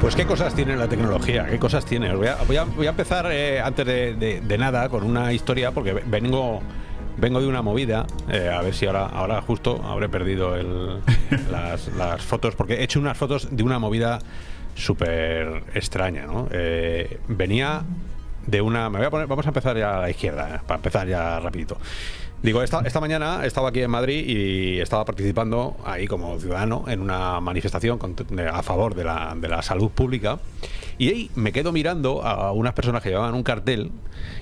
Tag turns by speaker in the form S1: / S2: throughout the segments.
S1: Pues qué cosas tiene la tecnología, qué cosas tiene. Voy a, voy a- voy a empezar eh, antes de, de- nada con una historia porque ve- vengo vengo de una movida. eh, a ver si ahora ahora justo habré perdido el- las, las fotos porque he hecho unas fotos de una movida súper extraña, ¿no? Eh, venía de una. Me voy a poner. Vamos a empezar ya a la izquierda, eh, para empezar ya rapidito. Digo, esta, esta mañana estaba aquí en Madrid y estaba participando ahí como ciudadano en una manifestación con- a favor de la, de la salud pública. Y ahí me quedo mirando a unas personas que llevaban un cartel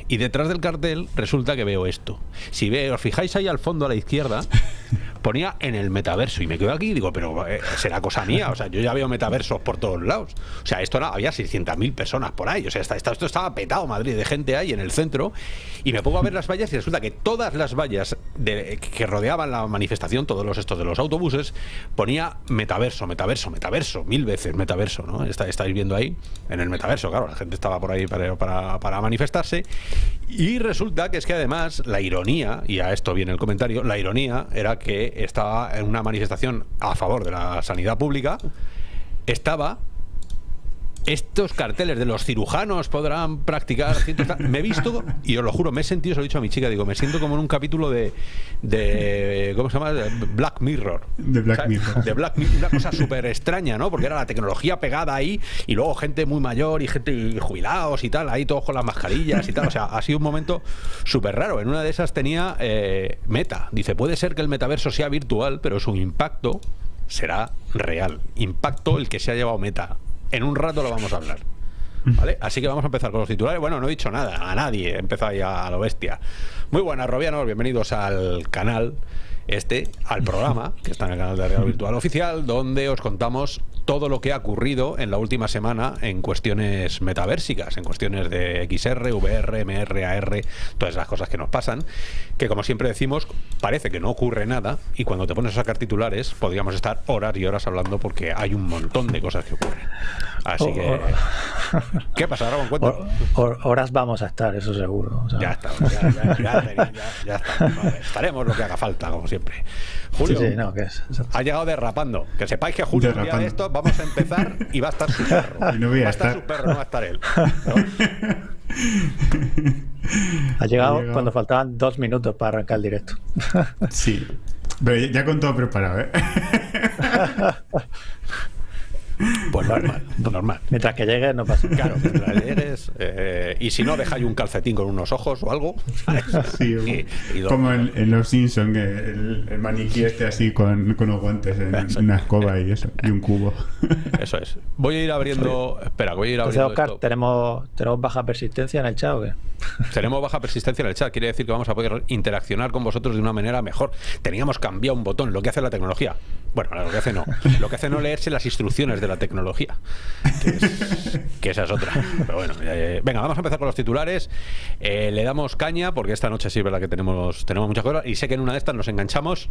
S1: y detrás del cartel resulta que veo esto. Si ve, os fijáis ahí al fondo a la izquierda, ponía en el metaverso y me quedo aquí y digo, pero eh, será cosa mía, o sea, yo ya veo metaversos por todos lados. O sea, esto era, había 600.000 personas por ahí, o sea, esta- esto estaba petado Madrid de gente ahí en el centro y me pongo a ver las vallas y resulta que todas las vallas de- que rodeaban la manifestación, todos los estos de los autobuses, ponía metaverso, metaverso, metaverso, mil veces metaverso, ¿no? Está- estáis viendo ahí en el metaverso, claro, la gente estaba por ahí para, para- manifestarse. Y resulta que es que además la ironía, y a esto viene el comentario, la ironía era que estaba en una manifestación a favor de la sanidad pública, estaba estos carteles de los cirujanos podrán practicar me he visto y os lo juro me he sentido se lo he dicho a mi chica digo me siento como en un capítulo de de cómo se llama Black Mirror.
S2: De Black Mirror.
S1: de Black Mirror una cosa súper extraña no porque era la tecnología pegada ahí y luego gente muy mayor y gente jubilados y tal ahí todos con las mascarillas y tal. O sea ha sido un momento súper raro. En una de esas tenía eh, Meta. Dice puede ser que el metaverso sea virtual pero su impacto será real. Impacto el que se ha llevado Meta en un rato lo vamos a hablar. ¿Vale? Así que vamos a empezar con los titulares. Bueno, no he dicho nada, a nadie, he empezado ya a lo bestia. Muy buenas, Robianos, bienvenidos al canal este, al programa, que está en el canal de Real Virtual Oficial, donde os contamos todo lo que ha ocurrido en la última semana en cuestiones metaversicas, en cuestiones de XR, VR, MR, AR, todas esas cosas que nos pasan, que como siempre decimos, parece que no ocurre nada y cuando te pones a sacar titulares podríamos estar horas y horas hablando porque hay un montón de cosas que ocurren. Así que... ¿Qué pasa.
S3: Hor- hor- horas vamos a estar, eso seguro. o sea,
S1: Ya está, ya, ya, ya, ya, ya está. Vale, estaremos lo que haga falta, como siempre. Julio,
S3: sí, no, que es. es-
S1: ha llegado derrapando. Que sepáis que Julio, un día de esto, vamos a empezar y va a estar su perro.
S2: Y no voy a
S1: va a estar
S2: estar.
S1: su perro, no va a estar él. ¿no?
S3: Ha llegado
S2: llegado.
S3: cuando faltaban dos minutos para arrancar el directo.
S2: Sí. Pero ya- ya con todo preparado, ¿eh?
S1: Pues normal, normal.
S3: Mientras que llegue, no pasa nada.
S1: Claro, mientras llegues, eh, y si no, dejáis un calcetín con unos ojos o algo. Y-
S2: como en, en Los Simpsons, que el, el maniquí este así con, con los guantes en una escoba y eso, y un cubo.
S1: Eso es. Voy a ir abriendo. Espera, voy a ir
S3: Entonces,
S1: abriendo.
S3: Oscar,
S1: esto.
S3: ¿tenemos, ¿tenemos baja persistencia en el chat o qué?
S1: Tenemos baja persistencia en el chat, quiere decir que vamos a poder interaccionar con vosotros de una manera mejor. Teníamos cambiado un botón, lo que hace la tecnología. Bueno, lo que hace no. Lo que hace no leerse las instrucciones de la tecnología. Que, es- esa es otra. Pero bueno, eh, venga, vamos a empezar con los titulares. Eh, le damos caña, porque esta noche sí es verdad que tenemos, tenemos muchas cosas. Y sé que en una de estas nos enganchamos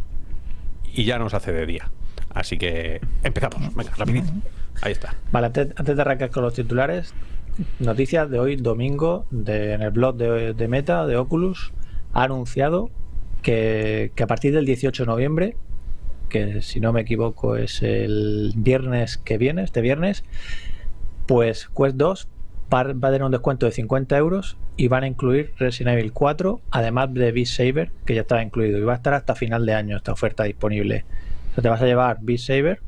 S1: y ya nos hace de día. Así que empezamos. Venga, rapidito. Ahí está.
S3: Vale, antes, de arrancar con los titulares, noticias de hoy, domingo, de, en el blog de, de Meta, de Oculus, ha anunciado que, que a partir del 18 de noviembre, que si no me equivoco es el viernes que viene, este viernes, pues Quest 2 va, a tener un descuento de 50 euros y van a incluir Resident Evil 4, además de Beat Saber, que ya estaba incluido, y va a estar hasta final de año esta oferta disponible. O sea, te vas a llevar Beat Saber,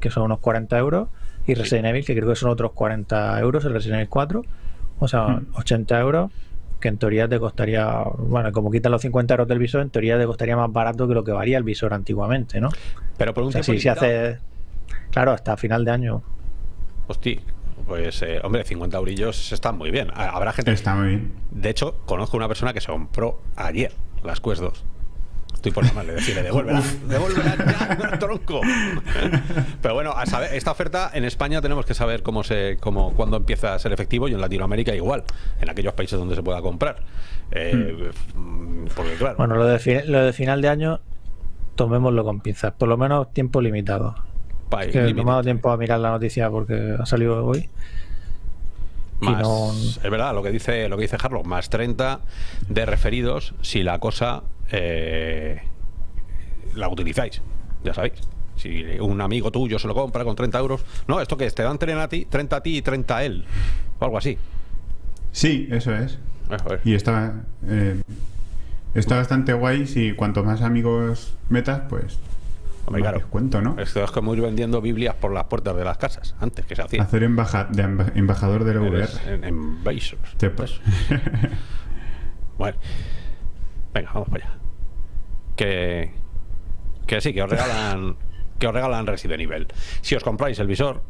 S3: que son unos 40 euros, y Resident Evil, que creo que son otros 40 euros, el Resident Evil 4, o sea, 80 euros, que en teoría te costaría, bueno, como quitan los 50 euros del visor, en teoría te costaría más barato que lo que valía el visor antiguamente, ¿no?
S1: Pero por un
S3: O sea,
S1: tiempo
S3: si se hace, claro, hasta final de año.
S1: Hostia, pues eh, hombre, 50 eurillos están muy bien. Ha- Habrá gente.
S2: Está muy bien.
S1: De hecho, conozco una persona que se compró ayer las Quest 2. Estoy por llamarle, decirle, devuélvela, devuélvela ya, tronco. Pero bueno, a saber, esta oferta en España tenemos que saber cómo se, cómo, cuándo empieza a ser efectivo y en Latinoamérica igual, en aquellos países donde se pueda comprar. Eh, mm, Porque claro,
S3: Bueno, lo de, lo de final de año tomémoslo con pinzas. Por lo menos tiempo limitado.
S1: Pa-
S3: Que no me ha dado tiempo a mirar la noticia porque ha salido hoy.
S1: Más-
S3: no-
S1: Es verdad lo que dice lo que dice Harlock, más 30 de referidos si la cosa eh, la utilizáis, ya sabéis. Si un amigo tuyo se lo compra con 30 euros, no, esto que es, te dan 30 a ti, 30 a ti y 30 a él, o algo así.
S2: Sí, eso es.
S1: Eso es.
S2: Y está, eh, está bastante guay si cuanto más amigos metas, pues
S1: Hombre, claro.
S2: descuento, ¿no?
S1: Esto es como ir vendiendo Biblias por las puertas de las casas, antes que se hacía.
S2: Hacer embaja- de emba- embajador de la VR.
S1: Eres en, en Bezos.
S2: Te-
S1: Eso. Bueno. Venga, vamos para allá. Que, que sí, que os regalan que os regalan Resident Evil. Si os compráis el visor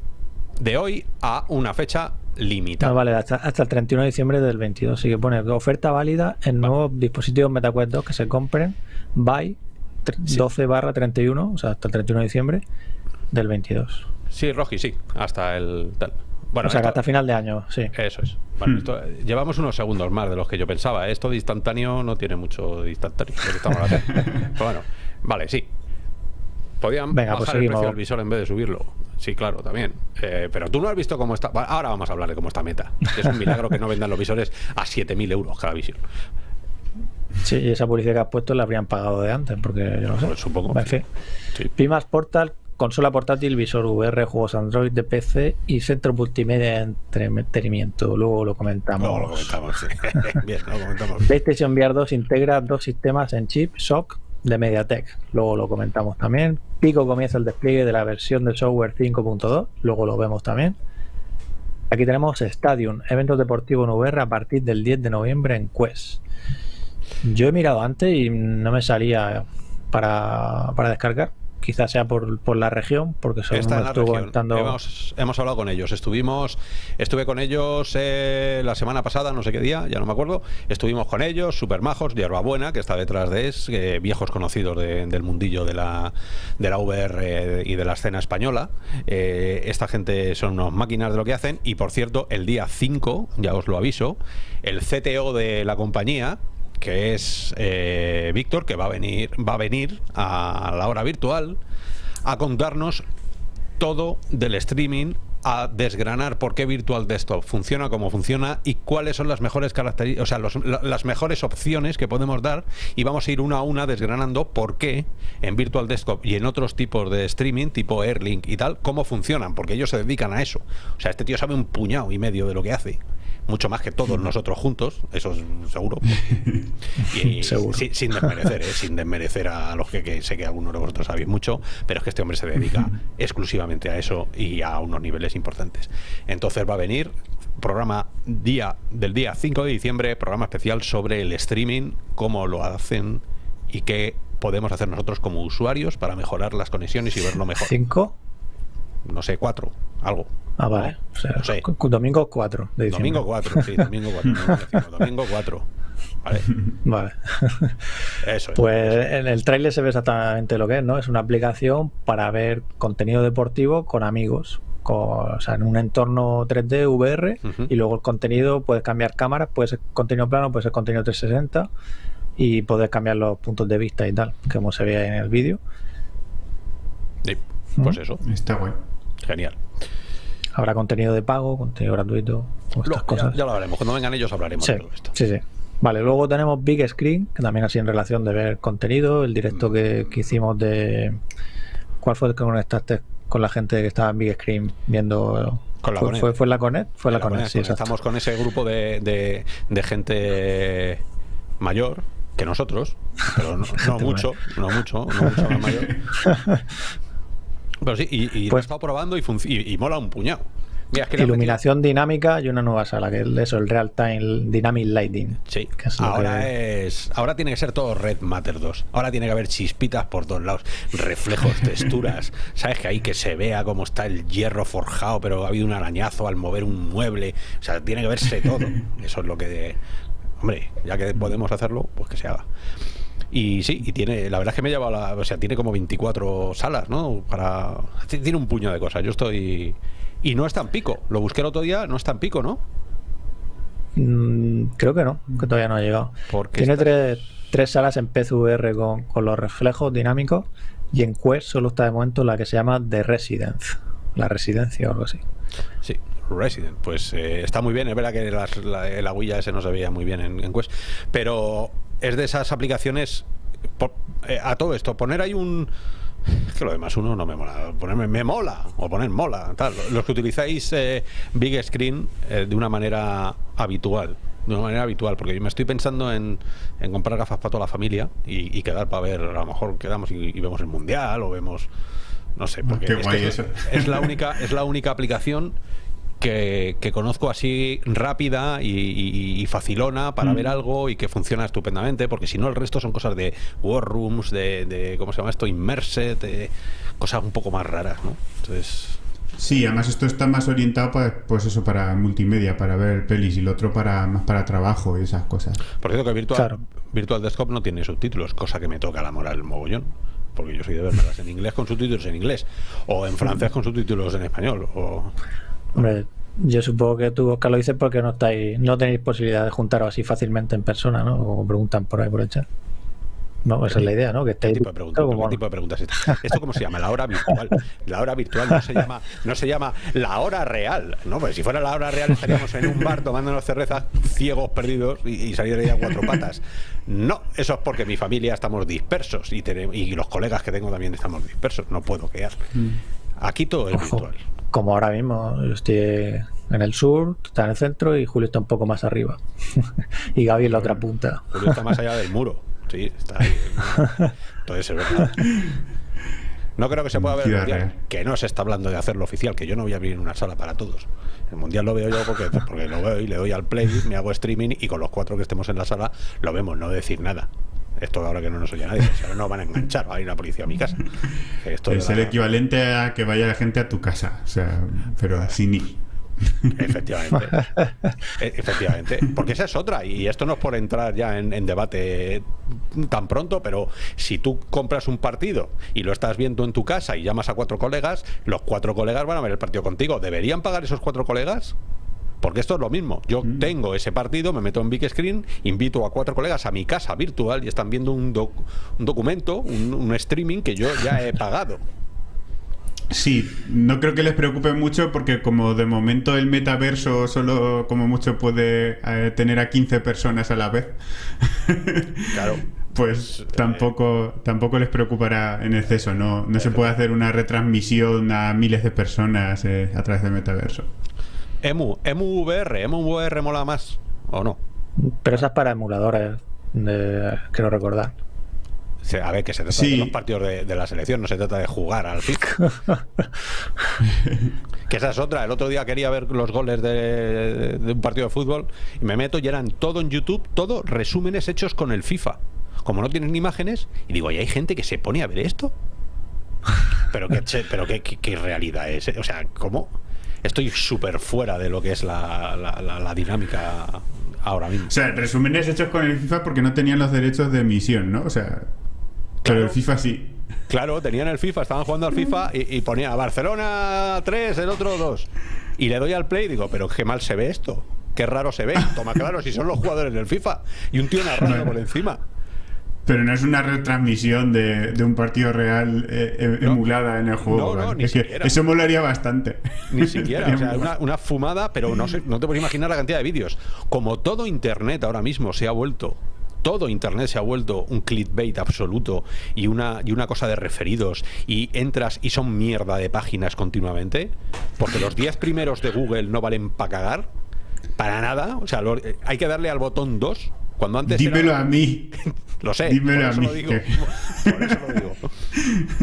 S1: de hoy a una fecha limitada.
S3: No, vale, hasta, hasta el 31 de diciembre del 22. Así que pone oferta válida en nuevos dispositivos MetaQuest 2 que se compren by tr- 12 barra 31, o sea, hasta el 31 de diciembre del 22.
S1: Sí, Rogi, sí, hasta el tal. Bueno,
S3: o sea,
S1: esto-
S3: hasta final de año, sí.
S1: Eso es. Bueno,
S2: Hmm.
S1: esto- llevamos unos segundos más de los que yo pensaba. ¿eh? Esto de instantáneo no tiene mucho de instantáneo. lo que estamos haciendo. Pero bueno, vale, sí. Podían
S3: Venga,
S1: bajar
S3: pues
S1: el
S3: seguimos.
S1: precio del visor en vez de subirlo. Sí, claro, también. Eh, pero tú no has visto cómo está. Bueno, ahora vamos a hablar de cómo está Meta. Es un milagro que no vendan los visores a 7.000 euros cada visor.
S3: Sí, y esa publicidad que has puesto la habrían pagado de antes, porque yo no sé.
S1: Pues supongo,
S3: En
S1: sí.
S3: fin.
S1: Sí.
S3: Pimas Portal, consola portátil, visor VR, juegos Android de PC y centro multimedia de entretenimiento. Luego lo comentamos.
S1: Luego lo comentamos. sí. Bien, lo comentamos.
S3: PlayStation VR 2 integra dos sistemas en chip SOC de MediaTek. Luego lo comentamos también. Pico comienza el despliegue de la versión de software 5.2. Luego lo vemos también. Aquí tenemos Stadium, eventos deportivos en VR a partir del 10 de noviembre en Quest. Yo he mirado antes y no me salía para, para descargar. Quizás sea por, por la región, porque solo
S1: Está
S3: me
S1: en la región. Hemos, hemos hablado con ellos. Estuvimos, estuve con ellos eh, la semana pasada, no sé qué día, ya no me acuerdo. Estuvimos con ellos, super majos, Buena, que está detrás de ES, eh, viejos conocidos de- del mundillo de la, de la VR y de la escena española. Eh, esta gente son unos máquinas de lo que hacen. Y por cierto, el día 5, ya os lo aviso, el CTO de la compañía, que es eh, Víctor, que va a venir, va a venir a la hora virtual a contarnos todo del streaming, a desgranar por qué Virtual Desktop funciona como funciona y cuáles son las mejores características, o sea, las mejores opciones que podemos dar y vamos a ir una a una desgranando por qué en Virtual Desktop y en otros tipos de streaming, tipo Airlink y tal, cómo funcionan, porque ellos se dedican a eso. O sea, este tío sabe un puñado y medio de lo que hace. Mucho más que todos nosotros juntos, eso es seguro. Y,
S3: Seguro.
S1: sin desmerecer, ¿eh? sin desmerecer a los que, que sé que algunos de vosotros sabéis mucho, pero es que este hombre se dedica exclusivamente a eso y a unos niveles importantes. Entonces va a venir programa día del día 5 de diciembre, programa especial sobre el streaming, cómo lo hacen y qué podemos hacer nosotros como usuarios para mejorar las conexiones y verlo mejor.
S3: ¿Cinco?
S1: No sé, cuatro, algo.
S3: Ah, vale. O sea, domingo 4 de diciembre.
S1: Domingo 4, sí, domingo 4. domingo 4. Vale,
S3: Vale.
S1: eso es.
S3: Pues en el tráiler se ve exactamente lo que es, ¿no? Es una aplicación para ver contenido deportivo con amigos. con- o sea, en un entorno 3D VR y luego el contenido puedes cambiar cámaras, puede ser contenido plano, puede ser contenido 360 y puedes cambiar los puntos de vista y tal, como se ve en el vídeo.
S1: Sí, pues eso,
S2: Está guay.
S1: genial.
S3: Habrá contenido de pago, contenido gratuito, estas
S1: Lo-
S3: cosas.
S1: ya lo haremos. Cuando vengan ellos hablaremos
S3: Sí,
S1: de todo esto.
S3: sí, sí. Vale, luego tenemos Big Screen, que también así en relación de ver contenido, el directo que, que hicimos de... ¿Cuál fue el que conectaste con la gente que estaba en Big Screen viendo...
S1: Con la
S3: fue,
S1: Conet.
S3: fue, fue la Conet? Fue la,
S1: En la
S3: Conet,
S1: Conet,
S3: sí.
S1: Estamos con ese grupo de, de- de gente mayor que nosotros, pero no, no mucho, no mucho, no mucho más mayor. Pero sí, y, y lo he
S3: Pues-
S1: estado probando y, y, y mola un puñado. Mira, es que le han
S3: Iluminación dinámica y una nueva sala, que es eso, el Real Time Dynamic Lighting.
S1: Sí,
S3: es
S1: ahora
S3: que-
S1: es. Ahora tiene que ser todo Red Matter 2. Ahora tiene que haber chispitas por todos lados, reflejos, texturas. ¿Sabes? Que ahí que se vea cómo está el hierro forjado, pero ha habido un arañazo al mover un mueble. O sea, tiene que verse todo. Eso es lo que. Hombre, ya que podemos hacerlo, pues que se haga. Y sí, y tiene, la verdad es que me he llevado la, o sea, tiene como 24 salas, ¿no? Para tiene un puño de cosas. Yo estoy y no está en pico. Lo busqué el otro día, no está en pico, ¿no?
S3: Mm, creo que no, que todavía no ha llegado.
S1: Porque
S3: Tiene tres, tres salas en PCVR con, con los reflejos dinámicos y en Quest solo está de momento la que se llama The Residence, la residencia o algo así.
S1: Sí, Resident, pues eh, está muy bien. Es verdad que las- la, el agüilla ese no se veía muy bien en, en Quest, pero es de esas aplicaciones. por- eh, a todo esto, poner ahí un. es que lo demás uno no me mola. Ponerme me mola o poner mola. Tal. Los que utilizáis eh, Big Screen eh, de una manera habitual. De una manera habitual, porque yo me estoy pensando en, en comprar gafas para toda la familia y, y quedar para ver, a lo mejor quedamos y, y vemos el mundial o vemos. No sé, porque
S2: Qué
S1: es, que
S2: guay
S1: es-
S2: eso.
S1: es la única, es la única aplicación que, que conozco así rápida y, y- y facilona para
S2: Mm.
S1: ver algo y que funciona estupendamente, porque si no el resto son cosas de War Rooms, de, de ¿cómo se llama esto? Immersed, de cosas un poco más raras, ¿no? Entonces,
S2: Sí, además esto está más orientado para, pues eso, para multimedia, para ver pelis y el otro para más para trabajo y esas cosas.
S1: por cierto que Virtual,
S3: Claro.
S1: Virtual Desktop no tiene subtítulos, cosa que me toca la moral el mogollón. Porque yo soy de verlas en inglés con subtítulos en inglés, o en francés con subtítulos en español, o
S3: Hombre, yo supongo que tú, Oscar, lo dices porque no estáis, no tenéis posibilidad de juntaros así fácilmente en persona, ¿no? Como preguntan por ahí por el chat. No, esa es la idea, ¿no? Que
S1: ¿Qué
S3: estéis
S1: tipo de preguntas?
S3: como-
S1: ¿Qué tipo de preguntas es esta? ¿Esto cómo se llama? La hora virtual. La hora virtual no se llama, no se llama la hora real. No, pues si fuera la hora real estaríamos en un bar tomándonos cervezas, ciegos, perdidos y, y saliría a cuatro patas. No, eso es porque mi familia estamos dispersos y, tenemos, y los colegas que tengo también estamos dispersos. No puedo quedar. Aquí todo es virtual.
S3: Como ahora mismo, yo estoy en el sur, tú estás en el centro y Julio está un poco más arriba. y Gaby en la otra punta.
S1: Julio está más allá del muro. Sí, está ahí. Entonces es verdad. No creo que se pueda ver el mundial,
S2: real.
S1: que no se está hablando de hacerlo oficial, que yo no voy a abrir una sala para todos. El mundial lo veo yo porque, porque lo veo y le doy al play, me hago streaming y con los cuatro que estemos en la sala lo vemos, no decir nada. Esto ahora que no nos oye nadie, si ahora no van a enganchar, va a ir la policía a mi casa. Esto
S2: es
S1: la-
S2: el equivalente a que vaya la gente a tu casa, o sea, pero sin ir.
S1: Efectivamente. E- Efectivamente. Porque esa es otra. Y esto no es por entrar ya en, en debate tan pronto, pero si tú compras un partido y lo estás viendo en tu casa y llamas a cuatro colegas, los cuatro colegas van a ver el partido contigo. ¿Deberían pagar esos cuatro colegas? Porque esto es lo mismo. Yo tengo ese partido, me meto en Big Screen, invito a cuatro colegas a mi casa virtual y están viendo un, doc- un documento, un, un streaming que yo ya he pagado.
S2: Sí, no creo que les preocupe mucho porque como de momento el metaverso solo como mucho puede eh, tener a 15 personas a la vez,
S1: Claro.
S2: pues
S1: eh,
S2: tampoco, tampoco les preocupará en exceso. No, no se puede hacer una retransmisión a miles de personas eh, a través del metaverso.
S1: Emu, Emu VR, Emu VR mola más, ¿o no?
S3: Pero esa es para emuladores, de, quiero recordar.
S1: A ver, que se trata
S2: Sí.
S1: de los partidos de, de la selección, no se trata de jugar al FIFA. que esa es otra. El otro día quería ver los goles de, de un partido de fútbol y me meto y eran todo en YouTube, todo resúmenes hechos con el FIFA. Como no tienen imágenes, y digo, ¿y hay gente que se pone a ver esto? Pero qué, che- pero qué, qué- qué realidad es. eh? O sea, ¿cómo? Estoy súper fuera de lo que es la, la- la- la dinámica ahora mismo.
S2: O sea, resúmenes hechos con el FIFA porque no tenían los derechos de emisión, ¿no? O sea, pero el FIFA sí.
S1: Claro, tenían el FIFA, estaban jugando al FIFA y, y ponía Barcelona 3, el otro 2. Y le doy al play y digo, pero qué mal se ve esto. Qué raro se ve. Toma, claro, si son los jugadores del FIFA. Y un tío narrando por encima.
S2: Pero no es una retransmisión de, de un partido real eh, eh,
S1: No.
S2: emulada en el juego.
S1: No, no,
S2: ¿vale?
S1: ni
S2: es que
S1: siquiera.
S2: eso molaría bastante.
S1: Ni siquiera. O sea, una fumada, pero no, sé, no te puedes imaginar la cantidad de vídeos. Como todo Internet ahora mismo se ha vuelto. Todo Internet se ha vuelto un clickbait absoluto y una, y una cosa de referidos y entras y son mierda de páginas continuamente, porque los 10 primeros de Google no valen para cagar, para nada, o sea, lo- eh, hay que darle al botón 2, cuando antes era-
S2: Dímelo a mí.
S1: lo sé,
S2: Dímelo
S1: por
S2: a mí,
S1: lo digo.
S2: que-
S1: Por eso lo digo.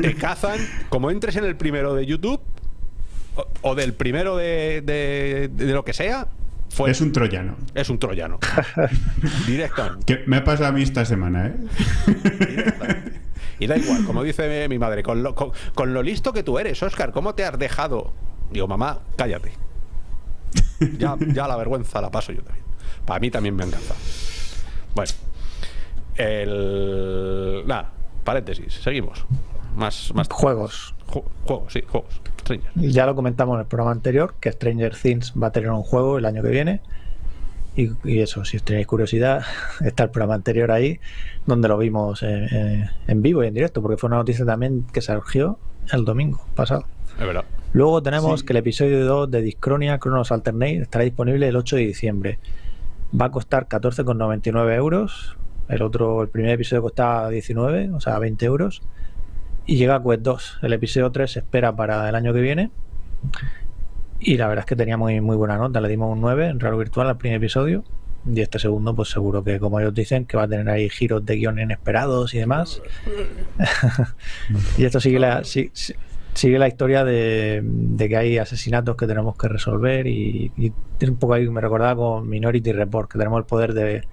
S1: Te cazan, como entres en el primero de YouTube o, o del primero de, de- de lo que sea, fue,
S2: Es un troyano.
S1: es un troyano. Directamente.
S2: Que me ha pasado a mí esta semana, ¿eh?
S1: directamente. Y da igual, como dice mi madre, con lo, con, con lo listo que tú eres, Oscar, ¿cómo te has dejado? Digo, mamá, cállate. Ya, ya la vergüenza la paso yo también. Para mí también me han cansado. Bueno, el. Nada, paréntesis, seguimos. Más, más
S3: Juegos.
S1: Ju- juegos, sí, juegos. Stranger.
S3: Ya lo comentamos en el programa anterior, que Stranger Things va a tener un juego el año que viene. Y, y eso, si os tenéis curiosidad, está el programa anterior ahí, donde lo vimos en, en- en vivo y en directo, porque fue una noticia también que surgió el domingo pasado.
S1: Es verdad.
S3: Luego tenemos
S2: Sí.
S3: que el episodio 2 de Discronia Chronos Alternate estará disponible el 8 de diciembre. Va a costar 14,99 euros. El otro, el primer episodio costaba 19, o sea, 20 euros. Y llega a Quest 2. El episodio 3 se espera para el año que viene. Y la verdad es que tenía muy, muy buena nota. Le dimos un 9 en Raro Virtual al primer episodio. Y este segundo, pues seguro que, como ellos dicen, que va a tener ahí giros de guion inesperados y demás. y esto sigue la, si- si- sigue la historia de, de que hay asesinatos que tenemos que resolver. Y, y un poco ahí, me recordaba con Minority Report, que tenemos el poder de.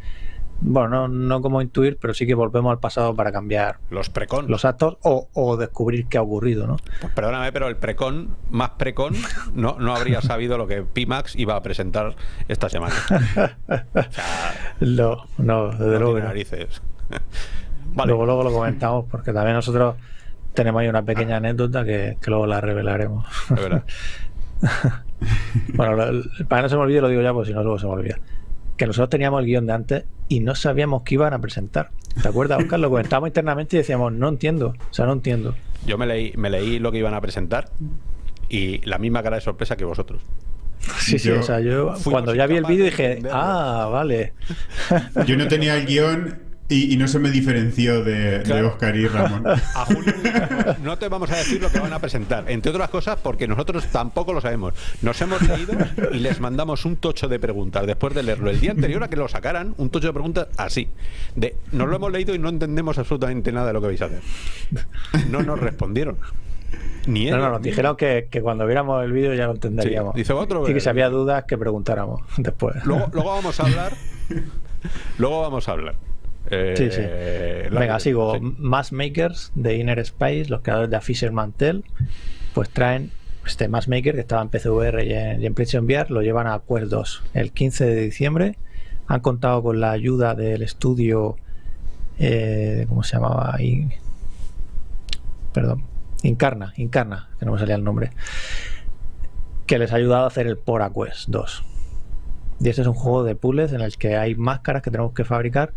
S3: Bueno, no, no como intuir, pero sí que volvemos al pasado para cambiar
S1: Los precon.
S3: los actos o, o descubrir qué ha ocurrido, ¿no?
S1: Pues perdóname, pero el precon, más precon, no, no habría sabido lo que Pimax iba a presentar esta semana. O sea,
S3: No, no, desde
S1: no
S3: luego.
S1: tiene
S3: que
S1: narices. Vale.
S3: Luego, luego lo comentamos porque también nosotros tenemos ahí una pequeña anécdota que, que luego la revelaremos.
S1: Es verdad.
S3: bueno, lo- para que no se me olvide, lo digo ya, pues si no, luego se me olvida. Que nosotros teníamos el guion de antes y no sabíamos qué iban a presentar. ¿Te acuerdas, Oscar? Lo comentábamos internamente y decíamos, no entiendo, o sea, no entiendo.
S1: Yo me leí, me leí lo que iban a presentar y la misma cara de sorpresa que vosotros.
S3: Sí, sí,
S2: Yo-
S3: o sea, yo cuando ya vi el vídeo
S1: de
S3: dije, ah, vale.
S2: Yo no tenía el guion y, y no se me diferenció de. Oscar y Ramón.
S1: A Julio no te vamos a decir lo que van a presentar, entre otras cosas porque nosotros tampoco lo sabemos. Nos hemos leído y les mandamos un tocho de preguntas después de leerlo el día anterior a que lo sacaran, un tocho de preguntas así. De nos lo hemos leído y no entendemos absolutamente nada de lo que vais a hacer. No nos respondieron. Ni
S3: No,
S1: ellos,
S3: no, nos
S1: ni-
S3: dijeron que, que cuando viéramos el vídeo ya lo entenderíamos.
S1: Sí, dice otro,
S3: y que si había dudas que preguntáramos después.
S1: Luego, luego vamos a hablar. Luego vamos a hablar. Eh,
S3: Sí, sí.
S1: la-
S3: Venga, sigo.
S1: sí.
S3: Mass Makers de Inner Space, los creadores de A Fisher Mantel, pues traen este Mass Maker que estaba en PCVR y en, y en PlayStation VR, lo llevan a Quest 2 el 15 de diciembre. Han contado con la ayuda del estudio, eh, ¿cómo se llamaba ahí? Perdón, Incarna, Incarna, que no me salía el nombre, que les ha ayudado a hacer el Pora Quest 2. Y este es un juego de puzzles en el que hay máscaras que tenemos que fabricar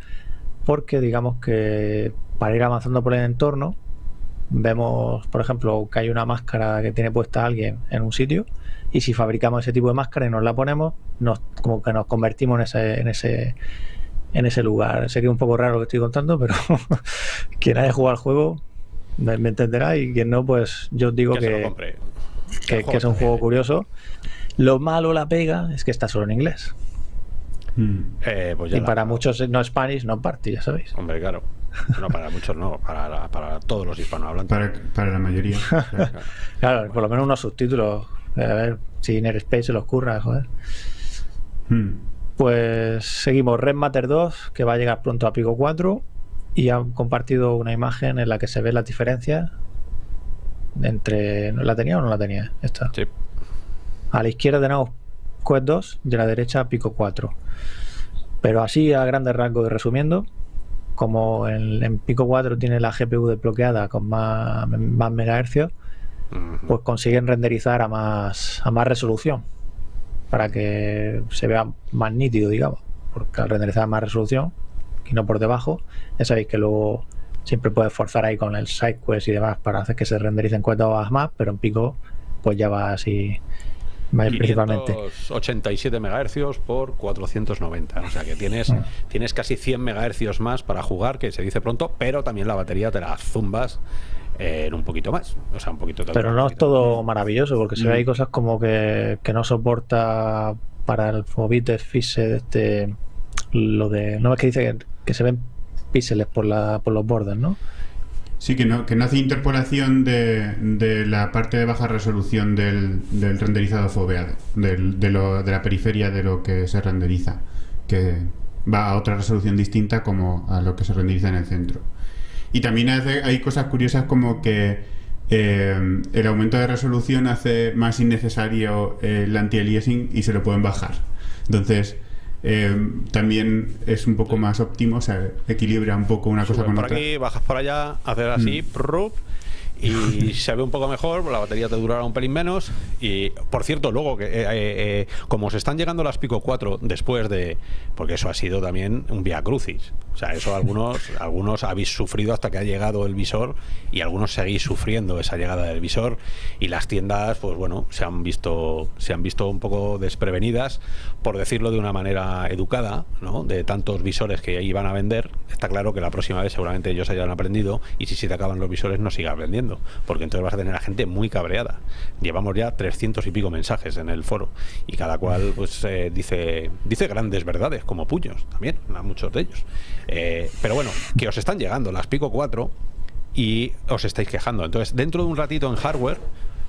S3: porque digamos que para ir avanzando por el entorno vemos, por ejemplo, que hay una máscara que tiene puesta alguien en un sitio y si fabricamos ese tipo de máscara y nos la ponemos, nos, como que nos convertimos en ese, en ese en ese lugar. Sé que es un poco raro lo que estoy contando, pero quien haya jugado al juego me, me entenderá y quien no, pues yo os digo
S1: que
S3: es un juego curioso. Lo malo, la pega, es que está solo en inglés.
S2: Mm.
S1: Eh, pues ya
S3: Y
S1: la-
S3: para muchos no Spanish, no party, ya sabéis.
S1: Hombre, claro. No, para muchos no, para, para todos los hispanohablantes.
S2: Para, para la mayoría.
S3: Claro, por lo menos unos subtítulos. A ver si Inner Space se los curra, joder.
S2: Mm.
S3: Pues seguimos Red Matter 2, que va a llegar pronto a Pico 4. Y han compartido una imagen en la que se ve las diferencias entre. ¿no ¿La tenía o no la tenía? Esta.
S1: Sí.
S3: A la izquierda tenemos Quest 2 y a la derecha Pico 4. Pero así a grandes rasgos y resumiendo, como en, en Pico 4 tiene la GPU desbloqueada con más, más megahercios, pues consiguen renderizar a más, a más resolución para que se vea más nítido, digamos. Porque al renderizar a más resolución y no por debajo, ya sabéis que luego siempre puedes forzar ahí con el SideQuest y demás para hacer que se rendericen cuentas más, pero en pico pues ya va así principalmente.
S1: 87 megahercios por 490. O sea que tienes,
S3: Mm.
S1: tienes casi 100 megahercios más para jugar, que se dice pronto, pero también la batería te la zumbas eh, en un poquito más. O sea, un poquito
S3: Pero no es todo maravilloso, porque se ve
S2: Mm.
S3: hay cosas como que, que no soporta para el Fobite Fise de este lo de. No es que dice que, que se ven píxeles por la, por los bordes, ¿no?
S2: Sí, que no, que no hace interpolación de, de la parte de baja resolución del, del renderizado foveado, del- de, lo- de la periferia de lo que se renderiza, que va a otra resolución distinta como a lo que se renderiza en el centro. Y también hay cosas curiosas como que eh, el aumento de resolución hace más innecesario el anti-aliasing y se lo pueden bajar. Entonces, eh, también es un poco más óptimo, o sea, equilibra un poco una cosa con
S1: por
S2: otra.
S1: aquí, bajas por allá, haces así,
S3: Mm.
S1: prup, y se ve un poco mejor, la batería te durará un pelín menos. Y por cierto, luego que eh, eh, como se están llegando las Pico 4 después de. Porque eso ha sido también un via crucis. O sea, eso algunos, algunos habéis sufrido hasta que ha llegado el visor y algunos seguís sufriendo esa llegada del visor. Y las tiendas, pues bueno, se han visto, se han visto un poco desprevenidas, por decirlo de una manera educada, ¿no? De tantos visores que iban a vender. Está claro que la próxima vez seguramente ellos hayan aprendido y si se te acaban los visores no sigas vendiendo, porque entonces vas a tener a gente muy cabreada. Llevamos ya 300 y pico mensajes en el foro y cada cual pues eh, dice dice grandes verdades como puños también, a muchos de ellos. Eh, pero bueno, que os están llegando las Pico 4 y os estáis quejando. Entonces, dentro de un ratito en hardware,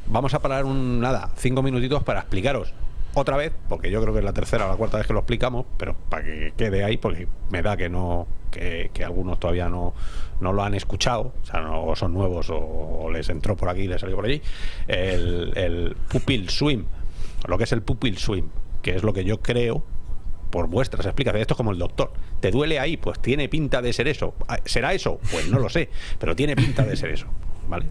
S1: vamos a parar un nada, cinco minutitos para explicaros otra vez, porque yo creo que es la tercera o la cuarta vez que lo explicamos, pero para que quede ahí, porque me da que no, que, algunos todavía no, no lo han escuchado, o sea, no son nuevos o, les entró por aquí y les salió por allí, el, el pupil swim, lo que es el pupil swim, que es lo que yo creo por vuestras explicaciones. Esto es como el doctor. ¿Te duele ahí? Pues tiene pinta de ser eso. Ah, ¿Será eso? Pues no lo sé, pero tiene pinta de ser eso. ¿Vale?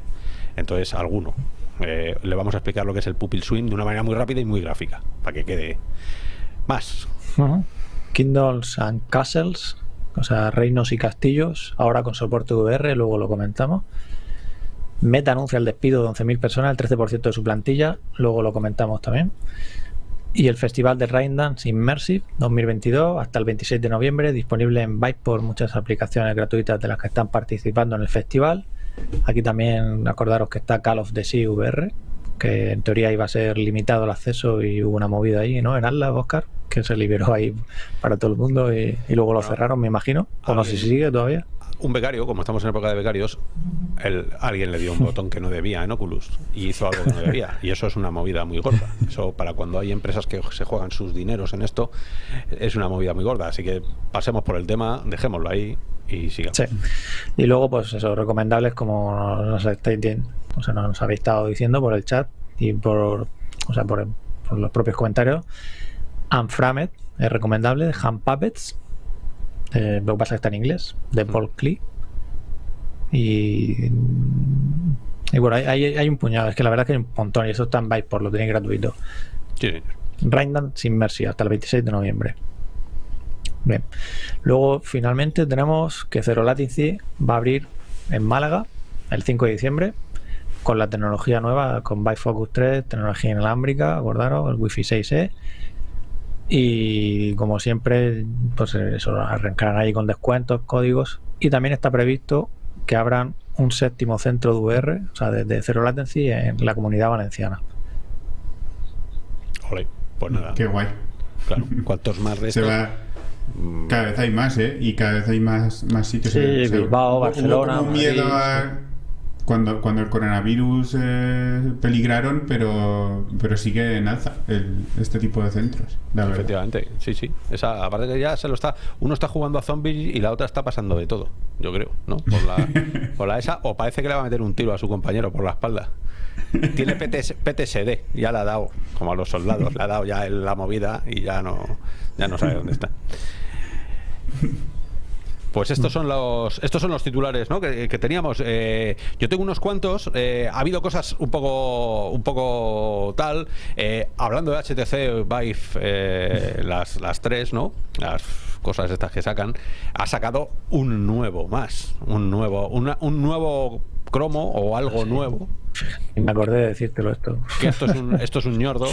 S1: Entonces, alguno. Eh, le vamos a explicar lo que es el pupil swing de una manera muy rápida y muy gráfica, para que quede más.
S3: Kindles and Castles, o sea, reinos y castillos, ahora con soporte VR, luego lo comentamos. Meta anuncia el despido de 11.000 personas, el 13% de su plantilla, luego lo comentamos también y el Festival de Raindance Immersive 2022 hasta el 26 de noviembre, disponible en Byte por muchas aplicaciones gratuitas de las que están participando en el festival. Aquí también acordaros que está Call of the Sea VR, que en teoría iba a ser limitado el acceso y hubo una movida ahí, ¿no? En Atlas, Oscar, que se liberó ahí para todo el mundo y, luego lo cerraron, me imagino. O no sé si sigue todavía
S1: un becario, como estamos en época de becarios, el, alguien le dio un botón que no debía en Oculus y hizo algo que no debía. Y eso es una movida muy gorda. Eso para cuando hay empresas que se juegan sus dineros en esto, es una movida muy gorda. Así que pasemos por el tema, dejémoslo ahí y sigamos.
S3: Sí. Y luego, pues eso, recomendables como nos, estáis, o sea, nos habéis estado diciendo por el chat y por, o sea, por, los propios comentarios. Unframed es recomendable, de Hand Puppets eh, lo que pasa es que está en inglés, de Paul Klee. Y, y bueno, hay, hay, un puñado, es que la verdad es que hay un montón y eso está en Byte por lo tenéis gratuito.
S1: Sí,
S3: sin Mercy hasta el 26 de noviembre. Bien. Luego, finalmente, tenemos que Zero Latency va a abrir en Málaga el 5 de diciembre con la tecnología nueva, con Byte Focus 3, tecnología inalámbrica, acordaros, el Wi-Fi 6E y como siempre, pues eso, arrancarán ahí con descuentos, códigos. Y también está previsto que abran un séptimo centro de VR, o sea, desde Zero Latency en la comunidad valenciana.
S1: Ole, pues nada.
S2: Qué guay.
S1: Claro, cuantos más
S2: restos. Mm. Cada vez hay más, ¿eh? Y cada vez hay más, más sitios.
S3: Sí, Bilbao, Barcelona.
S2: miedo a cuando, cuando el coronavirus eh, peligraron, pero, pero sigue en alza este tipo de centros.
S1: Efectivamente, sí, sí. Esa, aparte que ya se lo está, uno está jugando a zombies y la otra está pasando de todo, yo creo, ¿no? Por la, por la esa, o parece que le va a meter un tiro a su compañero por la espalda. Tiene PTSD, ya la ha dado, como a los soldados, le ha dado ya la movida y ya no, ya no sabe dónde está. Pues estos son los estos son los titulares ¿no? que, teníamos. Eh, yo tengo unos cuantos. Eh, ha habido cosas un poco un poco tal. Eh, hablando de HTC Vive, las, las tres, ¿no? Las cosas estas que sacan. Ha sacado un nuevo más. Un nuevo, un nuevo cromo o algo nuevo.
S3: Me acordé de decírtelo esto.
S1: Que esto es un, esto es un ñordo,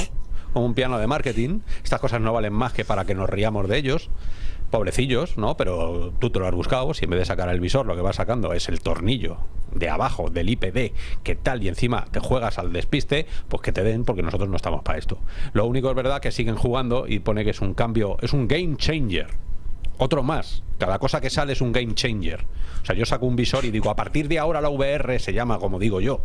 S1: como un piano de marketing. Estas cosas no valen más que para que nos riamos de ellos pobrecillos, ¿no? Pero tú te lo has buscado, si en vez de sacar el visor lo que vas sacando es el tornillo de abajo del IPD, que tal y encima te juegas al despiste, pues que te den porque nosotros no estamos para esto. Lo único es verdad que siguen jugando y pone que es un cambio, es un game changer. Otro más. Cada cosa que sale es un game changer. O sea, yo saco un visor y digo, a partir de ahora la VR se llama como digo yo.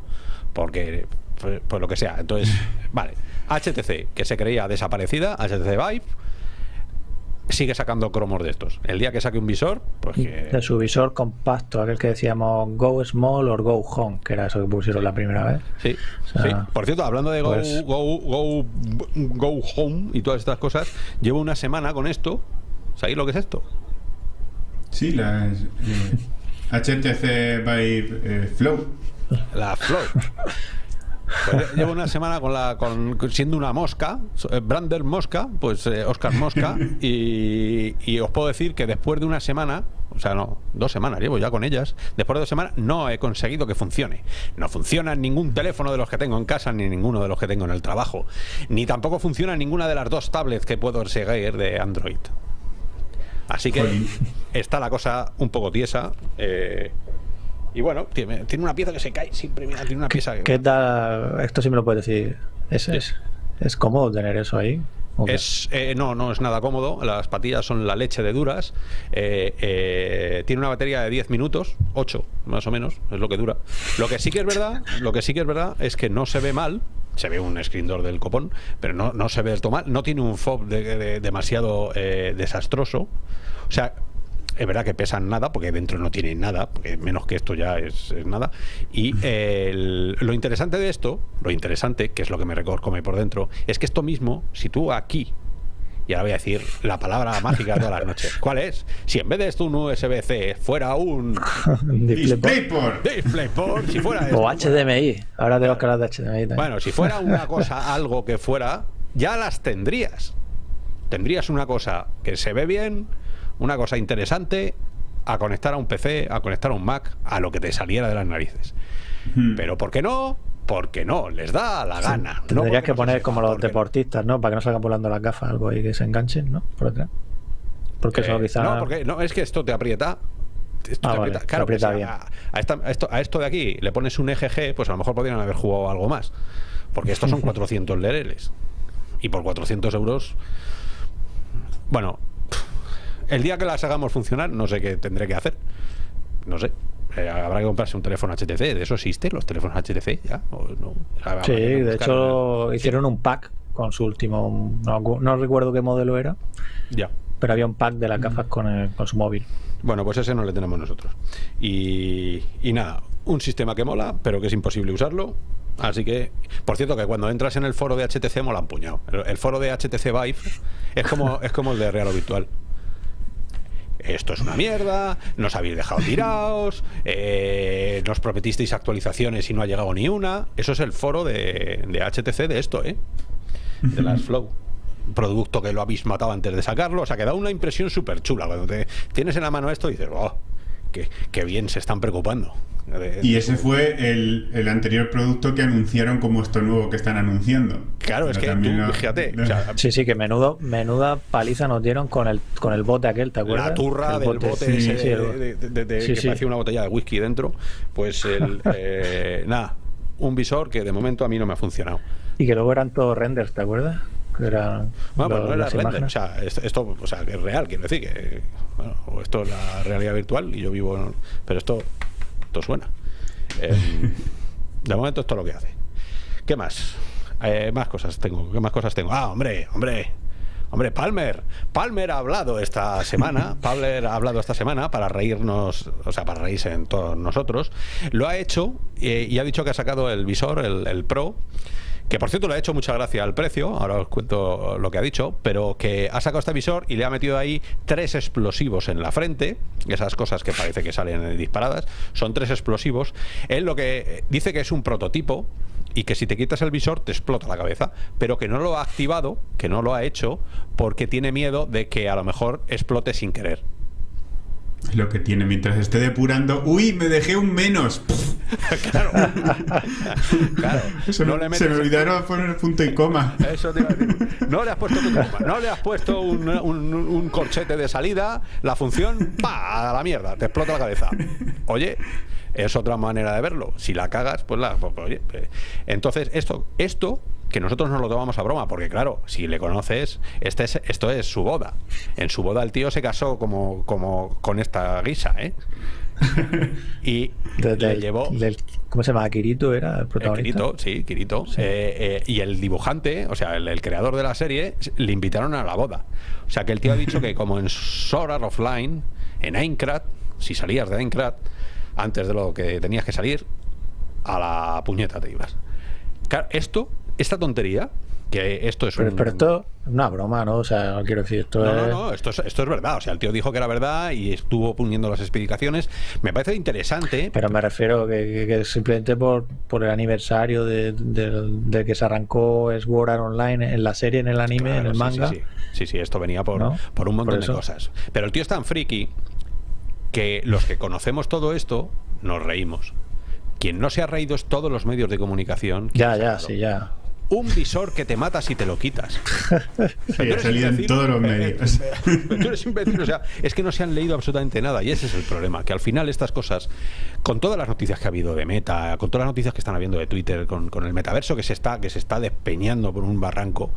S1: Porque, pues, pues lo que sea. Entonces, vale. HTC, que se creía desaparecida, HTC Vive, sigue sacando cromos de estos. El día que saque un visor, pues que...
S3: De su visor compacto, aquel que decíamos Go Small o Go Home, que era eso que pusieron la primera vez.
S1: Sí, Por cierto, hablando de pues go, go, go, Home y todas estas cosas, llevo una semana con esto. ¿Sabéis lo que es esto?
S2: Sí, las HTC Vive eh, Flow.
S1: La Flow. Pues llevo una semana con la con siendo una mosca, eh, Brander Mosca, pues eh, Oscar Mosca, y, y os puedo decir que después de una semana, o sea, no, dos semanas llevo ya con ellas, después de dos semanas no he conseguido que funcione. No funciona ningún teléfono de los que tengo en casa, ni ninguno de los que tengo en el trabajo, ni tampoco funciona ninguna de las dos tablets que puedo seguir de Android. Así que está la cosa un poco tiesa. eh, y bueno, tiene, tiene una pieza que se cae siempre, mira, tiene una pieza que...
S3: ¿Qué tal? Esto sí me lo puedes decir. ¿Es, es, es cómodo tener eso ahí?
S1: Es, eh, no, no es nada cómodo. Las patillas son la leche de duras. Eh, eh, tiene una batería de 10 minutos, 8 más o menos, es lo que dura. Lo que sí que es verdad, lo que sí que es verdad es que no se ve mal. Se ve un screen door del copón, pero no, no se ve esto mal. No tiene un fob de- de- demasiado eh, desastroso. O sea, es verdad que pesan nada, porque dentro no tienen nada, porque menos que esto ya es, es nada. Y eh, el- lo interesante de esto, lo interesante, que es lo que me recorcome por dentro, es que esto mismo, si tú aquí, y ahora voy a decir la palabra mágica de todas las noches, ¿cuál es? Si en vez de esto un USB-C fuera un
S3: DisplayPort.
S2: DisplayPort.
S1: DisplayPort, si fuera esto,
S3: O HDMI. Ahora tengo que hablar de HDMI también.
S1: bueno, si fuera una cosa, algo que fuera, ya las tendrías. Tendrías una cosa que se ve bien, una cosa interesante, a conectar a un PC, a conectar a un Mac, a lo que te saliera de las narices.
S2: Hmm.
S1: Pero ¿por qué no? Porque no, les da la gana. No
S3: Tendrías que poner como los deportistas, ¿no? Para que no salgan volando las gafas, algo ahí que se enganchen, ¿no? Por detrás. Porque eso
S1: Eh,
S3: quizá.
S1: No, porque no, es que esto te aprieta. Esto
S3: Ah,
S1: te
S3: vale,
S1: aprieta.
S3: te
S1: Claro,
S3: aprieta bien.
S1: a, a esta- a esto, a esto de aquí le pones un EGG, pues a lo mejor podrían haber jugado algo más. Porque estos son 400 lereles. Y por 400 euros. Bueno, el día que las hagamos funcionar, no sé qué tendré que hacer. No sé. Eh, habrá que comprarse un teléfono HTC. ¿De eso existe? ¿Los teléfonos HTC? ¿Ya? ¿O no? Habrá
S3: Sí, de hecho hicieron un pack con su último. No, no recuerdo qué modelo era,
S1: Ya.
S3: pero había un pack de las gafas con, el- con su móvil.
S1: Bueno, pues ese no le tenemos nosotros. Y, y nada, un sistema que mola, pero que es imposible usarlo. Así que, por cierto, que cuando entras en el foro de HTC mola un puñado. El, el foro de HTC Vive es como, es como el de Real o Virtual. Esto es una mierda, nos habéis dejado tirados, eh, nos prometisteis actualizaciones y no ha llegado ni una. Eso es el foro de, de HTC de esto, ¿eh? De las Flow. Producto que lo habéis matado antes de sacarlo. O sea, que da una impresión súper chula. Cuando te tienes en la mano esto, dices, oh, qué bien se están preocupando. De-
S2: Y ese fue el, el anterior producto que anunciaron como esto nuevo que están anunciando.
S1: Claro, es que tú,
S2: lo-
S1: fíjate,
S2: lo-
S1: o sea,
S3: Sí, sí, que menudo, menuda paliza nos dieron con el, con el bote aquel, ¿te acuerdas?
S1: la turra
S3: El
S1: del bote
S3: sí,
S1: ese
S3: sí,
S1: de- de- de- de-
S3: Sí,
S1: que
S3: sí.
S1: parecía una botella de whisky dentro, pues el, eh, nada, un visor que de momento a mí no me ha funcionado.
S3: Y que luego eran todos renders, ¿te acuerdas? Que eran
S1: Bueno, pues
S3: lo-
S1: no era render, o sea, esto, esto, o sea, que es real, quiero decir que bueno, esto es la realidad virtual y yo vivo, en- pero esto, esto suena. Eh, de momento esto es lo que hace. ¿Qué más? Eh, más cosas tengo, ¿qué más cosas tengo? Ah, hombre, hombre. Hombre, Palmer, Palmer ha hablado esta semana, Palmer ha hablado esta semana para reírnos, o sea, para reírse en todos nosotros. Lo ha hecho eh, y ha dicho que ha sacado el visor, el, el Pro, que por cierto le ha hecho mucha gracia al precio, ahora os cuento lo que ha dicho, pero que ha sacado este visor y le ha metido ahí tres explosivos en la frente, esas cosas que parece que salen disparadas, son tres explosivos. Él lo que dice que es un prototipo y que si te quitas el visor te explota la cabeza, pero que no lo ha activado, que no lo ha hecho, porque tiene miedo de que a lo mejor explote sin querer.
S2: Lo que tiene mientras esté depurando. ¡Uy! Me dejé un menos.
S1: claro. claro.
S2: Eso
S1: No
S2: me-
S1: le metes
S2: se me
S1: el-
S2: olvidaron poner punto y coma.
S1: Eso te iba a decir. No le has puesto tu coma, no le has puesto un, un- un corchete de salida, la función, ¡pa! a la mierda, te explota la cabeza. Oye, es otra manera de verlo. Si la cagas, pues la. pues, oye, eh. entonces, esto, esto, que nosotros nos lo tomamos a broma, porque claro, si le conoces, este es, esto es su boda. En su boda el tío se casó como, como con esta guisa, ¿eh? Y
S3: De-
S1: le
S3: del-
S1: llevó.
S3: del- ¿Cómo se llama? Kirito era el
S1: Eh,
S3: protagonista.
S1: Kirito, sí, Kirito. Eh, eh, y el dibujante, o sea, el, el creador de la serie, le invitaron a la boda. O sea, que el tío ha dicho que como en Sword Art Offline, en Aincrad, si salías de Aincrad, antes de lo que tenías que salir, a la puñeta te ibas. Claro, esto, esta tontería, que esto es
S3: Pero,
S1: un...
S3: pero esto es una broma, ¿no? O sea, no quiero decir, esto
S1: No,
S3: es...
S1: no, no, esto es, esto es verdad. O sea, el tío dijo que era verdad y estuvo poniendo las explicaciones. Me parece interesante.
S3: Pero me refiero que, que- que simplemente por, por el aniversario de, que se arrancó Sword Art Online en la serie, en el anime,
S1: Claro,
S3: en el
S1: sí,
S3: manga.
S1: Sí, sí. Sí, sí, esto venía por,
S3: ¿No?
S1: por un montón
S3: Por
S1: de cosas. Pero el tío es tan friki que los que conocemos todo esto nos reímos. Quien no se ha reído es todos los medios de comunicación.
S3: Ya, ya, sí, ya.
S1: Un visor que te mata si te lo quitas.
S2: Sí, ha salido en todos los medios.
S1: Tú eres imbécil, o sea, es que no se han leído absolutamente nada y ese es el problema, que al final estas cosas, con todas las noticias que ha habido de Meta, con todas las noticias que están habiendo de Twitter, con, con el metaverso que se está que se está despeñando por un barranco,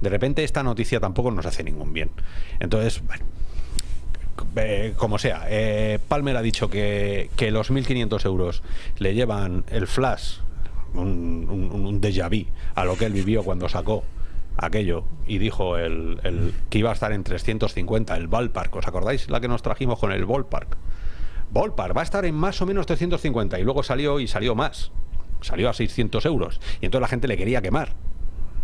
S1: de repente esta noticia tampoco nos hace ningún bien. Entonces, bueno, eh, como sea, eh, Palmer ha dicho que, que los 1.500 euros le llevan el flash, un, un, un déjà vu, a lo que él vivió cuando sacó aquello y dijo el, el- que iba a estar en 350, el ballpark. ¿Os acordáis la que nos trajimos con el ballpark? Ballpark va a estar en más o menos 350 y luego salió y salió más. Salió a 600 euros y entonces la gente le quería quemar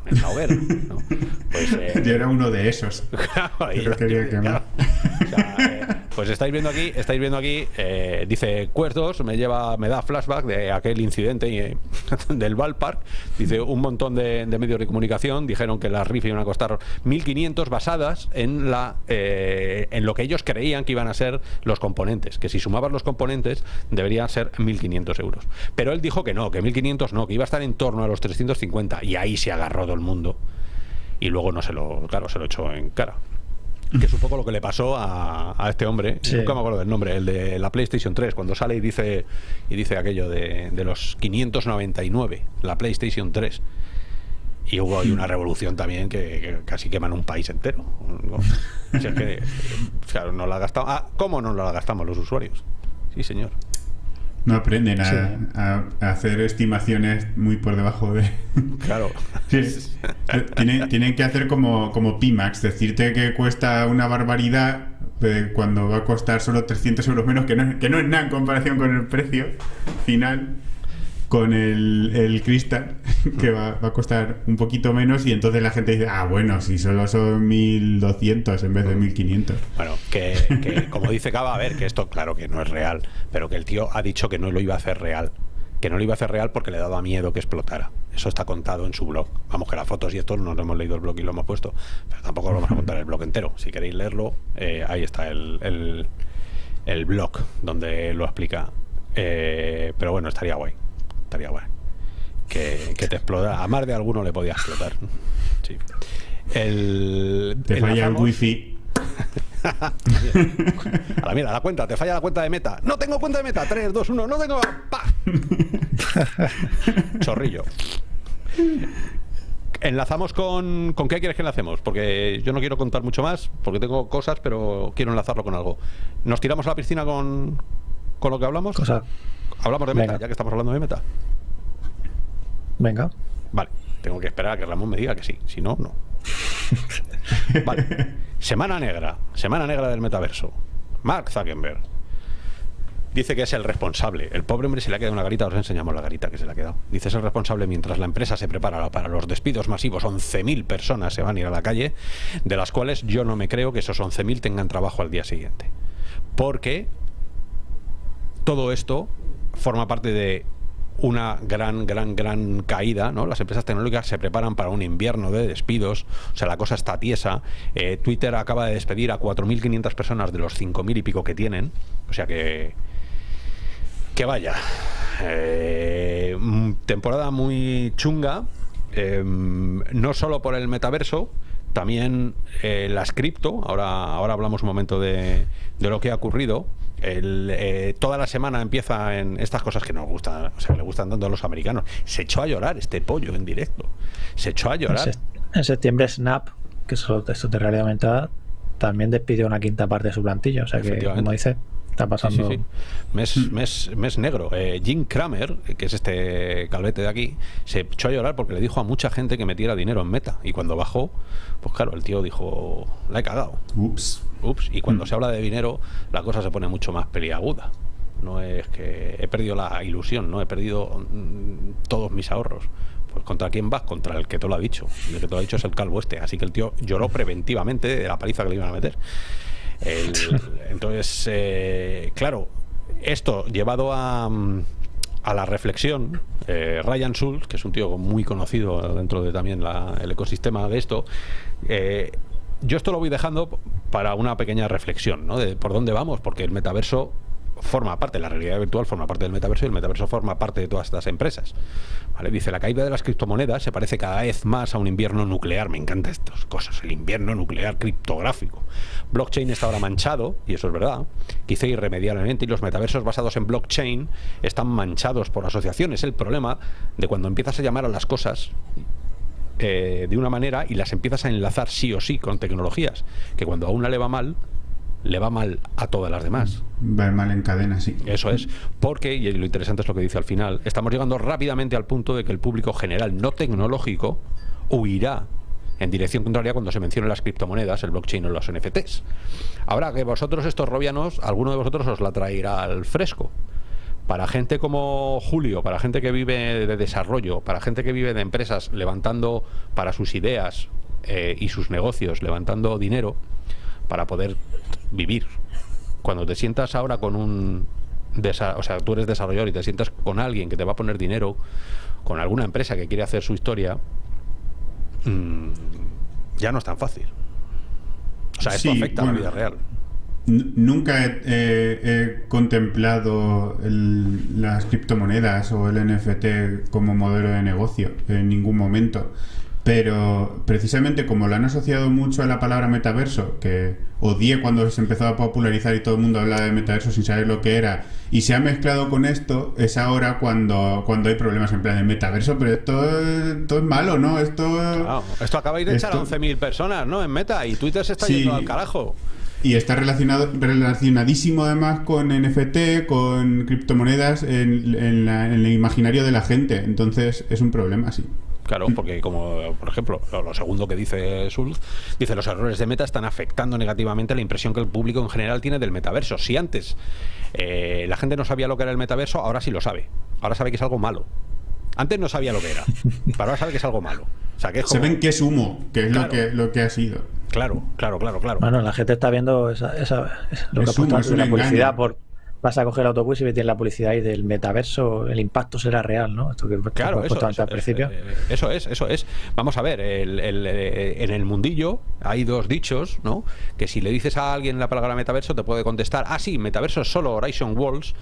S1: en la hoguera. ¿no? Pues, eh,
S2: Yo era uno de esos. Quería quemar.
S1: o sea, eh, pues estáis viendo aquí, estáis viendo aquí, eh, dice Cuerdos, me lleva, me da flashback de aquel incidente eh, del ballpark. Dice un montón de, medios de comunicación dijeron que las RIF iban a costar 1.500 basadas en la eh, en lo que ellos creían que iban a ser los componentes, que si sumabas los componentes deberían ser 1.500 euros. Pero él dijo que no, que 1.500 no, que iba a estar en torno a los 350 y ahí se agarró todo el mundo y luego no se lo, claro, se lo echó en cara. Que es un poco lo que le pasó a, a este hombre,
S3: Sí.
S1: nunca me acuerdo del nombre, el de la PlayStation 3, cuando sale y dice y dice aquello de, de los 599, la PlayStation 3. Y hubo ahí una revolución también que, que casi queman un país entero. O sea que, claro, no la gastamos. Ah, ¿cómo no la gastamos los usuarios? Sí, señor.
S2: No aprenden a,
S3: Sí.
S2: a- a hacer estimaciones muy por debajo de...
S1: Claro.
S2: Sí, tienen, tienen que hacer como, como Pimax, decirte que cuesta una barbaridad eh, cuando va a costar solo 300 euros menos, que no, que no es nada en comparación con el precio final, con el, cristal, que va, va a costar un poquito menos y entonces la gente dice, ah, bueno, si solo son 1200 en vez de 1500.
S1: Bueno, que, como dice Cava, a ver, que esto claro que no es real, pero que el tío ha dicho que no lo iba a hacer real. Que no lo iba a hacer real porque le daba miedo que explotara. Eso está contado en su blog. Vamos, que las fotos y esto nos lo hemos leído el blog y lo hemos puesto. Pero tampoco lo vamos a contar el blog entero. Si queréis leerlo, eh, ahí está el, el, el blog donde lo explica. Eh, pero bueno, estaría guay. Estaría guay. Que, que te explota. A más de alguno le podía explotar. Sí. El,
S2: Te falla el wifi.
S1: a la mierda, la cuenta, te falla la cuenta de meta. No tengo cuenta de meta. 3, 2, 1, no tengo. ¡Pa! Chorrillo. Enlazamos con. ¿Con qué quieres que enlacemos? Porque yo no quiero contar mucho más, porque tengo cosas, pero quiero enlazarlo con algo. ¿Nos tiramos a la piscina con, con lo que hablamos?
S3: Cosa.
S1: Hablamos de meta,
S3: Venga.
S1: ya que estamos hablando de meta.
S3: Venga.
S1: Vale, tengo que esperar a que Ramón me diga que sí, si no, no. Vale. Semana negra, semana negra del metaverso. Mark Zuckerberg dice que es el responsable. El pobre hombre se le ha quedado una garita, os enseñamos la garita que se le ha quedado. Dice es el responsable mientras la empresa se prepara para los despidos masivos. 11.000 personas se van a ir a la calle, de las cuales yo no me creo que esos 11.000 tengan trabajo al día siguiente. Porque todo esto forma parte de una gran, gran, gran caída, ¿no? Las empresas tecnológicas se preparan para un invierno de despidos, o sea, la cosa está tiesa. Eh, Twitter acaba de despedir a 4.500 personas de los 5.000 y pico que tienen, o sea que... Que vaya. Eh, temporada muy chunga, eh, no solo por el metaverso, también eh, las cripto, ahora, ahora hablamos un momento de, de lo que ha ocurrido. El, eh, toda la semana empieza en estas cosas que nos gustan, o sea, le gustan tanto a los americanos. Se echó a llorar este pollo en directo. Se echó a llorar.
S3: en septiembre Snap, que es texto de realidad aumentada, también despidió una quinta parte de su plantilla. O sea que,
S1: Efectivamente.
S3: como dice, está
S1: Sí,
S3: pasando.
S1: sí, sí. Mes, mes, mes negro. Eh, Jim Kramer, que es este calvete de aquí, se echó a llorar porque le dijo a mucha gente que metiera dinero en meta. Y cuando bajó, pues claro, el tío dijo, la he cagado.
S2: Ups.
S1: Ups. Y cuando
S2: Mm.
S1: se habla de dinero, la cosa se pone mucho más peliaguda. No es que he perdido la ilusión, no he perdido mm, todos mis ahorros. Pues contra quién vas? Contra el que te lo ha dicho. El que te lo ha dicho es el calvo este. Así que el tío lloró preventivamente de la paliza que le iban a meter. entonces, eh, claro, esto llevado a, a la reflexión, eh, Ryan Schultz, que es un tío muy conocido dentro de también el ecosistema de esto, eh, yo esto lo voy dejando para una pequeña reflexión, ¿no? De por dónde vamos, porque el metaverso forma parte, la realidad virtual forma parte del metaverso y el metaverso forma parte de todas estas empresas. Dice, la caída de las criptomonedas se parece cada vez más a un invierno nuclear. Me encantan estas cosas, el invierno nuclear criptográfico. Blockchain está ahora manchado, y eso es verdad, quizá irremediablemente, y los metaversos basados en blockchain están manchados por asociaciones. El problema de cuando empiezas a llamar a las cosas eh, de una manera y las empiezas a enlazar sí o sí con tecnologías, que cuando a una le va mal, le va mal a todas las demás.
S2: Va mal en cadena, sí.
S1: Eso es. Porque, y lo interesante es lo que dice al final, estamos llegando rápidamente al punto de que el público general no tecnológico huirá en dirección contraria cuando se mencionen las criptomonedas, el blockchain o los NFTs. Ahora que vosotros, estos robianos, alguno de vosotros os la traerá al fresco. Para gente como Julio, para gente que vive de desarrollo, para gente que vive de empresas levantando para sus ideas eh, y sus negocios, levantando dinero para poder vivir. Cuando te sientas ahora con un... O sea, tú eres desarrollador y te sientas con alguien que te va a poner dinero, con alguna empresa que quiere hacer su historia, mm, ya no es tan fácil. O sea, esto afecta a la vida real.
S2: Nunca he, contemplado las criptomonedas o el NFT como modelo de negocio en ningún momento. Pero precisamente como lo han asociado mucho a la palabra metaverso, que odié cuando se empezó a popularizar y todo el mundo hablaba de metaverso sin saber lo que era, y se ha mezclado con esto, es ahora cuando, cuando hay problemas en plan de metaverso, pero esto, es malo, ¿no? Esto,
S1: esto acaba de echar a 11.000 personas, ¿no? En meta, y Twitter se está yendo al carajo.
S2: Y está relacionado, relacionadísimo además con NFT, con criptomonedas en, en el imaginario de la gente. Entonces es un problema, sí.
S1: Claro, porque como por ejemplo, lo, segundo que dice Schultz, dice los errores de meta están afectando negativamente la impresión que el público en general tiene del metaverso. Si antes eh, la gente no sabía lo que era el metaverso, ahora sí lo sabe. Ahora sabe que es algo malo. Antes no sabía lo que era, pero ahora sabe que es algo malo. O sea, que
S2: Se ven que es humo, que es lo, que, lo que ha sido.
S1: Claro, claro, claro, claro.
S3: Bueno, la gente está viendo esa, lo que ha puesto la publicidad por vas a coger el autobús y ves la publicidad ahí del metaverso, el impacto será real, ¿no?
S1: Esto que claro, eso, eso, al principio. Eh, eso es, eso es. Vamos a ver, eh, en el mundillo hay dos dichos, ¿no? Que si le dices a alguien la palabra metaverso te puede contestar, ah, sí, metaverso es solo Horizon Walls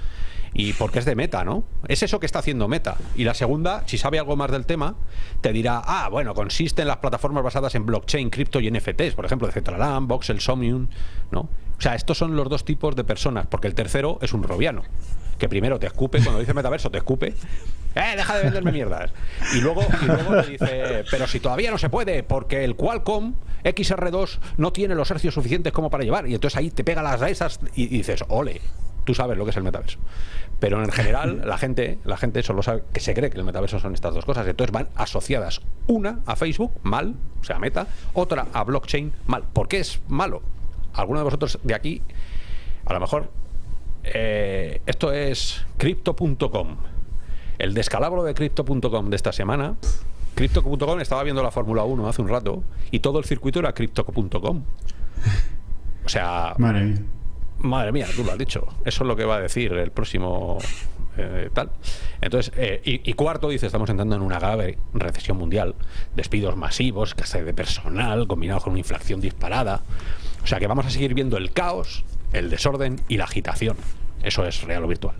S1: y porque es de meta, ¿no? Es eso que está haciendo meta. Y la segunda, si sabe algo más del tema, te dirá, ah, bueno, consiste en las plataformas basadas en blockchain, cripto y NFTs, por ejemplo, de Cetraland, Voxel, Somnium, ¿no? O sea, estos son los dos tipos de personas, porque el tercero es un robiano, que primero te escupe, cuando dice metaverso te escupe, ¡eh, deja de venderme mierdas! Y luego, y luego te dice, pero si todavía no se puede, porque el Qualcomm XR2 no tiene los hercios suficientes como para llevar, y entonces ahí te pega las esas y, dices, ole, tú sabes lo que es el metaverso. Pero en general, la gente, la gente solo sabe que se cree que el metaverso son estas dos cosas. Entonces van asociadas. Una a Facebook, mal, o sea, meta, otra a blockchain, mal. ¿Por qué es malo? alguno de vosotros de aquí, a lo mejor, eh, esto es crypto.com. El descalabro de crypto.com de esta semana. Crypto.com estaba viendo la Fórmula 1 hace un rato y todo el circuito era crypto.com. O sea.
S2: Madre mía.
S1: Madre mía, tú lo has dicho. Eso es lo que va a decir el próximo eh, tal. Entonces, eh, y, cuarto, dice, estamos entrando en una grave recesión mundial, despidos masivos, escasez de personal, combinado con una inflación disparada. O sea que vamos a seguir viendo el caos, el desorden y la agitación. Eso es real o virtual.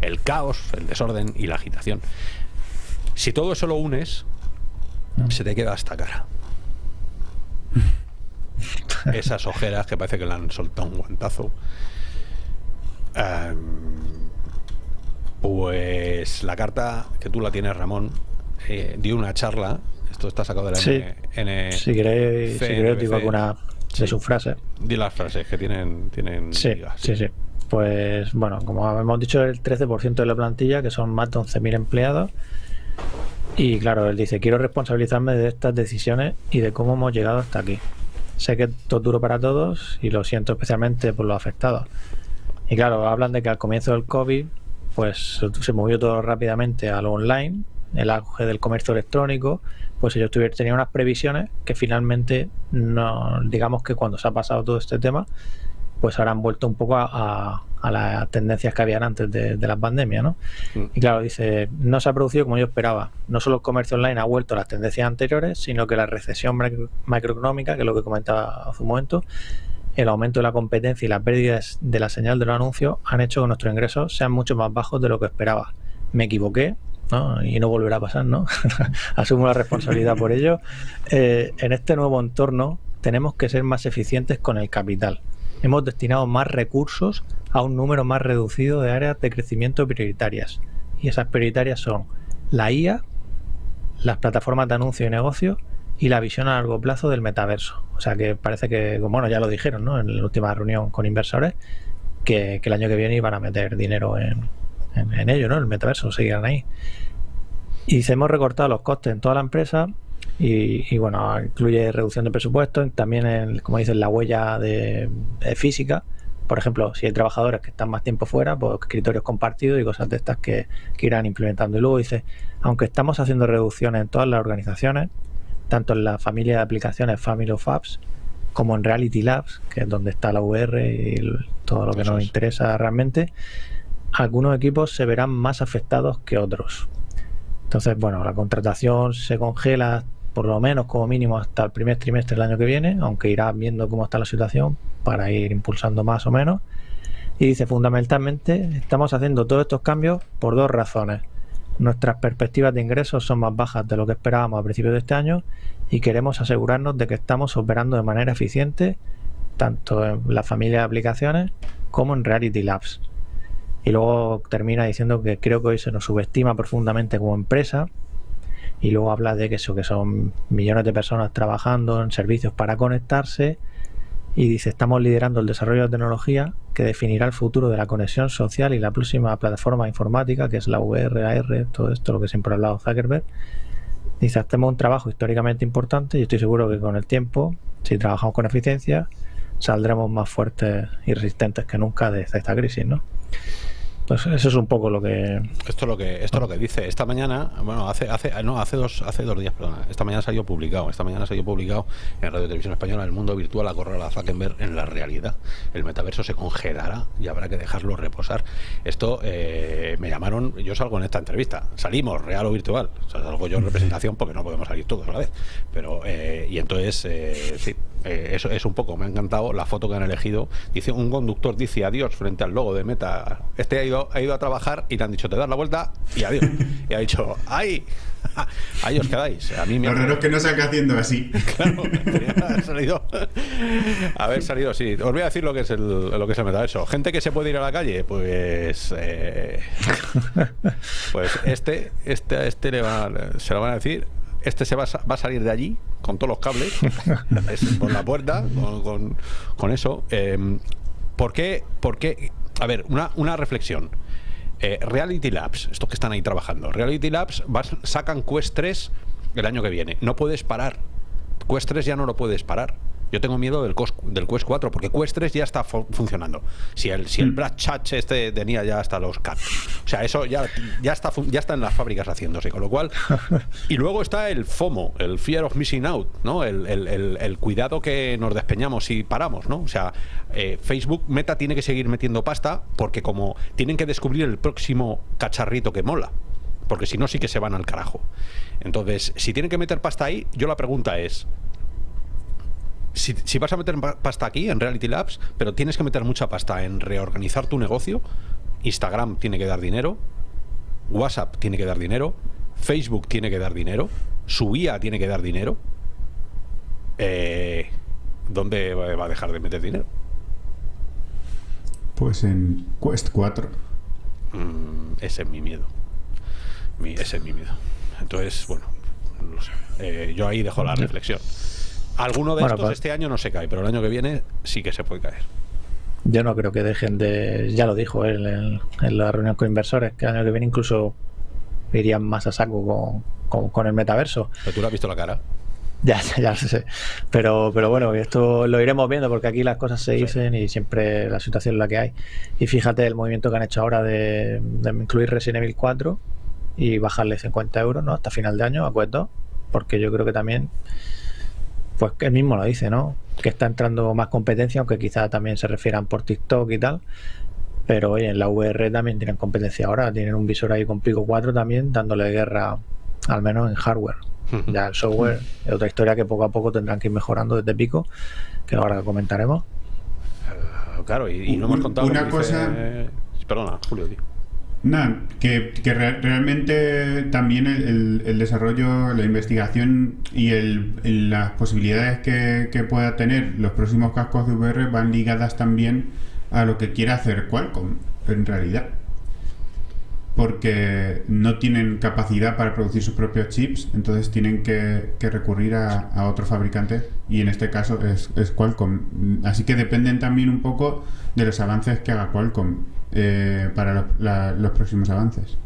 S1: El caos, el desorden y la agitación. Si todo eso lo unes, se te queda hasta cara. Esas ojeras que parece que le han soltado un guantazo. Pues la carta que tú la tienes, Ramón, eh, dio una charla. Esto está sacado de la
S3: sí. N si queréis, si queréis digo alguna de su frase.
S1: Di las frases que tienen. tienen
S3: sí, sí, sí. Pues bueno, como hemos dicho, el 13% de la plantilla, que son más de 11.000 empleados. Y claro, él dice: Quiero responsabilizarme de estas decisiones y de cómo hemos llegado hasta aquí. Sé que esto es duro para todos y lo siento especialmente por los afectados. Y claro, hablan de que al comienzo del COVID pues se movió todo rápidamente a lo online el auge del comercio electrónico, pues ellos tenían unas previsiones que finalmente, no, digamos que cuando se ha pasado todo este tema, pues ahora han vuelto un poco a, las tendencias que habían antes de, la pandemia, ¿no? Mm. Y claro, dice, no se ha producido como yo esperaba. No solo el comercio online ha vuelto a las tendencias anteriores, sino que la recesión macroeconómica, que es lo que comentaba hace un momento, el aumento de la competencia y las pérdidas de la señal de los anuncios han hecho que nuestros ingresos sean mucho más bajos de lo que esperaba. Me equivoqué, ¿no? y no volverá a pasar, ¿no? Asumo la responsabilidad por ello. Eh, en este nuevo entorno tenemos que ser más eficientes con el capital hemos destinado más recursos a un número más reducido de áreas de crecimiento prioritarias. Y esas prioritarias son la IA, las plataformas de anuncio y negocio y la visión a largo plazo del metaverso. O sea que parece que, bueno, ya lo dijeron ¿no? en la última reunión con inversores, que, el año que viene iban a meter dinero en, en, ello, ¿no? El metaverso, seguirán ahí. Y se hemos recortado los costes en toda la empresa y, bueno, incluye reducción de presupuesto, también, como dicen, la huella de, física. Por ejemplo, si hay trabajadores que están más tiempo fuera, pues escritorios compartidos y cosas de estas que, irán implementando. Y luego dice, aunque estamos haciendo reducciones en todas las organizaciones, tanto en la familia de aplicaciones Family of Apps como en Reality Labs, que es donde está la VR y todo lo que nos interesa realmente, algunos equipos se verán más afectados que otros. Entonces, bueno, la contratación se congela por lo menos como mínimo hasta el primer trimestre del año que viene, aunque irá viendo cómo está la situación para ir impulsando más o menos. Y dice, fundamentalmente, estamos haciendo todos estos cambios por dos razones. Nuestras perspectivas de ingresos son más bajas de lo que esperábamos a principios de este año y queremos asegurarnos de que estamos operando de manera eficiente tanto en la familia de aplicaciones como en Reality Labs. Y luego termina diciendo que creo que hoy se nos subestima profundamente como empresa y luego habla de que eso que son millones de personas trabajando en servicios para conectarse y dice estamos liderando el desarrollo de tecnología que definirá el futuro de la conexión social y la próxima plataforma informática que es la VR, AR, todo esto lo que siempre ha hablado Zuckerberg dice hacemos un trabajo históricamente importante y estoy seguro que con el tiempo si trabajamos con eficiencia saldremos más fuertes y resistentes que nunca de esta crisis ¿no? Pues eso es un poco lo que
S1: esto es lo que esto es lo que dice. Esta mañana bueno hace hace no hace dos hace dos días perdona. Esta mañana salió publicado esta mañana salió publicado en Radio Televisión Española el mundo virtual a correr a Zuckerberg en la realidad. El metaverso se congelará y habrá que dejarlo reposar. Esto eh, me llamaron yo salgo en esta entrevista. Salimos real o virtual. Salgo yo en representación porque no podemos salir todos a la vez. Pero eh, y entonces eh, eh, eso es un poco, me ha encantado la foto que han elegido. Dice, un conductor dice adiós frente al logo de Meta. Este ha ido, ha ido a trabajar y le han dicho, te das la vuelta y adiós. y ha dicho, ¡ay! Ahí os quedáis. A mí me
S2: Lo raro es que no salga haciendo así. Claro,
S1: haber salido. Haber salido, sí. Os voy a decir lo que es el, lo que es el metaverso. Gente que se puede ir a la calle, pues. Eh, pues este, este, este le va, se lo van a decir este se va, va, a salir de allí con todos los cables por la puerta, con, eso. Eh, ¿por, qué, ¿Por qué? A ver, una, una reflexión. Eh, Reality Labs, estos que están ahí trabajando, Reality Labs sacan Quest 3 el año que viene. No puedes parar. Quest 3 ya no lo puedes parar. Yo tengo miedo del, del Quest 4 porque Quest 3 ya está funcionando. Si el, si el mm. Brad Chatch este tenía ya hasta los CAT. O sea, eso ya, ya, está, ya está en las fábricas haciéndose. Con lo cual. Y luego está el FOMO, el Fear of Missing Out, ¿no? El, el, cuidado que nos despeñamos si paramos, ¿no? O sea, eh, Facebook Meta tiene que seguir metiendo pasta porque como tienen que descubrir el próximo cacharrito que mola porque si no sí que se van al carajo. Entonces, si tienen que meter pasta ahí, yo la pregunta es, si, vas a meter pasta aquí en Reality Labs, pero tienes que meter mucha pasta en reorganizar tu negocio, Instagram tiene que dar dinero, WhatsApp tiene que dar dinero, Facebook tiene que dar dinero, su IA tiene que dar dinero, eh, ¿dónde va a dejar de meter dinero?
S2: Pues en Quest 4.
S1: Mm, ese es mi miedo. ese es mi miedo. Entonces, bueno, eh, yo ahí dejo la reflexión. Alguno de estos pues- este año no se cae, pero el año que viene sí que se puede caer.
S3: Yo no creo que dejen de. Ya lo dijo él en, la reunión con inversores, que el año que viene incluso irían más a saco con, el metaverso.
S1: Pero tú lo has visto la cara.
S3: Ya, ya lo sé. Pero, pero bueno, esto lo iremos viendo porque aquí las cosas se dicen y siempre la situación es la que hay. Y fíjate el movimiento que han hecho ahora de, de incluir Resident Evil 4 y bajarle 50 euros, ¿no? Hasta final de año, acuerdo, porque yo creo que también, pues que él mismo lo dice, ¿no? Que está entrando más competencia, aunque quizá también se refieran por TikTok y tal. Pero oye, en la VR también tienen competencia ahora, tienen un visor ahí con Pico 4 también, dándole guerra, al menos en hardware. Ya el software es otra historia que poco a poco tendrán que ir mejorando desde Pico, que ahora comentaremos.
S1: Claro, y, no hemos contado.
S2: Una cosa.
S1: Perdona, Julio, tío.
S2: No, que, realmente también el, desarrollo, la investigación y el, las posibilidades que, que, pueda tener los próximos cascos de VR van ligadas también a lo que quiere hacer Qualcomm, en realidad porque no tienen capacidad para producir sus propios chips, entonces tienen que, recurrir a, a, otro fabricante y en este caso es, Qualcomm. Así que dependen también un poco de los avances que haga Qualcomm eh, para los próximos avances.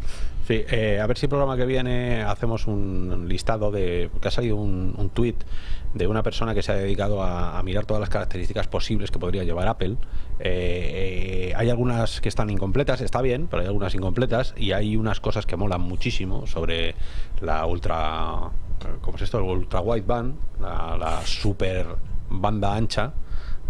S1: Sí, eh, a ver si el programa que viene hacemos un listado de... que ha salido un, un tweet de una persona que se ha dedicado a, mirar todas las características posibles que podría llevar Apple. Eh, hay algunas que están incompletas, está bien, pero hay algunas incompletas y hay unas cosas que molan muchísimo sobre la ultra... ¿Cómo es esto? El ultra wideband, la, la super banda ancha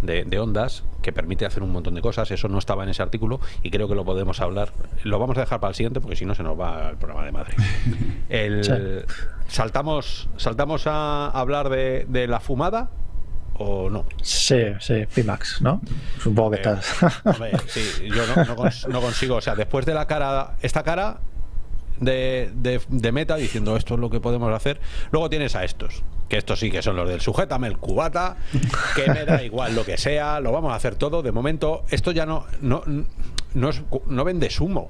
S1: de, ondas que permite hacer un montón de cosas. Eso no estaba en ese artículo y creo que lo podemos hablar. Lo vamos a dejar para el siguiente porque si no se nos va el programa de madre. El, saltamos, saltamos a hablar de, de la fumada o no?
S3: Sí, sí, Pimax, ¿no? Supongo que eh, estás.
S1: sí, yo no, consigo, o sea, después de la cara, esta cara de, de, meta diciendo esto es lo que podemos hacer, luego tienes a estos, que estos sí que son los del sujétame el cubata, que me da igual lo que sea, lo vamos a hacer todo. De momento, esto ya no, no, no, no vendes humo,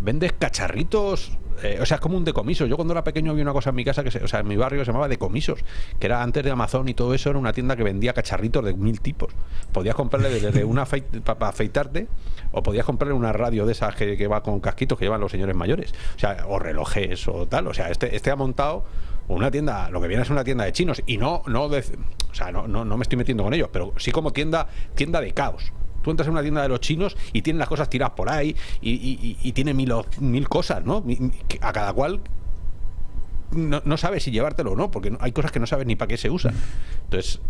S1: vendes cacharritos. Eh, o sea, es como un decomiso. Yo cuando era pequeño vi una cosa en mi casa, que se, o sea, en mi barrio se llamaba decomisos, que era antes de Amazon y todo eso, era una tienda que vendía cacharritos de mil tipos. Podías comprarle desde una para afeitarte, o podías comprarle una radio de esas que, que, va con casquitos que llevan los señores mayores. O sea, o relojes o tal. O sea, este, este ha montado una tienda, lo que viene es una tienda de chinos y no, no, o sea, no, no, me estoy metiendo con ellos, pero sí como tienda, tienda de caos. Tú entras en una tienda de los chinos y tienen las cosas tiradas por ahí y, tiene mil, mil cosas, ¿no? A cada cual no, no sabes si llevártelo o no, porque hay cosas que no sabes ni para qué se usan. Entonces,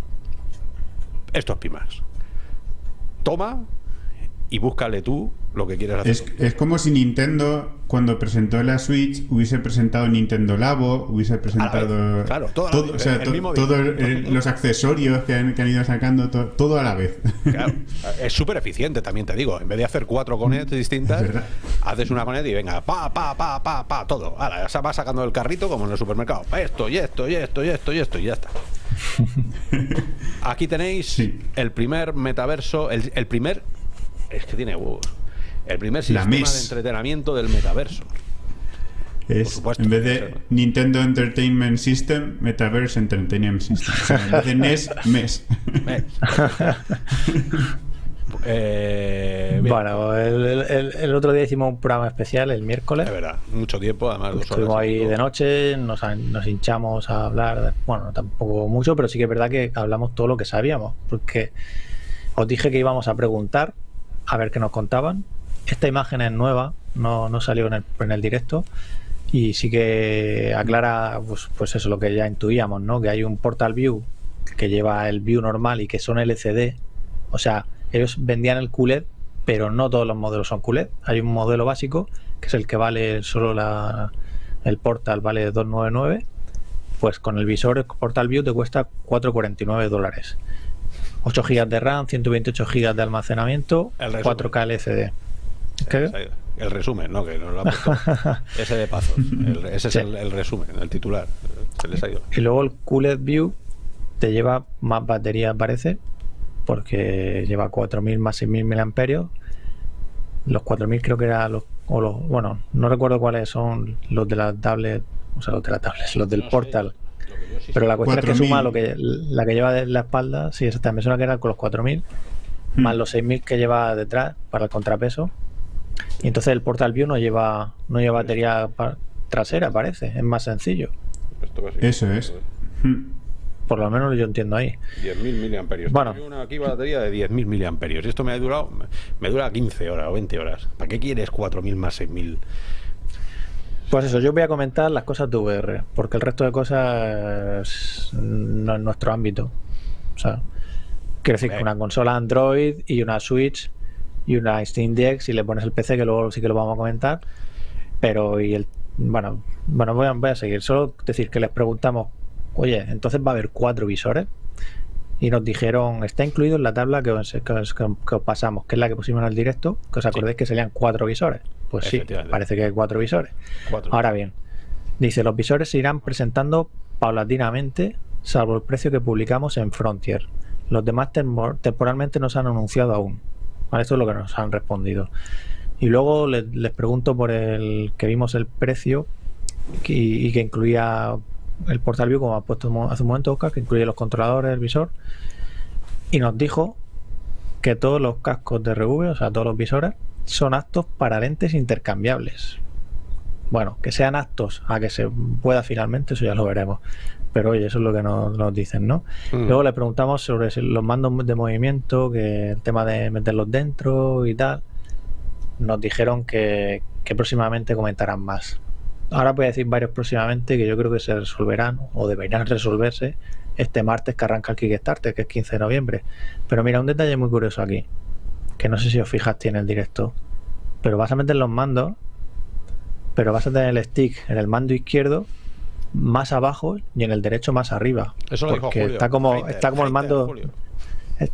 S1: esto es Pimax. Toma y búscale tú lo que quieras
S2: hacer. Es, como si Nintendo, cuando presentó la Switch, hubiese presentado Nintendo Labo, hubiese presentado
S1: claro,
S2: todo, todos los accesorios que han, ido sacando, todo a la vez.
S1: es súper eficiente, también te digo. En vez de hacer cuatro conetes distintas, haces una conet y venga, pa, pa, pa, pa, pa, todo. Ahora, ya va sacando el carrito como en el supermercado. Esto y esto y esto y esto y esto y ya está. Aquí tenéis el primer metaverso, el, el primer es que tiene El primer sistema de entretenimiento del metaverso.
S2: Es, en vez de Nintendo Entertainment System, Metaverse Entertainment System. en vez de NES, MES.
S3: Eh, bueno, el, otro día hicimos un programa especial, el miércoles.
S1: Es verdad, mucho tiempo, además.
S3: Dos Estuvimos ahí de noche, nos, nos, hinchamos a hablar, bueno, tampoco mucho, pero sí que es verdad que hablamos todo lo que sabíamos, porque os dije que íbamos a preguntar a ver qué nos contaban. Esta imagen es nueva, no, no salió en el, en el, directo y sí que aclara pues, pues eso lo que ya intuíamos, ¿no? Que hay un Portal View que lleva el View normal y que son LCD. O sea, ellos vendían el QLED, pero no todos los modelos son QLED. Hay un modelo básico, que es el que vale solo la, el Portal, vale 299. Pues con el visor Portal View te cuesta 4,49 dólares. 8 GB de RAM, 128 GB de almacenamiento, 4K LCD.
S1: El resumen, ¿no? Que nos lo ha puesto ese de paso. ese es el, resumen, el titular. Se les ha ido.
S3: Y luego el QLED View te lleva más batería, parece, porque lleva 4000 más 6000 mAh. Los 4000 creo que eran los, o los. Bueno, no recuerdo cuáles son los de la tablet, o sea, los de la tablet, los del Portal. Pero la cuestión es que suma lo que, la que lleva de la espalda, sí, me suena que era con los 4.000, hmm. más los 6.000 que lleva detrás para el contrapeso. Y entonces el Portal View no lleva, no lleva batería trasera, parece, es más sencillo.
S2: Eso es.
S3: Hmm. Por lo menos yo entiendo ahí.
S1: 10.000 miliamperios. Bueno. Tengo una aquí batería de 10.000 miliamperios. Esto me ha durado, me dura 15 horas o 20 horas. ¿Para qué quieres 4.000 más 6.000?
S3: Pues eso, yo voy a comentar las cosas de VR, porque el resto de cosas no es nuestro ámbito. O sea, quiero decir que una consola Android y una Switch y una Steam Deck, si le pones el PC, que luego sí que lo vamos a comentar. Pero, y el. Bueno, bueno voy a, voy a seguir. Solo decir que les preguntamos, oye, entonces va a haber cuatro visores y nos dijeron, está incluido en la tabla que os, pasamos, que es la que pusimos en el directo, que os acordéis que serían cuatro visores. Pues sí, parece que hay cuatro visores. Ahora bien, dice, los visores se irán presentando paulatinamente, salvo el precio que publicamos en Frontier. Los demás temporalmente no se han anunciado aún. Esto es lo que nos han respondido. Y luego les, pregunto por el que vimos el precio y que incluía el Portal View, como ha puesto hace un momento Oscar, que incluye los controladores, el visor, y nos dijo que todos los cascos de RV, o sea, todos los visores, son aptos para lentes intercambiables. Bueno, que sean aptos a que se pueda finalmente, eso ya lo veremos. Pero oye, eso es lo que nos, dicen, ¿no? Mm. Luego le preguntamos sobre los mandos de movimiento, que el tema de meterlos dentro y tal. Nos dijeron que, que próximamente comentarán más ahora voy a decir varios próximamente que yo creo que se resolverán o deberían resolverse este martes que arranca el Kickstarter, que es 15 de noviembre. Pero mira, un detalle muy curioso aquí, que no sé si os fijaste en el directo, pero vas a meter los mandos, pero vas a tener el stick en el mando izquierdo más abajo y en el derecho más arriba.
S1: Eso lo
S3: porque
S1: dijo
S3: está como está como el mando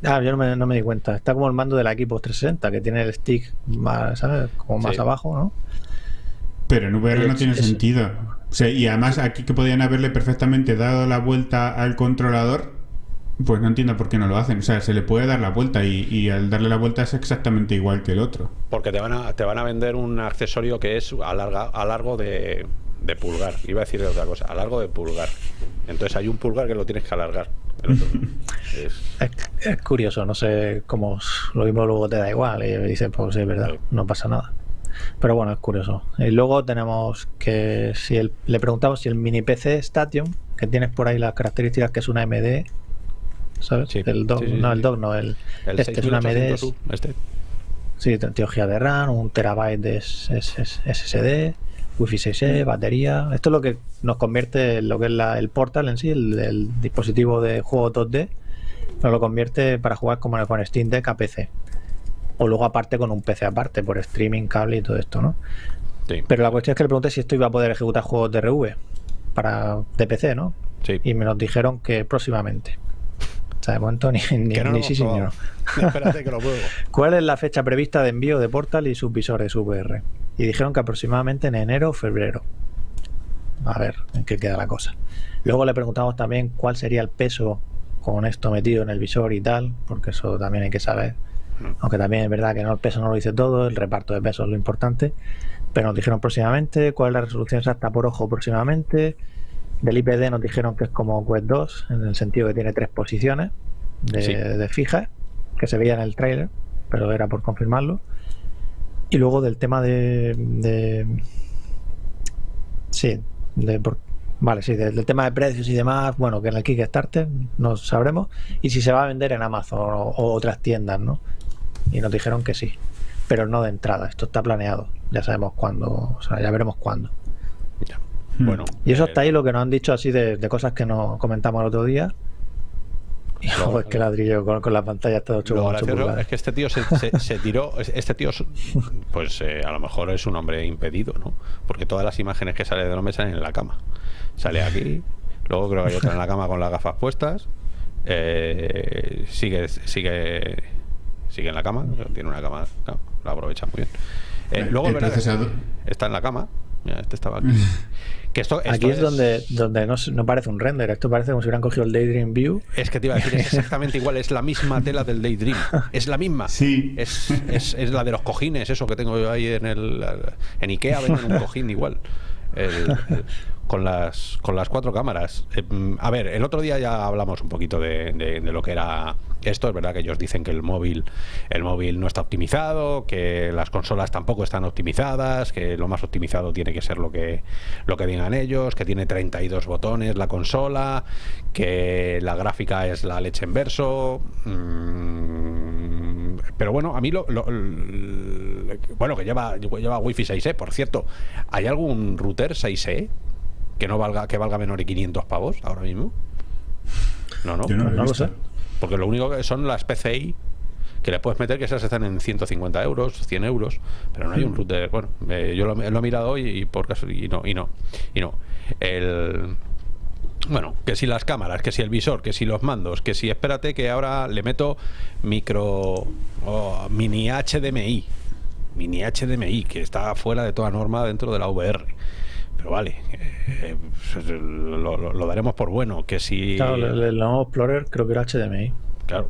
S3: Ah, yo no me, di cuenta. Está como el mando de la Equipo 360, que tiene el stick más, ¿sabes? Como más abajo, ¿no?
S2: Pero en VR no tiene sentido. y además aquí que podían haberle perfectamente dado la vuelta al controlador, pues no entiendo por qué no lo hacen. O sea, se le puede dar la vuelta y, al darle la vuelta es exactamente igual que el otro.
S1: Porque te van a, te van a vender un accesorio que es a, larga, a largo de, pulgar. Iba a decir otra cosa, a largo de pulgar. Entonces hay un pulgar que lo tienes que alargar.
S3: es... curioso, no sé cómo lo mismo luego te da igual y dice, pues es verdad, no pasa nada. Pero bueno, es curioso. Y luego tenemos que si el, le preguntamos si el mini PC Station, que tienes por ahí las características que es una MD, ¿sabes? el dock, no, el dock no, el, este es una MD. Este. Sí, teología de RAM, un terabyte de SSD, Wi-Fi 6E, batería. Esto es lo que nos convierte en lo que es el portal en sí, el, dispositivo de juego 2D, nos lo convierte para jugar como con Steam Deck a PC o luego aparte con un PC aparte, por streaming, cable y todo esto, ¿no? Pero la cuestión es que le pregunté si esto iba a poder ejecutar juegos de RV para de PC, ¿no?
S1: Sí.
S3: Y me nos dijeron que próximamente. O sea, de momento ni, ni, sí, señor.
S1: Espérate que lo puedo.
S3: ¿Cuál es la fecha prevista de envío de Portal y sus visores VR? Y dijeron que aproximadamente en enero o febrero. A ver en qué queda la cosa. Luego le preguntamos también cuál sería el peso con esto metido en el visor y tal, porque eso también hay que saber. Aunque también es verdad que no el peso no lo dice todo, el reparto de peso es lo importante. Pero nos dijeron próximamente cuál es la resolución exacta por ojo próximamente. Del IPD nos dijeron que es como Quest 2, en el sentido que tiene tres posiciones de, fija, que se veía en el trailer, pero era por confirmarlo. Y luego del tema de. de sí, de, Vale, sí, del, tema de precios y demás, bueno, que en el Kickstarter no sabremos. Y si se va a vender en Amazon o otras tiendas, ¿no? Y nos dijeron que sí, pero no de entrada, esto está planeado, ya sabemos cuándo, o sea, ya veremos cuándo.
S1: Hmm. Bueno,
S3: y eso está ahí lo que nos han dicho así de, cosas que nos comentamos el otro día. Y es que ladrillo con, la pantalla está 8,
S1: Es que este tío se, tiró. Este tío, pues eh, a lo mejor es un hombre impedido, ¿no? Porque todas las imágenes que sale de me salen en la cama. Sale aquí, luego creo que hay otra en la cama con las gafas puestas. Eh, sigue, sigue sigue en la cama, tiene una cama, la aprovecha muy bien. Eh, luego está en la cama, este estaba aquí.
S3: Que esto, aquí es, donde, donde no, parece un render, esto parece como si hubieran cogido el Daydream View.
S1: Es que te iba a decir, es exactamente igual, es la misma tela del Daydream, es la misma.
S2: Sí.
S1: Es, es, es la de los cojines, eso que tengo yo ahí en el. En Ikea venden un cojín igual. el, con las, con las cuatro cámaras. Eh, mm, a ver, el otro día ya hablamos un poquito de, lo que era esto. Es verdad que ellos dicen que el móvil, el móvil no está optimizado, que las consolas tampoco están optimizadas, que lo más optimizado tiene que ser lo que, lo que digan ellos, que tiene 32 botones la consola, que la gráfica es la leche en verso. Mm, pero bueno, a mí lo, bueno, que lleva, lleva Wi-Fi 6E, por cierto. ¿Hay algún router 6E que no valga, que valga menor de 500 pavos ahora mismo? No, no.
S2: Yo no lo
S3: no lo sé.
S1: Porque lo único que son las PCI que le puedes meter que esas están en 150 euros, 100 euros, pero no hay un router. Bueno, eh, yo lo, lo he mirado hoy y por caso y no, y no, y no. El. Bueno, que si las cámaras, que si el visor, que si los mandos, que si espérate que ahora le meto micro o mini HDMI, mini HDMI, que está fuera de toda norma dentro de la VR. Pero vale, eh, pues, lo, lo- lo daremos por bueno, que si...
S3: Claro, el, nuevo Explorer creo que era HDMI.
S1: Claro.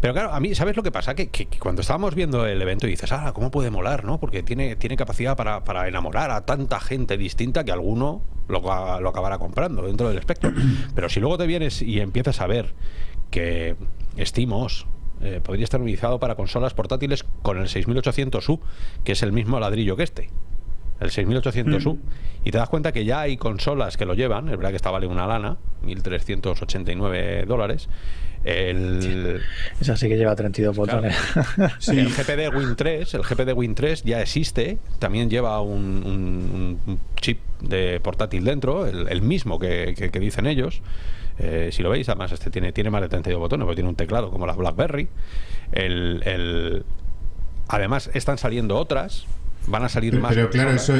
S1: Pero claro, a mí, ¿sabes lo que pasa? Que, que- que cuando estábamos viendo el evento dices, ah, ¿cómo puede molar, no? Porque tiene, tiene capacidad para, para enamorar a tanta gente distinta que alguno lo, lo acabará comprando dentro del espectro. Pero si luego te vienes y empiezas a ver que SteamOS eh, podría estar utilizado para consolas portátiles con el 6800U, que es el mismo ladrillo que este. El 6800U. Y te das cuenta que ya hay consolas que lo llevan. Es verdad que esta vale una lana, 1.389 dólares. El,
S3: Esa sí que lleva 32 botones.
S2: Sí.
S1: el GPD Win 3, el GPD Win 3 ya existe, también lleva un, un- un chip de portátil dentro, el, el mismo que, que- que dicen ellos. Eh, si lo veis, además este tiene, tiene más de 32 botones, porque tiene un teclado como la BlackBerry. El, el- además, están saliendo otras, van a salir
S2: Pero,
S1: más.
S2: pero claro, eso,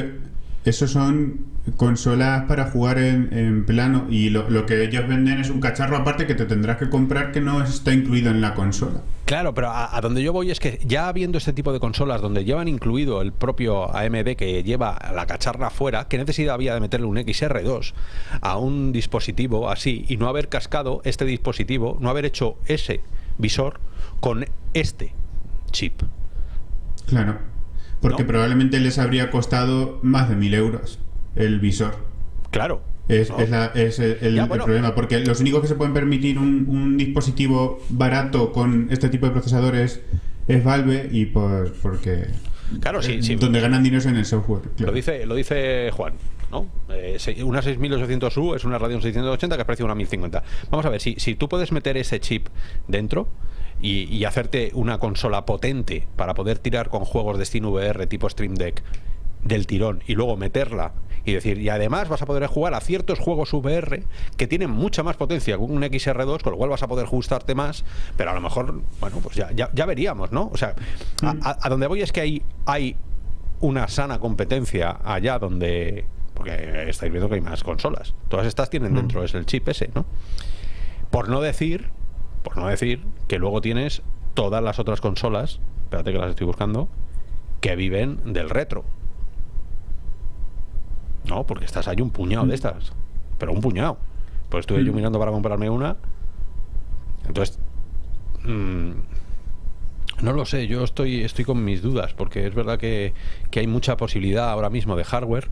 S2: eso son consolas para jugar en, en plano y lo, lo que ellos venden es un cacharro aparte que te tendrás que comprar que no está incluido en la consola.
S1: Claro, pero a, a donde yo voy es que ya habiendo este tipo de consolas donde llevan incluido el propio AMD que lleva la cacharra afuera, ¿qué necesidad había de meterle un XR2 a un dispositivo así y no haber cascado este dispositivo, no haber hecho ese visor con este chip?
S2: Claro. Porque
S1: ¿No?
S2: probablemente les habría costado más de mil euros el visor.
S1: Claro.
S2: Es,
S1: ¿no?
S2: es la- es el, el-
S1: Ya,
S2: el
S1: bueno.
S2: problema, porque los únicos que se pueden permitir un, un dispositivo barato con este tipo de procesadores es Valve y por, porque
S1: Claro, sí, sí.
S2: donde ganan dinero es en el software. claro.
S1: Lo dice, lo dice Juan, ¿no? Eh, una 6800U es una Radeon 680 que de una 1050. Vamos a ver, si, si tú puedes meter ese chip dentro y, y hacerte una consola potente para poder tirar con juegos de Steam VR tipo Stream Deck del tirón y luego meterla y decir, y además vas a poder jugar a ciertos juegos VR que tienen mucha más potencia que un XR2, con lo cual vas a poder ajustarte más, pero a lo mejor, bueno, pues ya, ya, ya veríamos, ¿no? O sea, a, a- a donde voy es que hay, hay una sana competencia allá donde. Porque estáis viendo que hay más consolas. Todas estas tienen dentro es el chip ese, ¿no? Por no decir, por no decir que luego tienes todas las otras consolas, espérate que las estoy buscando, que viven del retro. No, porque estas hay un puñado de estas. Pero un puñado. Pues estuve yo mirando para comprarme una. Entonces. mm, no lo sé, yo estoy, estoy con mis dudas, porque es verdad que, que hay mucha posibilidad ahora mismo de hardware,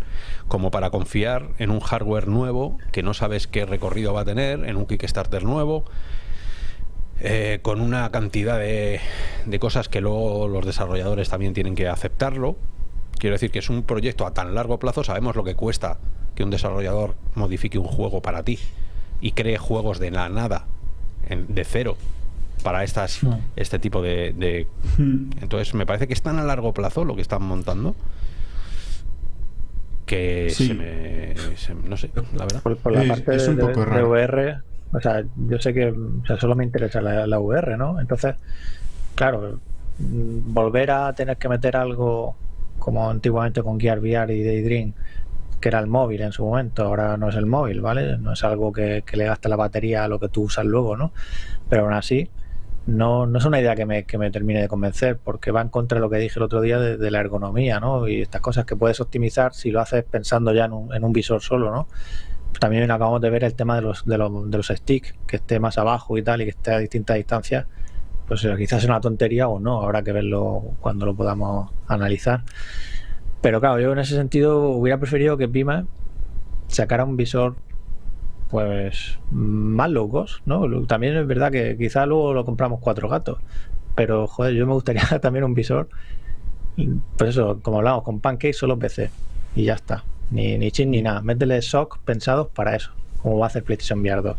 S1: como para confiar en un hardware nuevo, que no sabes qué recorrido va a tener, en un Kickstarter nuevo, eh, con una cantidad de, de cosas que luego los desarrolladores también tienen que aceptarlo. Quiero decir que es un proyecto a tan largo plazo, sabemos lo que cuesta que un desarrollador modifique un juego para ti y cree juegos de la nada, en- de cero, para estas, este tipo de, de-
S2: Hmm.
S1: Entonces me parece que es tan a largo plazo lo que están montando que
S2: Sí.
S1: se me... se- no sé, la verdad.
S3: Por, por la
S2: Es-
S3: parte
S2: es un
S3: de,
S2: poco
S3: de
S2: raro.
S3: VR, o sea, yo sé que solo me interesa la, la VR, ¿no? Entonces, claro, mm, volver a tener que meter algo como antiguamente con Gear VR y Daydream, que era el móvil en su momento, ahora no es el móvil, ¿vale? No es algo que, que le gasta la batería a lo que tú usas luego, ¿no? Pero aún así, no, no es una idea que me, que me termine de convencer, porque va en contra de lo que dije el otro día de, de la ergonomía, ¿no? Y estas cosas que puedes optimizar si lo haces pensando ya en un, en un visor solo, ¿no? También acabamos de ver el tema de los, de los, de los sticks, que esté más abajo y tal, y que esté a distintas distancias. Pues quizás es una tontería o no, habrá que verlo cuando lo podamos analizar. Pero claro, yo en ese sentido hubiera preferido que Pima sacara un visor pues más low cost, ¿no? También es verdad que quizá luego lo compramos cuatro gatos, pero joder, yo me gustaría también un visor, pues eso, como hablamos, con Pancake solo PC y ya está, ni, ni chin ni nada, métele SOC pensados para eso, como va a hacer PlayStation VR 2.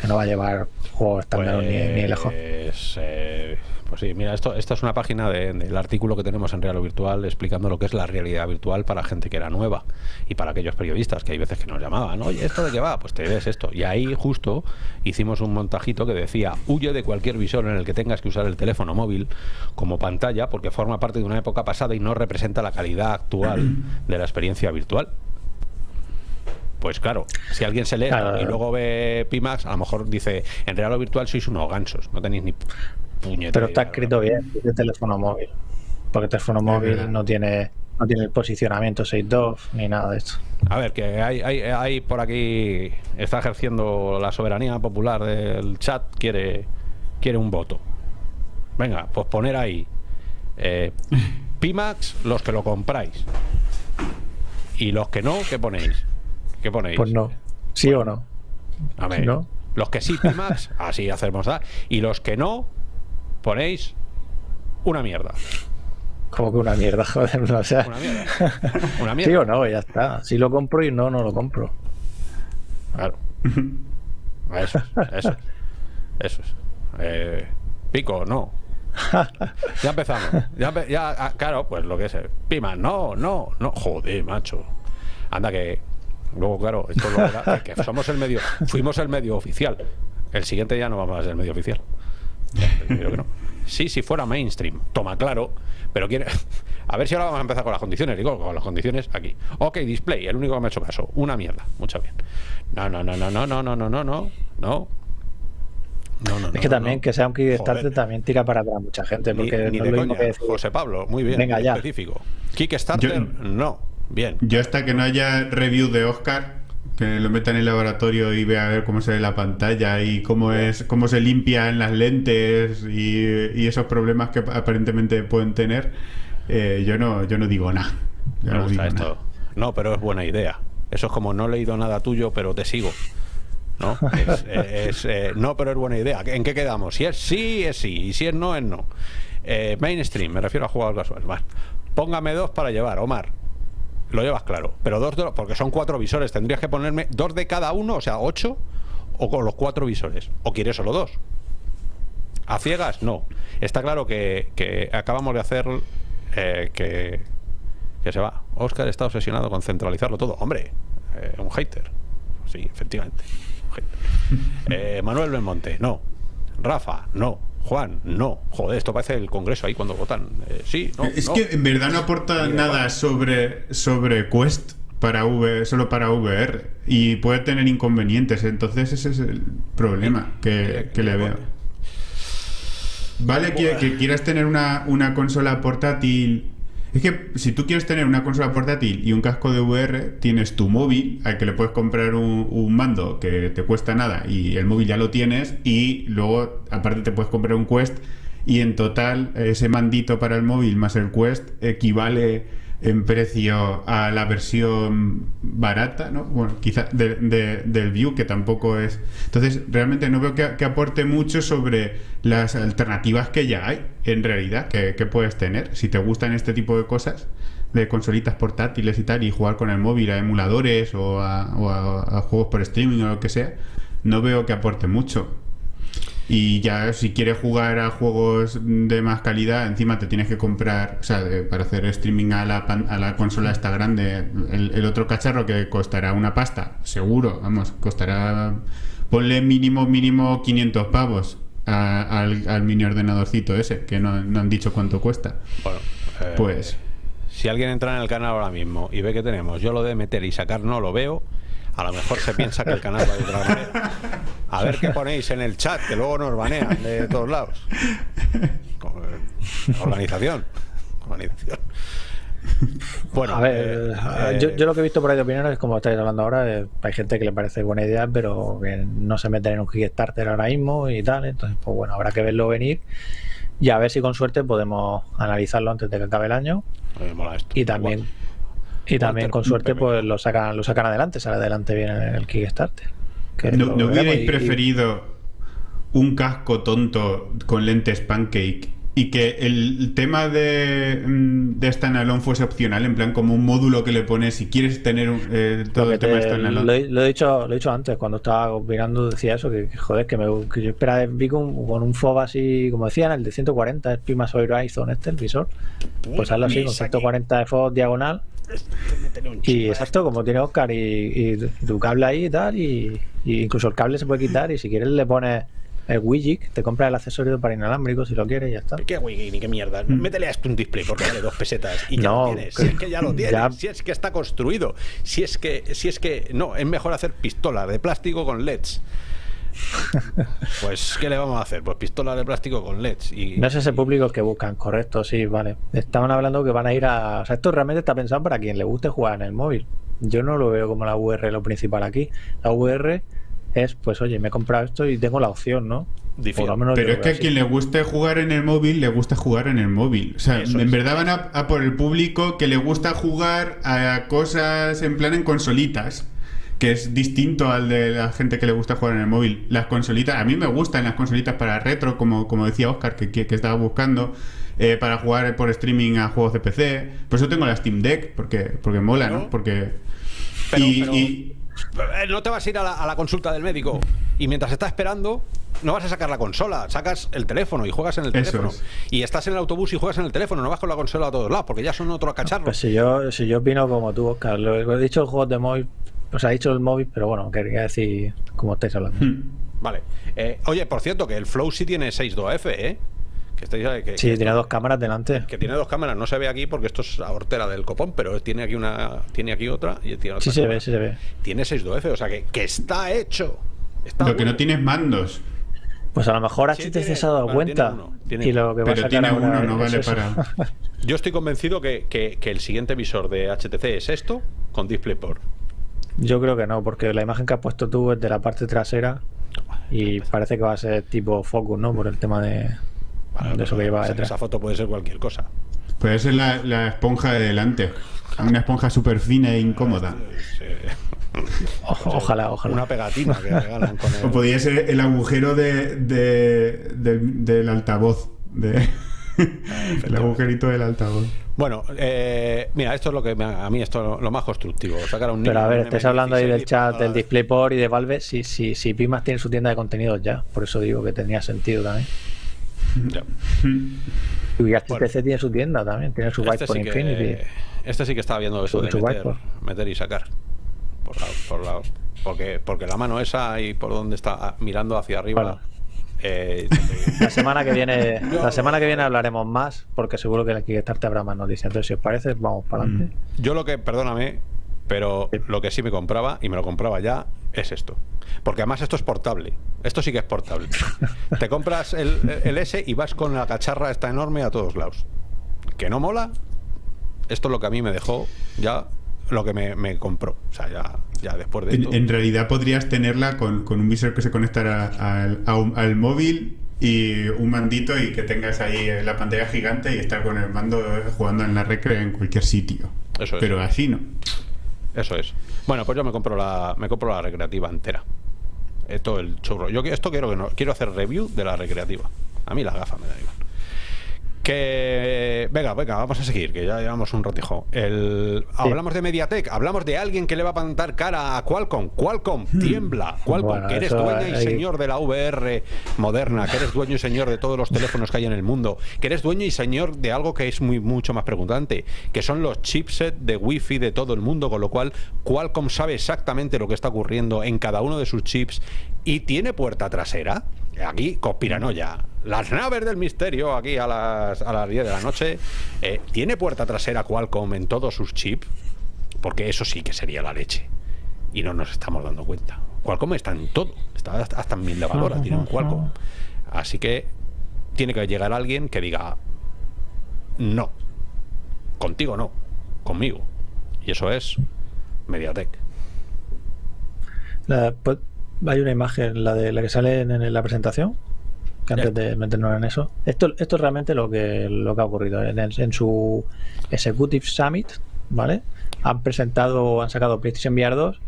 S3: que no va a llevar juegos estándar ni, ni lejos.
S1: Pues, eh, pues sí, mira, esto, esta es una página de- del artículo que tenemos en Real o Virtual explicando lo que es la realidad virtual para gente que era nueva y para aquellos periodistas que hay veces que nos llamaban, oye, ¿esto de qué va? Pues te ves esto. Y ahí justo hicimos un montajito que decía, huye de cualquier visor en el que tengas que usar el teléfono móvil como pantalla porque forma parte de una época pasada y no representa la calidad actual de la experiencia virtual. Pues claro, si alguien se lee
S3: Claro.
S1: y luego ve Pimax, a lo mejor dice, en real o virtual sois unos gansos, no tenéis ni puñetera
S3: Pero está escrito bien, de teléfono móvil. Porque el teléfono móvil no tiene no tiene el posicionamiento 6.2 ni nada de esto.
S1: A ver, que hay, hay, hay por aquí, está ejerciendo la soberanía popular del chat, quiere, quiere un voto. Venga, pues poner ahí. eh, Pimax, los que lo compráis. Y los que no, ¿qué ponéis? ¿Qué ponéis?
S3: Pues no. ¿Sí o no?
S1: A ver,
S3: no.
S1: los que sí, Pimax, así hacemos. ¿da? Y los que no, ponéis una mierda.
S3: Como que una mierda, joder. O sea,
S1: Una mierda. Una
S3: sí o no, ya está. Si lo compro y no, no lo compro.
S1: Claro. Eso, es, eso, es, eso es. Eh, pico, no. Ya empezamos. Ya, ah, claro, pues lo que es. eh, Pima, no, no, no. Joder, macho. Anda que. Luego, claro, esto lo era, que somos el medio. Fuimos el medio oficial. El siguiente ya no vamos a ser el medio oficial. Creo que no. Sí, si fuera mainstream. Toma, claro. Pero quiere. A ver si ahora vamos a empezar con las condiciones. Digo, con las condiciones aquí. Ok, display, el único que me ha hecho caso. Una mierda. Mucho bien. No, no, no, no, no, no, no, no, no, no. No. No, no,
S3: Es que
S1: no,
S3: también
S1: no.
S3: que sea un Kickstarter
S1: Joder.
S3: también tira para atrás mucha gente.
S1: Ni,
S3: Porque
S1: ni
S3: no
S1: de
S3: lo
S1: coña.
S3: que.
S1: José Pablo, muy bien.
S3: Venga,
S1: muy
S3: ya.
S1: específico. Kickstarter,
S2: Yo-
S1: no. Bien.
S2: Yo hasta que no haya review de Oscar, que lo meta en el laboratorio y vea a ver cómo se ve la pantalla y cómo es cómo se limpia en las lentes y, y esos problemas que aparentemente pueden tener, eh, yo no yo no digo nada.
S1: Me
S2: no
S1: gusta
S2: digo
S1: esto.
S2: nada.
S1: No, pero es buena idea. Eso es como no he leído nada tuyo, pero te sigo. ¿No? Es, es, eh, no, pero es buena idea. ¿En qué quedamos? Si es sí, es sí. Y si es no, es no. Eh, mainstream, me refiero a jugadores casuales. Vale. Póngame dos para llevar, Omar. Lo llevas claro. Pero dos, de los- porque son cuatro visores. Tendrías que ponerme dos de cada uno, o sea, ocho, o con los cuatro visores. ¿O quieres solo dos? ¿A ciegas? No. Está claro que, acabamos de hacer eh, que, que se va. Oscar está obsesionado con centralizarlo todo. Hombre, eh, un hater. Sí, efectivamente. un hater. Eh, Manuel Belmonte, no. Rafa, no. Juan, no. Joder, esto parece el Congreso ahí cuando votan. Eh, sí, no.
S2: es
S1: no.
S2: que en verdad no aporta nada sobre sobre Quest para V, solo para VR y puede tener inconvenientes, entonces ese es el problema que, que le veo. Vale que, que quieras tener una, una consola portátil. Es que si tú quieres tener una consola portátil y un casco de VR, tienes tu móvil al que le puedes comprar un, un mando que te cuesta nada y el móvil ya lo tienes y luego aparte te puedes comprar un Quest y en total ese mandito para el móvil más el Quest equivale en precio a la versión barata, ¿no? Bueno, quizá de- de- del View, que tampoco es... Entonces, realmente no veo que, aporte mucho sobre las alternativas que ya hay, en realidad, que, que puedes tener. Si te gustan este tipo de cosas, de consolitas portátiles y tal, y jugar con el móvil a emuladores o a, o a juegos por streaming o lo que sea, no veo que aporte mucho. Y ya si quieres jugar a juegos de más calidad, encima te tienes que comprar, o sea, de- para hacer streaming a la, pan- a la consola esta grande, el, el otro cacharro que costará una pasta, seguro, vamos, costará, ponle mínimo, mínimo 500 pavos a- al, al mini ordenadorcito ese, que no, no han dicho cuánto cuesta.
S1: Bueno, eh,
S2: Pues,
S1: Si alguien entra en el canal ahora mismo y ve que tenemos yo lo de meter y sacar no lo veo, a lo mejor se piensa que el canal va de otra manera. A ver qué ponéis en el chat, que luego nos banean de todos lados. Eh, Organización. Organización. Bueno,
S3: a ver,
S1: eh,
S3: yo, yo lo que he visto por ahí de opiniones, como estáis hablando ahora, eh, hay gente que le parece buena idea, pero que no se meten en un Kickstarter ahora mismo y tal. Entonces, pues bueno, habrá que verlo venir y a ver si con suerte podemos analizarlo antes de que acabe el año.
S1: me mola esto.
S3: Y también, y también
S1: Walter,
S3: con suerte, pues lo sacan, lo sacan adelante, sale adelante bien el, Kickstarter. Que
S2: ¿no, no hubierais
S3: y- y-
S2: preferido un casco tonto con lentes pancake y que el tema de, mm, de standalone fuese opcional, en plan como un módulo que le pones si quieres tener eh, todo el tema de standalone.
S3: Lo, lo, he dicho, lo he dicho antes, cuando estaba mirando decía eso, que, joder, que, me, que yo esperaba vi con, con, un FOB así, como decían, el de 140, el Pimas Horizon este, el visor. Pues hazlo así, con 140 de FOB diagonal. Y exacto, como tiene Oscar y, y, tu cable ahí y tal, y, y incluso el cable se puede quitar y si quieres le pones el Wigic, te compras el accesorio para inalámbrico si lo quieres y ya está.
S1: ¿Qué Wigic ni qué mierda? Mm. Métele a esto un display porque vale dos pesetas y ya no, lo tienes. Si es que ya lo tienes, ya... si es que está construido, si es que, si es que no, es mejor hacer pistola de plástico con LEDs. Pues, ¿qué le vamos a hacer? Pues pistola de plástico con LEDs. Y,
S3: no es ese público que buscan, correcto, sí, vale. Estaban hablando que van a ir a. O sea, esto realmente está pensado para quien le guste jugar en el móvil. Yo no lo veo como la VR lo principal aquí. La VR es, pues oye, me he comprado esto y tengo la opción, ¿no?
S2: Pero es que a quien le guste jugar en el móvil, le gusta jugar en el móvil. O sea, en verdad van a, por el público que le gusta jugar a cosas en plan en consolitas, que es distinto al de la gente que le gusta jugar en el móvil. Las consolitas, a mí me gustan las consolitas para retro, como, como decía Oscar, que, que, estaba buscando. Eh, para jugar por streaming a juegos de PC. Por eso tengo la Steam Deck, porque, porque mola, ¿no? Porque.
S1: y, eh, no te vas a ir a la, consulta del médico y mientras estás esperando no vas a sacar la consola, sacas el teléfono y juegas en el teléfono. Y estás en el autobús y juegas en el teléfono, no vas con la consola a todos lados, porque ya son otros cacharros. Pues
S3: si yo, si yo opino como tú, Oscar, lo he dicho el juego de móvil, pues ha dicho el móvil, pero bueno, quería decir como estáis hablando.
S1: Hmm. Vale. Eh, oye, por cierto, que el Flow sí tiene 6.2F, ¿eh?
S3: Que sí, tiene dos cámaras delante.
S1: Que tiene dos cámaras, no se ve aquí porque esto es la hortera del copón, pero tiene aquí una, tiene aquí otra y tiene otra.
S3: Sí se ve, sí se ve.
S1: Tiene 6.2F, o sea que, que está hecho. Está
S2: lo que no tienes mandos.
S3: Pues a lo mejor HTC se ha dado cuenta. y lo que
S2: pero tiene uno, no vale para.
S1: Yo estoy convencido que, que, que, el siguiente visor de HTC es esto con DisplayPort.
S3: Yo creo que no, porque la imagen que has puesto tú es de la parte trasera y parece que va a ser tipo Focus, ¿no? Por el tema de, de eso que lleva
S1: detrás. Esa foto puede ser cualquier cosa.
S2: Puede ser la, la esponja de delante. Una esponja súper fina e incómoda.
S3: ojalá, ojalá.
S1: Una pegatina que regalan con
S2: el... O podría ser el agujero de, de, de del altavoz. De... el agujerito del altavoz.
S1: Bueno, eh, mira, esto es lo que a mí esto es lo más constructivo. Sacar un
S3: Pero a ver, estás hablando ahí del chat del DisplayPort y de Valve. Si, si, si Pimas tiene su tienda de contenidos ya, por eso digo que tenía sentido también. Ya. Y HTC tiene su tienda también, tiene su este sí Infinity.
S1: este sí que estaba viendo eso de meter, y sacar. Por la, porque, porque la mano esa y por donde está mirando hacia arriba.
S3: Eh, la semana que viene la semana que viene hablaremos más porque seguro que aquí te habrá más noticias entonces si os parece vamos para adelante
S1: mm. yo lo que perdóname pero lo que sí me compraba y me lo compraba ya es esto porque además esto es portable. Esto sí que es portable. Te compras el, el S y vas con la cacharra esta enorme a todos lados. ¿Que no mola? Esto es lo que a mí me dejó ya lo que me, compró. O sea, ya, ya después de
S2: en, en realidad podrías tenerla con, un visor que se conectara al, al, móvil y un mandito y que tengas ahí la pantalla gigante y estar con el mando jugando en la recre en cualquier sitio. Eso es. Pero así no.
S1: Eso es. Bueno, pues yo me compro la, me compro la recreativa entera. Esto el churro. Yo esto quiero que no, quiero hacer review de la recreativa. A mí las gafas me da igual. Que venga, venga, vamos a seguir, que ya llevamos un ratijo. El, Hablamos de Mediatek, hablamos de alguien que le va a plantar cara a Qualcomm. Qualcomm hmm. tiembla. Qualcomm, que eres dueño y señor de la VR moderna, que eres dueño y señor de todos los teléfonos que hay en el mundo, que eres dueño y señor de algo que es muy mucho más preguntante, que son los chipsets de Wi-Fi de todo el mundo, con lo cual Qualcomm sabe exactamente lo que está ocurriendo en cada uno de sus chips y tiene puerta trasera. Aquí, conspiranoia las naves del misterio aquí a las, a las 10 de la noche. Eh, ¿Tiene puerta trasera Qualcomm en todos sus chips? Porque eso sí que sería la leche. Y no nos estamos dando cuenta. Qualcomm está en todo. Está hasta en mil lavadoras, tiene un Qualcomm. Así que tiene que llegar alguien que diga, no, contigo no, conmigo. Y eso es Mediatek.
S3: Pues, hay una imagen, la de la que sale en la presentación, antes de meternos en eso. Esto, esto es realmente lo que, lo que ha ocurrido. En, su Executive Summit, ¿vale? Han presentado, han sacado PlayStation VR 2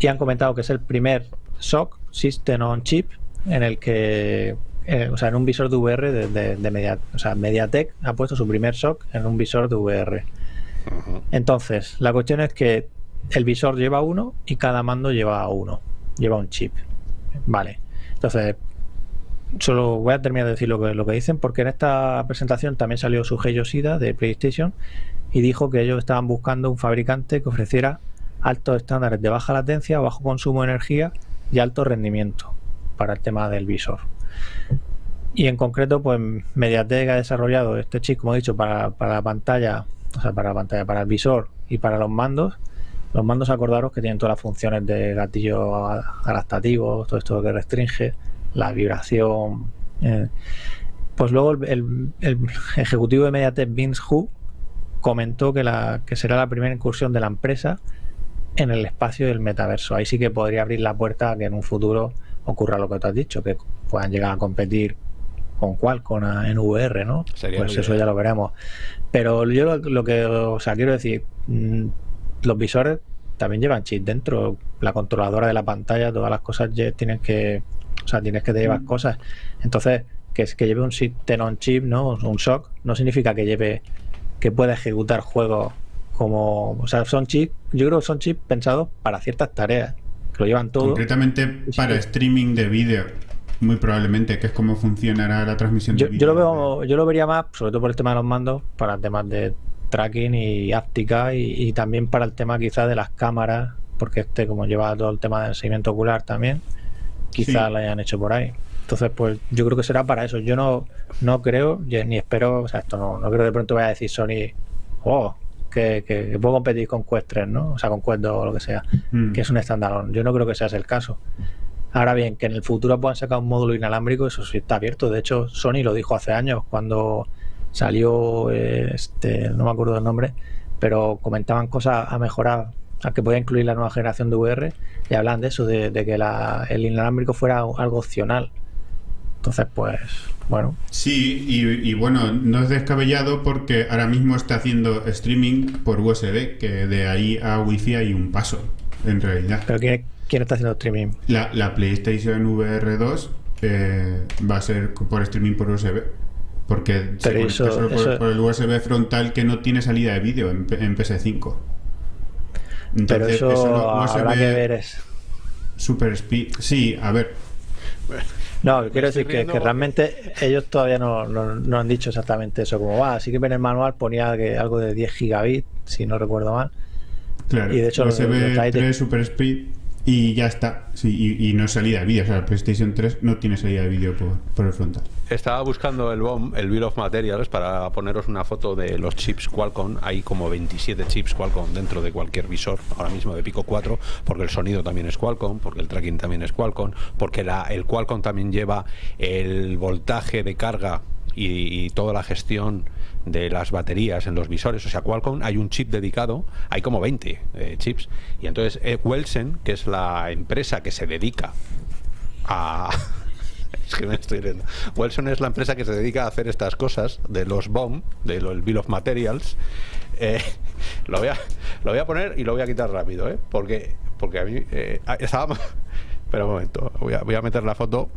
S3: y han comentado que es el primer SOC, System on Chip, en el que eh, o sea, en un visor de VR de, de, Media, o sea, MediaTek ha puesto su primer SOC en un visor de VR. Entonces, la cuestión es que el visor lleva uno y cada mando lleva uno, lleva un chip. Vale. Entonces, solo voy a terminar de decir lo que, lo que dicen, porque en esta presentación también salió su Yoshida de PlayStation y dijo que ellos estaban buscando un fabricante que ofreciera altos estándares de baja latencia, bajo consumo de energía y alto rendimiento para el tema del visor. Y en concreto, pues Mediatek ha desarrollado este chip, como he dicho, para, la pantalla, o sea, para la pantalla, para el visor y para los mandos. Los mandos, acordaros que tienen todas las funciones de gatillo adaptativo, todo esto que restringe, la vibración. Eh. Pues luego el, ejecutivo de Mediatek, Vince Hu, comentó que, la, que será la primera incursión de la empresa en el espacio del metaverso. Ahí sí que podría abrir la puerta a que en un futuro ocurra lo que tú has dicho, que puedan llegar a competir con Qualcomm en VR, ¿no? pues eso ya lo veremos. Pero yo lo, que, o sea, quiero decir, mm, los visores también llevan chip dentro, la controladora de la pantalla, todas las cosas tienen que, o sea, tienes que llevar mm. cosas. Entonces, que es que lleve un on chip, ¿no? Un SOC, no significa que lleve, que pueda ejecutar juegos como, o sea, son chips, yo creo que son chips pensados para ciertas tareas, que lo llevan todo.
S2: Concretamente para streaming de vídeo. Muy probablemente, que es cómo funcionará la transmisión
S3: yo,
S2: de
S3: Yo lo, veo, yo lo vería más, sobre todo por el tema de los mandos, para temas de tracking y áptica y, también para el tema quizás de las cámaras, porque este como lleva todo el tema del seguimiento ocular también, quizás lo hayan hecho por ahí. Entonces, pues yo creo que será para eso. Yo no, no creo, ni espero, o sea, esto no, no creo que de pronto vaya a decir Sony, oh, que, que, puedo competir con Quest 3, ¿no? O sea, con Quest 2 o lo que sea, mm. que es un estándar. Yo no creo que sea ese el caso. Ahora bien, que en el futuro puedan sacar un módulo inalámbrico, eso sí está abierto. De hecho, Sony lo dijo hace años cuando salió, este, no me acuerdo del nombre, pero comentaban cosas a mejorar, a que podía incluir la nueva generación de VR y hablan de eso, de, que el inalámbrico fuera algo opcional. Entonces, pues, bueno.
S2: Sí, y, bueno, no es descabellado porque ahora mismo está haciendo streaming por USB, que de ahí a Wi-Fi hay un paso, en realidad.
S3: ¿Pero quién, quién está haciendo streaming?
S2: La, PlayStation VR 2 eh, va a ser por streaming por USB. Porque se conecta solo por, el USB frontal que no tiene salida de vídeo en, PS5.
S3: Entonces, pero eso, habrá que ver es...
S2: Super Speed. Sí, a ver.
S3: No, quiero decir que, realmente ellos todavía no, no, han dicho exactamente eso como va. Así que en el manual ponía que algo de 10 gigabits, si no recuerdo mal.
S2: Claro, y de hecho, USB 3 Super Speed y ya está. Sí, y, no es salida de vídeo. O sea, el PlayStation 3 no tiene salida de vídeo por, el frontal.
S1: Estaba buscando el BOM, el Bill of Materials, para poneros una foto de los chips Qualcomm. Hay como 27 chips Qualcomm dentro de cualquier visor, ahora mismo de Pico 4, porque el sonido también es Qualcomm, porque el tracking también es Qualcomm, porque la, el Qualcomm también lleva el voltaje de carga y toda la gestión de las baterías en los visores. O sea, Qualcomm hay un chip dedicado, hay como 20 eh, chips. Y entonces eh, que es la empresa que se dedica a... es que me estoy riendo. Welsen es la empresa que se dedica a hacer estas cosas de los BOM, de lo, el Bill of Materials. Eh, lo, voy a, lo voy a poner y lo voy a quitar rápido, ¿eh? Porque, porque a mí ah, estaba... Un momento, voy a, voy a meter la foto.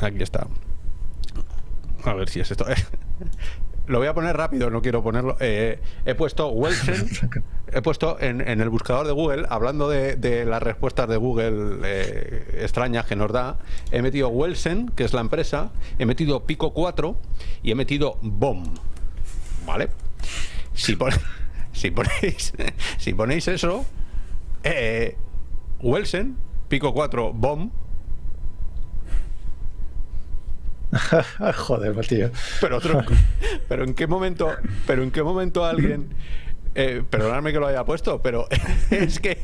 S1: aquí está. A ver si es esto. lo voy a poner rápido, no quiero ponerlo. Eh, he puesto Welsen, he puesto en, el buscador de Google, hablando de, las respuestas de Google eh, extrañas que nos da, he metido Welsen, que es la empresa, he metido Pico 4 y he metido BOM. ¿Vale? Si, ponéis, si ponéis eso, eh, Pico 4, BOM,
S3: Joder, tío.
S1: Pero, pero en qué momento, pero en qué momento alguien, eh, perdonadme que lo haya puesto, pero es que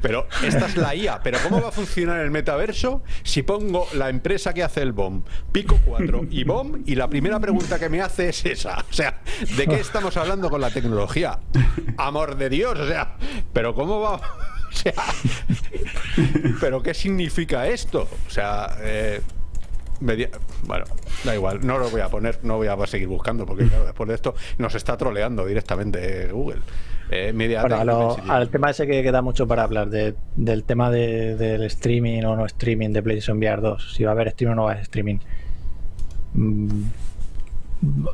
S1: pero esta es la IA. Pero ¿cómo va a funcionar el metaverso si pongo la empresa que hace el BOM, Pico 4 y BOM? Y la primera pregunta que me hace es esa. O sea, ¿de qué estamos hablando con la tecnología? Amor de Dios. O sea, ¿pero cómo va? O sea, ¿pero qué significa esto? O sea, eh, bueno, da igual, no lo voy a poner, no voy a seguir buscando porque claro, después de esto nos está troleando directamente Google. Eh, media
S3: al tema ese que queda mucho para hablar, del tema del streaming o no streaming de PlayStation VR 2, si va a haber streaming o no va a haber streaming. Mm,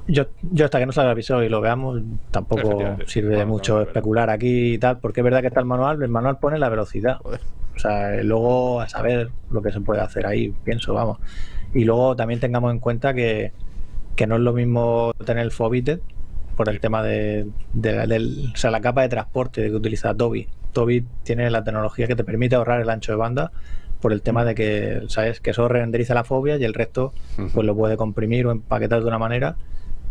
S3: yo, yo hasta que no salga el episodio y lo veamos, tampoco sirve de mucho especular aquí y tal, porque es verdad que está el manual, el manual pone la velocidad. O sea, luego a saber lo que se puede hacer ahí, pienso, vamos. Y luego también tengamos en cuenta que, no es lo mismo tener el Fobited por el tema de, la capa de transporte que utiliza Toby. Toby tiene la tecnología que te permite ahorrar el ancho de banda por el tema de que, ¿sabes? Que eso renderiza la fobia y el resto pues lo puede comprimir o empaquetar de una manera.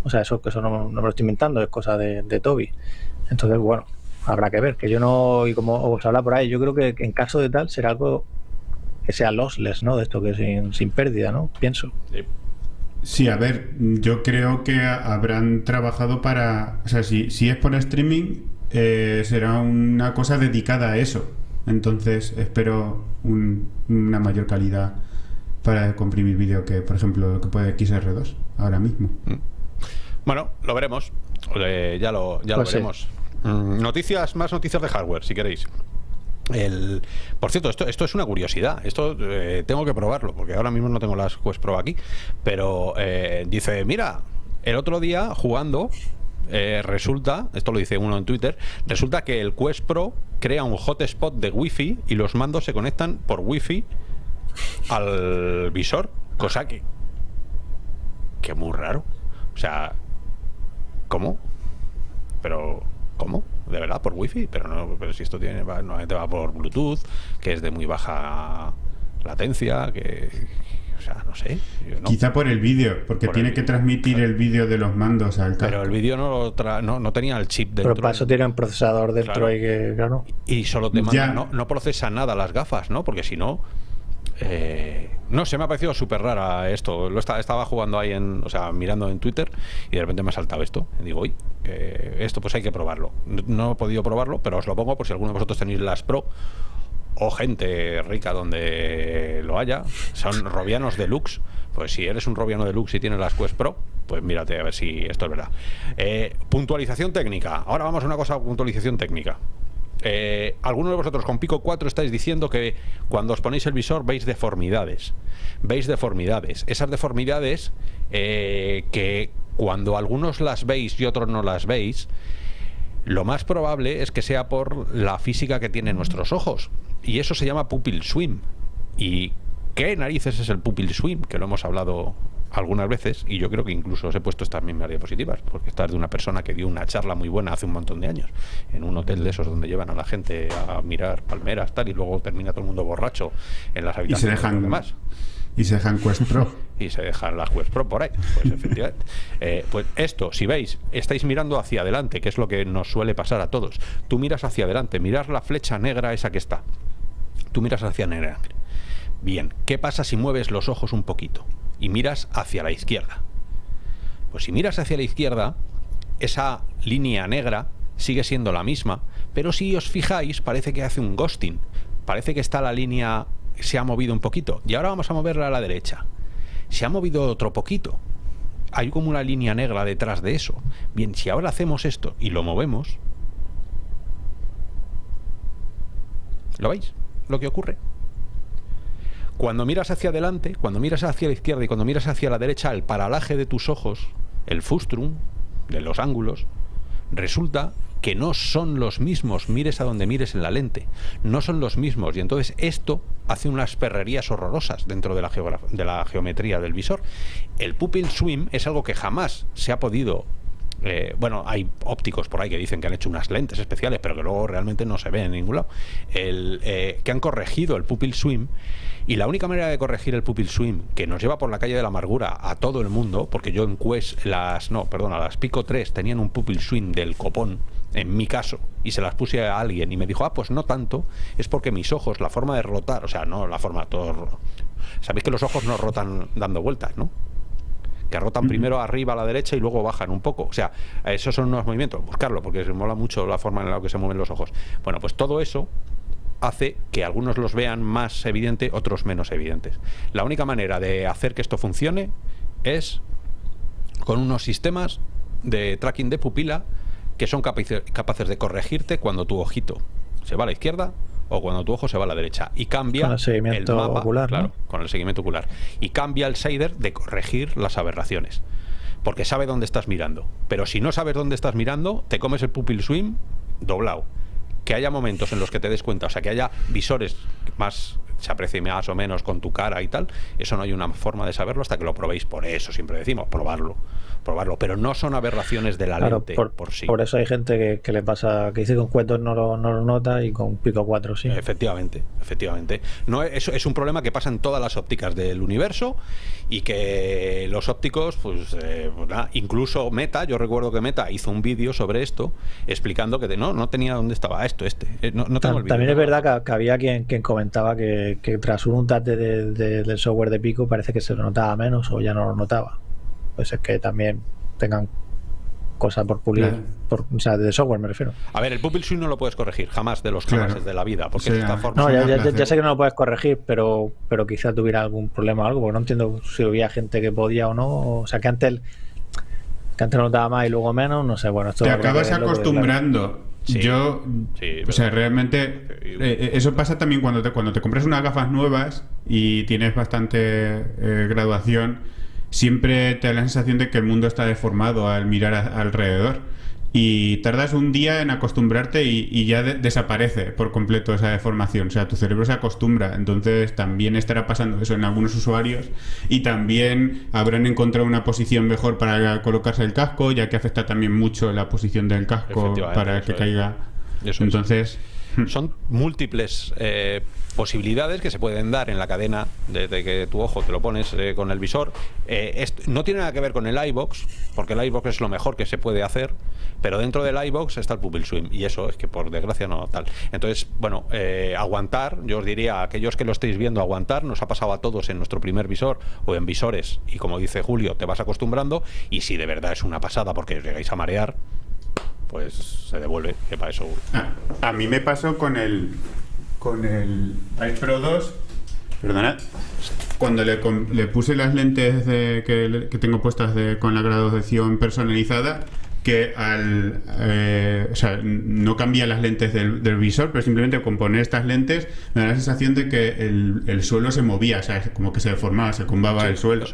S3: O sea, eso, que eso no, me lo estoy inventando, es cosa de, de Toby. Entonces, bueno, habrá que ver. Que yo no, y como os habla por ahí, yo creo que en caso de tal será algo que sea lossless, ¿no? De esto que sin, sin pérdida, ¿no? Pienso.
S2: Sí. a ver, yo creo que habrán trabajado para. O sea, si, si es por streaming, eh, será una cosa dedicada a eso. Entonces, espero una mayor calidad para comprimir vídeo que, por ejemplo, lo que puede XR2 ahora mismo. Mm.
S1: Bueno, lo veremos. ya lo, ya lo pues veremos. Mm, noticias, más noticias de hardware, si queréis. El, por cierto, esto, esto es una curiosidad. Esto eh, tengo que probarlo, porque ahora mismo no tengo las Quest Pro aquí. Pero eh, dice: Mira, el otro día jugando, eh, resulta, esto lo dice uno en Twitter, resulta que el Quest Pro crea un hotspot de Wi-Fi y los mandos se conectan por Wi-Fi al visor, cosa que. que muy raro. O sea, ¿cómo? Pero ¿Cómo? De verdad, por wifi, pero no, pero si esto tiene, va, normalmente va por Bluetooth, que es de muy baja latencia, que, o sea, no sé.
S2: Quizá por el vídeo, porque tiene que transmitir el vídeo de los mandos al
S1: Pero el vídeo no, no, no, tenía el chip dentro.
S3: Pero para eso tiene un procesador dentro y que, claro.
S1: Y solo te manda, no, no procesa nada las gafas, ¿no? Porque si no, eh, no se me ha parecido súper rara esto. Lo estaba jugando ahí en, o sea, mirando en Twitter y de repente me ha saltado esto. Y digo, uy, esto pues hay que probarlo. No, he podido probarlo, pero os lo pongo por si alguno de vosotros tenéis las Pro o gente rica donde lo haya. Son robianos deluxe. Pues si eres un robiano deluxe y tienes las Quest Pro, pues mírate a ver si esto es verdad. Eh, puntualización técnica. Ahora vamos a una cosa, puntualización técnica. Eh, algunos de vosotros con Pico 4 estáis diciendo que cuando os ponéis el visor veis deformidades. Veis deformidades. Esas deformidades eh, que cuando algunos las veis y otros no las veis, lo más probable es que sea por la física que tienen nuestros ojos. Y eso se llama pupil swim. ¿Y qué narices es el pupil swim? Que lo hemos hablado algunas veces, y yo creo que incluso os he puesto estas mismas diapositivas, porque esta es de una persona que dio una charla muy buena hace un montón de años, en un hotel de esos donde llevan a la gente a mirar palmeras, tal, y luego termina todo el mundo borracho en las habitaciones
S2: y se dejan,
S1: demás.
S2: Y se dejan Quest Pro.
S1: y se dejan las Quest Pro por ahí. Pues efectivamente. Eh, pues esto, si veis, estáis mirando hacia adelante, que es lo que nos suele pasar a todos. Tú miras hacia adelante, miras la flecha negra esa que está. Tú miras hacia negra. Bien, ¿qué pasa si mueves los ojos un poquito? Y miras hacia la izquierda. Pues si miras hacia la izquierda, esa línea negra sigue siendo la misma, pero si os fijáis parece que hace un ghosting, parece que está la línea, se ha movido un poquito, y ahora vamos a moverla a la derecha. Se ha movido otro poquito, hay como una línea negra detrás de eso. Bien, si ahora hacemos esto y lo movemos, ¿lo veis? Lo que ocurre. Cuando miras hacia adelante, cuando miras hacia la izquierda y cuando miras hacia la derecha, el paralaje de tus ojos, el fustrum de los ángulos, resulta que no son los mismos, mires a donde mires en la lente, no son los mismos y entonces esto hace unas perrerías horrorosas dentro de la, de la geometría del visor. El pupil swim es algo que jamás se ha podido eh, bueno, hay ópticos por ahí que dicen que han hecho unas lentes especiales, pero que luego realmente no se ven en ningún lado, el, eh, que han corregido el pupil swim y la única manera de corregir el pupil swim que nos lleva por la calle de la amargura a todo el mundo, porque yo en Quest las, no, perdona, las Pico 3 tenían un pupil swim del copón, en mi caso, y se las puse a alguien y me dijo, ah, pues no tanto, es porque mis ojos, la forma de rotar, o sea, no la forma, todo... Sabéis que los ojos no rotan dando vueltas, ¿no? que rotan primero arriba a la derecha y luego bajan un poco. O sea, esos son unos movimientos, buscarlo, porque se mola mucho la forma en la que se mueven los ojos. Bueno, pues todo eso hace que algunos los vean más evidente, otros menos evidentes. La única manera de hacer que esto funcione es con unos sistemas de tracking de pupila que son capaces de corregirte cuando tu ojito se va a la izquierda o cuando tu ojo se va a la derecha y cambia
S3: el, seguimiento
S1: mapa,
S3: ocular,
S1: claro, con el seguimiento ocular y cambia el shader de corregir las aberraciones porque sabe dónde estás mirando pero si no sabes dónde estás mirando te comes el pupil swim doblado que haya momentos en los que te des cuenta o sea que haya visores más se aprecie más o menos con tu cara y tal eso no hay una forma de saberlo hasta que lo probéis por eso siempre decimos probarlo probarlo, pero no son aberraciones de la lente por, sí.
S3: Por eso hay gente que, le pasa, que dice que con cuentos no lo, no lo nota y con Pico 4 sí.
S1: Efectivamente, efectivamente. No, eso es un problema que pasa en todas las ópticas del universo y que los ópticos, pues, eh, pues incluso Meta, yo recuerdo que Meta hizo un vídeo sobre esto explicando que no, no tenía dónde estaba esto, este. Eh, no,
S3: También es verdad que, había quien, quien comentaba que, tras un untate del software de Pico parece que se lo notaba menos o ya no lo notaba pues es que también tengan cosas por pulir, por, o sea, de software me refiero.
S1: A ver, el Pupil Swing no lo puedes corregir jamás de los clases de la vida, porque es esta forma.
S3: No, ya, sé que no lo puedes corregir, pero, pero quizá tuviera algún problema o algo, porque no entiendo si había gente que podía o no. O sea, que antes, que antes no notaba más y luego menos, no sé, bueno, esto
S2: Te acabas acostumbrando. Yo, o sea, realmente eh, eh, eso pasa también cuando te, cuando te compras unas gafas nuevas y tienes bastante eh, graduación siempre te da la sensación de que el mundo está deformado al mirar alrededor. Y tardas un día en acostumbrarte y, ya desaparece por completo esa deformación. O sea, tu cerebro se acostumbra. Entonces también estará pasando eso en algunos usuarios. Y también habrán encontrado una posición mejor para colocarse el casco, ya que afecta también mucho la posición del casco para que caiga. Entonces...
S1: Son múltiples eh, posibilidades que se pueden dar en la cadena desde que tu ojo te lo pones eh, con el visor. Eh, no tiene nada que ver con el iBox, porque el iBox es lo mejor que se puede hacer, pero dentro del iBox está el Pupil Swim, y eso es que por desgracia no tal. Entonces, bueno, aguantar, yo os diría a aquellos que lo estéis viendo, aguantar, nos ha pasado a todos en nuestro primer visor o en visores, y como dice Julio, te vas acostumbrando, y si de verdad es una pasada porque os llegáis a marear, pues se devuelve, que para eso...
S2: A, mí me pasó con el con el Pro 2, perdonad, cuando le, puse las lentes que, tengo puestas con la graduación personalizada, que al eh, o sea, no cambia las lentes del, visor, pero simplemente con poner estas lentes me da la sensación de que el, suelo se movía, o sea, como que se deformaba, se cumbaba el suelo.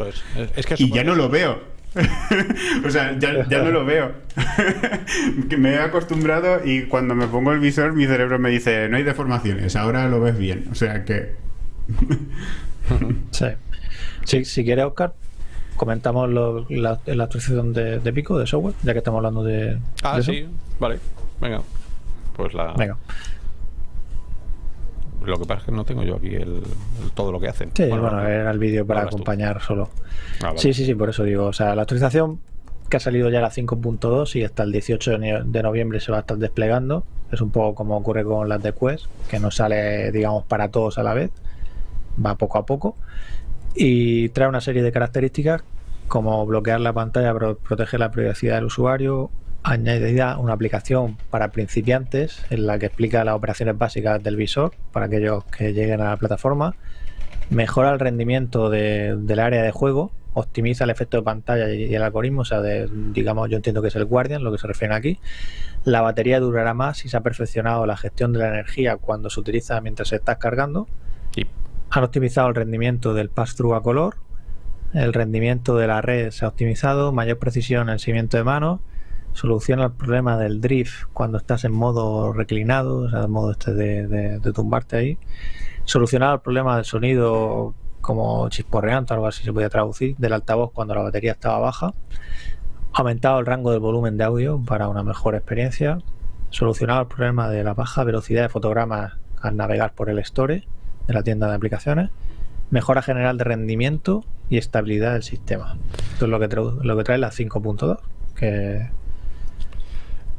S2: y ya no lo veo. o sea, ya, ya, no lo veo. me he acostumbrado y cuando me pongo el visor mi cerebro me dice, no hay deformaciones, ahora lo ves bien. O sea que...
S3: sí. Si quieres, Oscar, comentamos la, la, actualización de, Pico, de software, ya que estamos hablando de...
S1: Ah, sí, vale. Venga. Pues la...
S3: Venga.
S1: Lo que pasa es que no tengo yo aquí el, todo lo que hacen.
S3: Sí, bueno, era el vídeo para acompañar solo. Ah, sí, sí, sí, por eso digo. O sea, la actualización que ha salido ya la 5.2 y hasta el 18 de noviembre se va a estar desplegando. Es un poco como ocurre con las de Quest, que no sale, digamos, para todos a la vez. Va poco a poco. Y trae una serie de características como bloquear la pantalla, proteger la privacidad del usuario, añadida una aplicación para principiantes en la que explica las operaciones básicas del visor para aquellos que lleguen a la plataforma, mejora el rendimiento del área de juego, optimiza el efecto de pantalla y, el algoritmo, o sea, digamos, yo entiendo que es el Guardian, lo que se refiere aquí. La batería durará más y se ha perfeccionado la gestión de la energía cuando se utiliza mientras se está cargando. Han optimizado el rendimiento del pass-through a color, el rendimiento de la red se ha optimizado, mayor precisión en el seguimiento de manos soluciona el problema del drift cuando estás en modo reclinado, o sea, en modo este de, tumbarte ahí. Solucionar el problema del sonido como chisporreante, algo así se podía traducir, del altavoz cuando la batería estaba baja. Aumentado el rango del volumen de audio para una mejor experiencia. Solucionado el problema de la baja velocidad de fotogramas al navegar por el Store de la tienda de aplicaciones. Mejora general de rendimiento y estabilidad del sistema. Esto es lo que, lo que trae la 5.2, que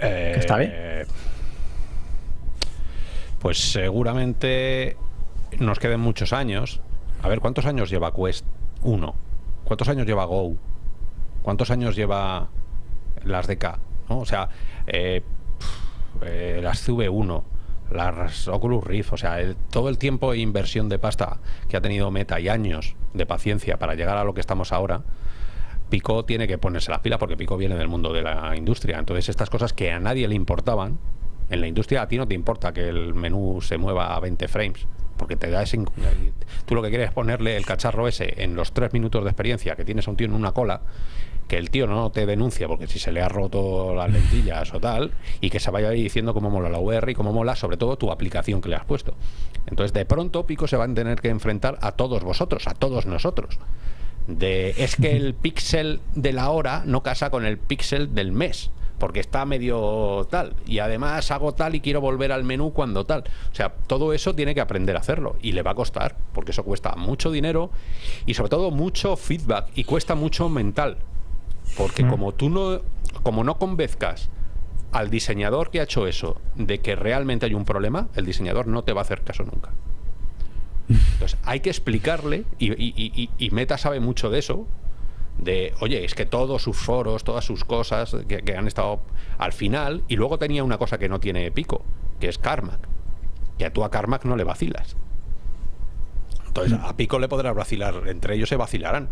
S3: está bien. Eh,
S1: pues seguramente nos queden muchos años. A ver, ¿cuántos años lleva Quest 1? ¿Cuántos años lleva Go? ¿Cuántos años lleva las DK? ¿no? O sea, eh, eh, las CV1, las Oculus Rift, o sea, todo el tiempo e inversión de pasta que ha tenido Meta y años de paciencia para llegar a lo que estamos ahora, Pico tiene que ponerse las pilas porque Pico viene del mundo de la industria. Entonces, estas cosas que a nadie le importaban, en la industria a ti no te importa que el menú se mueva a 20 frames, porque te da ese... Tú lo que quieres es ponerle el cacharro ese en los tres minutos de experiencia que tienes a un tío en una cola, que el tío no te denuncia porque si se le ha roto las lentillas o tal, y que se vaya ahí diciendo cómo mola la VR y cómo mola sobre todo tu aplicación que le has puesto. Entonces, de pronto, Pico se va a tener que enfrentar a todos vosotros, a todos nosotros de es que el píxel de la hora no casa con el píxel del mes porque está medio tal. Y además hago tal y quiero volver al menú cuando tal. O sea todo eso tiene que aprender a hacerlo y le va a costar porque eso cuesta mucho dinero y sobre todo mucho feedback y cuesta mucho mental. Porque como tú no como no convenzcas al diseñador que ha hecho eso de que realmente hay un problema el diseñador no te va a hacer caso nunca entonces, hay que explicarle, y, Meta sabe mucho de eso, de, oye, es que todos sus foros, todas sus cosas que, han estado al final, y luego tenía una cosa que no tiene Pico, que es Carmack, que tú a Carmack no le vacilas. Entonces, a Pico le podrás vacilar, entre ellos se vacilarán,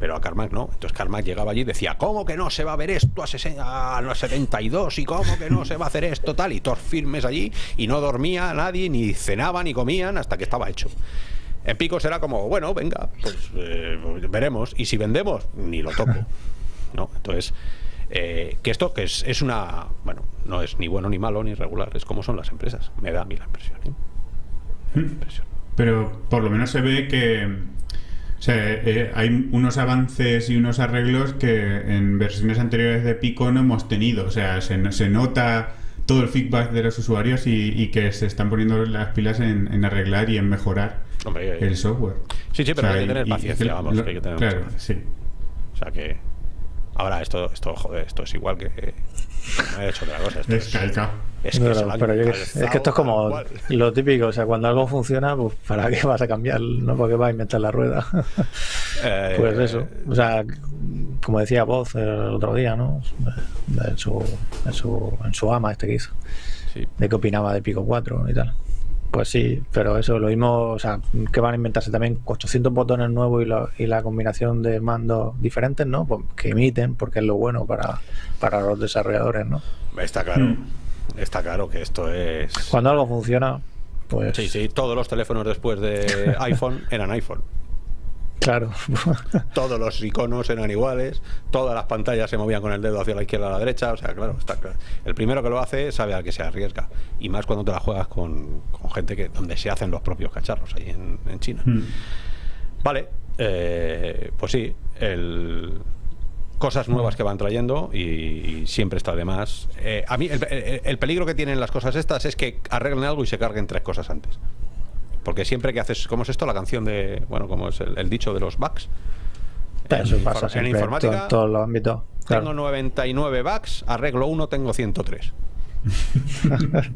S1: pero a Carmack no. Entonces Carmack llegaba allí y decía, ¿cómo que no se va a ver esto a, los 72? ¿Y cómo que no se va a hacer esto tal? Y todos firmes allí y no dormía nadie, ni cenaba, ni comían hasta que estaba hecho. En Pico será como, bueno, venga, pues eh, veremos. Y si vendemos, ni lo toco. ¿No? Entonces, eh, que esto que es, es, una, bueno, no es ni bueno ni malo ni regular, es como son las empresas. Me da a mí la impresión. ¿eh?
S2: La impresión. Pero por lo menos se ve que o sea, eh, hay unos avances y unos arreglos que en versiones anteriores de Pico no hemos tenido. O sea, se, se nota todo el feedback de los usuarios y, que se están poniendo las pilas en, arreglar y en mejorar el software.
S1: Sí, sí, pero hay que tener paciencia, vamos. hay que tener
S2: claro, sí.
S1: O sea que Ahora, esto, esto, joder, esto es igual que. No he hecho otra cosa. Esto
S2: es, calca.
S3: Es que, es que esto es como lo típico, o sea, cuando algo funciona, pues ¿para qué vas a cambiar? No porque vas a inventar la rueda. Eh, pues eso, o sea, como decía Voz el otro día, ¿no? En su, en su, en su ama este que hizo, de qué opinaba de Pico 4 y tal. Pues sí, pero eso, lo mismo, o sea, que van a inventarse también 800 botones nuevos y, la combinación de mandos diferentes, ¿no? Pues que emiten, porque es lo bueno para, para los desarrolladores, ¿no?
S1: Está claro, hmm. Está claro que esto es...
S3: Cuando algo funciona, pues...
S1: Sí, sí, todos los teléfonos después de iPhone eran iPhone.
S3: Claro.
S1: Todos los iconos eran iguales, todas las pantallas se movían con el dedo hacia la izquierda a la derecha, o sea, claro, está claro. El primero que lo hace sabe a qué se arriesga, y más cuando te la juegas con, gente que donde se hacen los propios cacharros, ahí en, China. Hmm. Vale, eh, pues sí, el, cosas nuevas que van trayendo y, siempre está de más. Eh, a mí el, peligro que tienen las cosas estas es que arreglen algo y se carguen tres cosas antes. Porque siempre que haces, ¿cómo es esto? La canción de, bueno, como es el, dicho de los bugs.
S3: En, pasa en informática. En todos los ámbitos.
S1: Tengo 99 bugs, arreglo uno, tengo 103.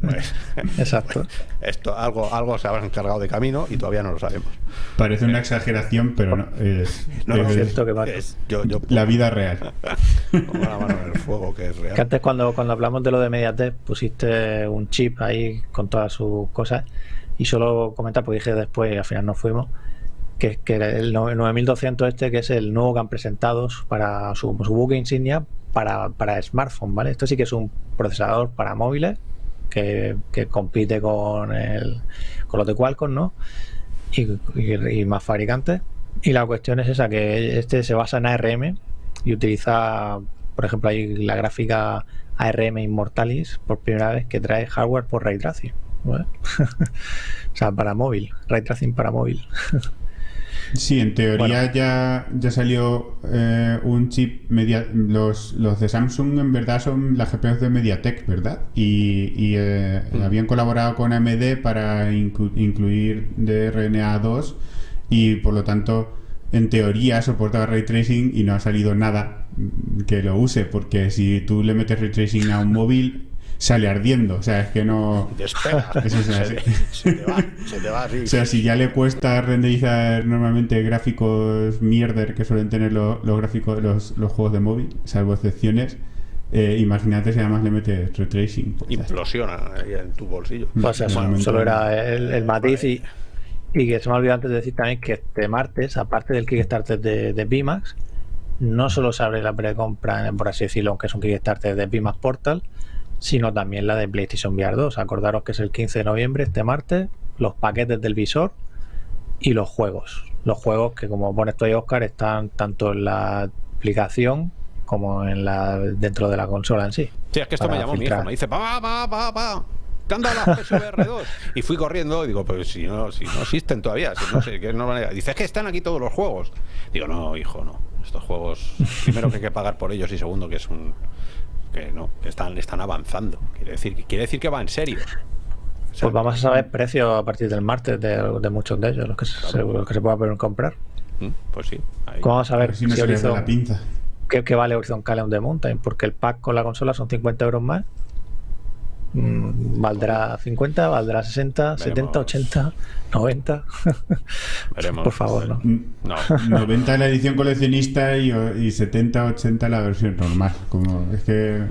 S3: Pues, Exacto.
S1: Esto, algo, algo se habrá encargado de camino y todavía no lo sabemos.
S2: Parece una exageración, pero no. Es,
S3: no, es, cierto que
S2: yo, yo, la vida real.
S1: Como la mano en el fuego, que es real.
S3: Que antes, cuando, cuando hablamos de lo de Mediatek, pusiste un chip ahí con todas sus cosas y solo comentar, porque dije después, al final no fuimos, que, que el 9200 este, que es el nuevo que han presentado para su, su buque insignia para, para smartphone, ¿vale? Esto sí que es un procesador para móviles que, compite con, el, con los de Qualcomm, ¿no? Y, más fabricantes. Y la cuestión es esa, que este se basa en ARM y utiliza, por ejemplo, ahí la gráfica ARM Immortalis por primera vez que trae hardware por ray tracing. o sea, para móvil, ray tracing para móvil.
S2: Sí, en teoría ya, ya salió eh, un chip media, los, los de Samsung en verdad son las GPUs de MediaTek, ¿verdad? Y, eh, mm. habían colaborado con AMD para incluir DRNA2 y por lo tanto en teoría soporta ray tracing y no ha salido nada que lo use porque si tú le metes ray tracing a un móvil sale ardiendo. O sea, es que no.
S1: se, te va, se te va
S2: O sea, si ya le cuesta renderizar normalmente gráficos mierder que suelen tener los, gráficos de los, los, juegos de móvil, salvo excepciones. Eh, imagínate si además le metes retracing.
S1: Pues Implosiona en tu bolsillo.
S3: Pues solo era el, matiz y, y, que se me ha olvidado antes de decir también que este martes, aparte del Kickstarter de, de Bimax, no solo se abre la precompra, por así decirlo, aunque es un Kickstarter de Pimax Portal, sino también la de PlayStation VR 2. Acordaros que es el 15 de noviembre, este martes, los paquetes del visor y los juegos. Los juegos que, como pone esto ahí, Oscar, están tanto en la aplicación como en la dentro de la consola en sí.
S1: Sí, es que esto me llamó mi hijo, me dice, pa, pa, pa, pa. ¿Qué anda la PSVR 2? Y fui corriendo y digo, pero si no, si no existen todavía, si no sé, que no Dice, es que están aquí todos los juegos. Digo, no, hijo, no. Estos juegos, primero que hay que pagar por ellos y segundo que es un. Que no, que están, están avanzando. Quiere decir, quiere decir que va en serio.
S3: pues vamos a saber precios a partir del martes de, muchos de ellos, los que, se, los que se pueda poder comprar.
S1: Mm, pues sí.
S3: ¿Cómo vamos a ver
S2: si, la pinza?
S3: ¿qué, vale Horizon Call of the Mountain? Porque el pack con la consola son 50 euros más. Mm, ¿Valdrá 50? ¿Valdrá 60? ¿70? ¿80? ¿90?
S1: Veremos.
S3: Por favor, ¿no?
S2: no. 90 la edición coleccionista y, y 70, 80 la versión normal. Como es que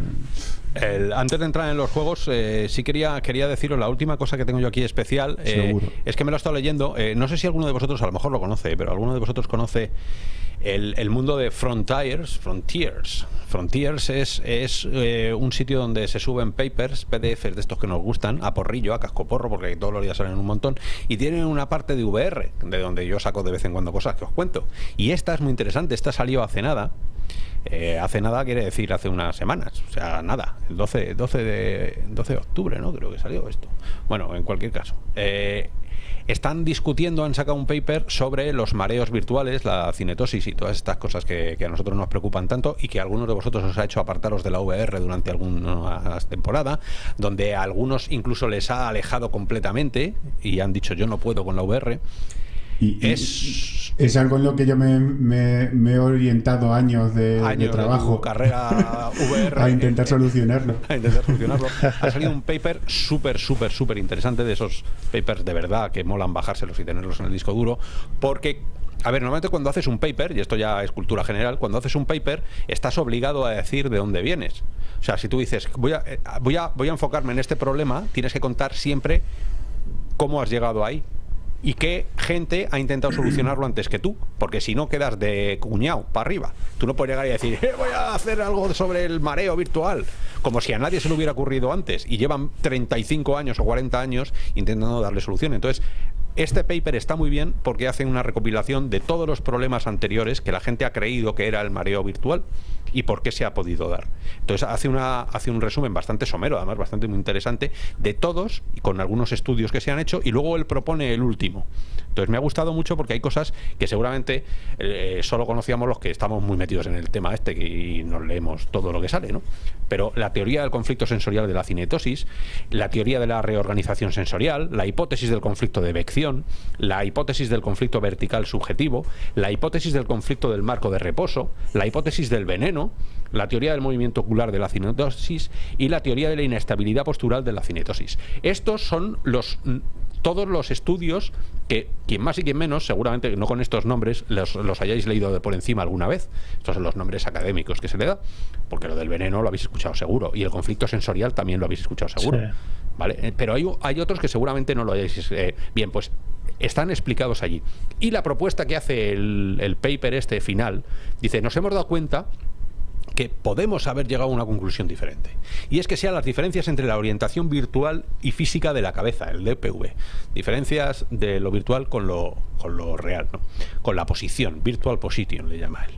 S1: antes de entrar en los juegos, eh, sí quería, quería deciros la última cosa que tengo yo aquí especial. Eh, es que me lo he estado leyendo. Eh, no sé si alguno de vosotros, a lo mejor lo conoce, pero alguno de vosotros conoce el, mundo de Frontiers. Frontiers. Frontiers es, es un sitio donde se suben papers, PDFs de estos que nos gustan, a porrillo, a cascoporro, porque todos los días salen un montón. Y tienen una parte de VR, de donde yo saco de vez en cuando cosas que os cuento. Y esta es muy interesante. Esta salió hace nada. Eh, hace nada quiere decir hace unas semanas, o sea, nada, el 12, 12, de, 12 de octubre, ¿no? Creo que salió esto. Bueno, en cualquier caso. Eh, están discutiendo, han sacado un paper sobre los mareos virtuales, la cinetosis y todas estas cosas que, a nosotros nos preocupan tanto y que algunos de vosotros os ha hecho apartaros de la VR durante alguna temporada, donde a algunos incluso les ha alejado completamente y han dicho yo no puedo con la VR
S2: es, es algo en lo que yo me, he orientado años de, trabajo.
S1: carrera VR.
S2: a intentar solucionarlo.
S1: A intentar solucionarlo. ha salido un paper súper, súper, súper interesante de esos papers de verdad que molan bajárselos y tenerlos en el disco duro. Porque a ver, normalmente cuando haces un paper, y esto ya es cultura general, cuando haces un paper estás obligado a decir de dónde vienes. O sea, si tú dices, voy a, eh, voy a, voy a enfocarme en este problema, tienes que contar siempre cómo has llegado ahí y qué gente ha intentado solucionarlo antes que tú. Porque si no quedas de cuñado para arriba. Tú no puedes llegar y decir, eh, voy a hacer algo sobre el mareo virtual. Como si a nadie se le hubiera ocurrido antes. Y llevan 35 años o 40 años intentando darle solución. Entonces, este paper está muy bien porque hace una recopilación de todos los problemas anteriores que la gente ha creído que era el mareo virtual y por qué se ha podido dar. Entonces hace, una, hace un resumen bastante somero, además bastante muy interesante, de todos y con algunos estudios que se han hecho y luego él propone el último. Entonces me ha gustado mucho porque hay cosas que seguramente eh, solo conocíamos los que estamos muy metidos en el tema este y nos leemos todo lo que sale, ¿no? Pero la teoría del conflicto sensorial de la cinetosis, la teoría de la reorganización sensorial, la hipótesis del conflicto de vección, la hipótesis del conflicto vertical subjetivo, la hipótesis del conflicto del marco de reposo, la hipótesis del veneno, la teoría del movimiento ocular de la cinetosis y la teoría de la inestabilidad postural de la cinetosis. Estos son los todos los estudios que quien más y quien menos, seguramente no con estos nombres, los, hayáis leído de por encima alguna vez. Estos son los nombres académicos que se le da, porque lo del veneno lo habéis escuchado seguro y el conflicto sensorial también lo habéis escuchado seguro. ¿Vale? Eh, pero hay, hay, otros que seguramente no lo hayáis. Eh, bien, pues están explicados allí. Y la propuesta que hace el, el paper este final dice: Nos hemos dado cuenta que podemos haber llegado a una conclusión diferente. Y es que sean las diferencias entre la orientación virtual y física de la cabeza, el DPV. Diferencias de lo virtual con lo, con lo real, ¿no? con la posición, virtual position le llama él.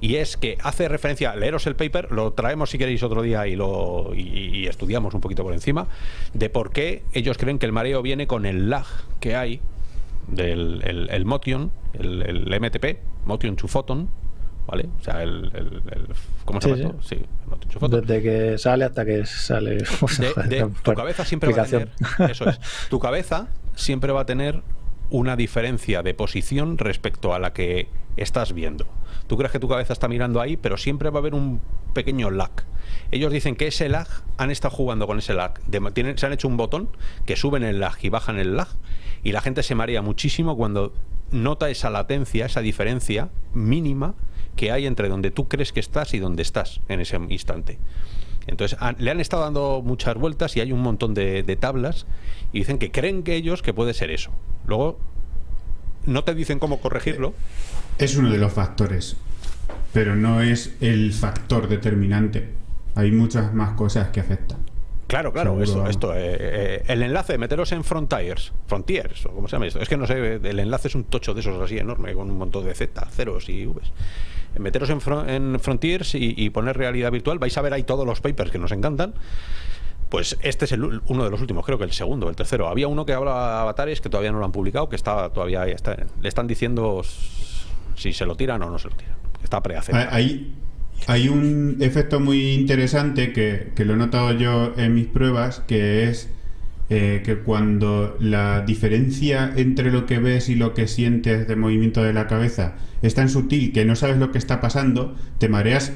S1: Y es que hace referencia, leeros el paper, lo traemos si queréis otro día y lo y, estudiamos un poquito por encima, de por qué ellos creen que el mareo viene con el lag que hay del el, motion, el, el MTP, motion to photon, ¿vale? O sea, el, ¿cómo se llama
S3: sí, Desde que sale hasta que sale.
S1: tu cabeza siempre va a tener. Eso es. Tu cabeza siempre va a tener una diferencia de posición respecto a la que estás viendo. Tú crees que tu cabeza está mirando ahí, pero siempre va a haber un pequeño lag. Ellos dicen que ese lag, han estado jugando con ese lag. tienen, se han hecho un botón que suben el lag y bajan el lag. Y la gente se marea muchísimo cuando nota esa latencia, esa diferencia mínima que hay entre donde tú crees que estás y donde estás en ese instante. Entonces le han estado dando muchas vueltas y hay un montón de, tablas y dicen que creen que ellos que puede ser eso. Luego no te dicen cómo corregirlo.
S2: Es uno de los factores. pero no es el factor determinante. Hay muchas más cosas que afectan.
S1: Claro, claro, esto, esto eh, eh, el enlace de meteros en Frontiers, Frontiers, o como se llama esto, es que no sé, el enlace es un tocho de esos así enorme, con un montón de Z, ceros y Vs. Meteros en, en Frontiers y, poner realidad virtual, vais a ver ahí todos los papers que nos encantan. Pues este es el, uno de los últimos, creo que el segundo, el tercero. Había uno que habla de avatares que todavía no lo han publicado, que está todavía está, le están diciendo si se lo tiran o no se lo tiran. Está preaceptado.
S2: Ahí, hay un efecto muy interesante que, lo he notado yo en mis pruebas, que es eh, que cuando la diferencia entre lo que ves y lo que sientes de movimiento de la cabeza es tan sutil que no sabes lo que está pasando, te mareas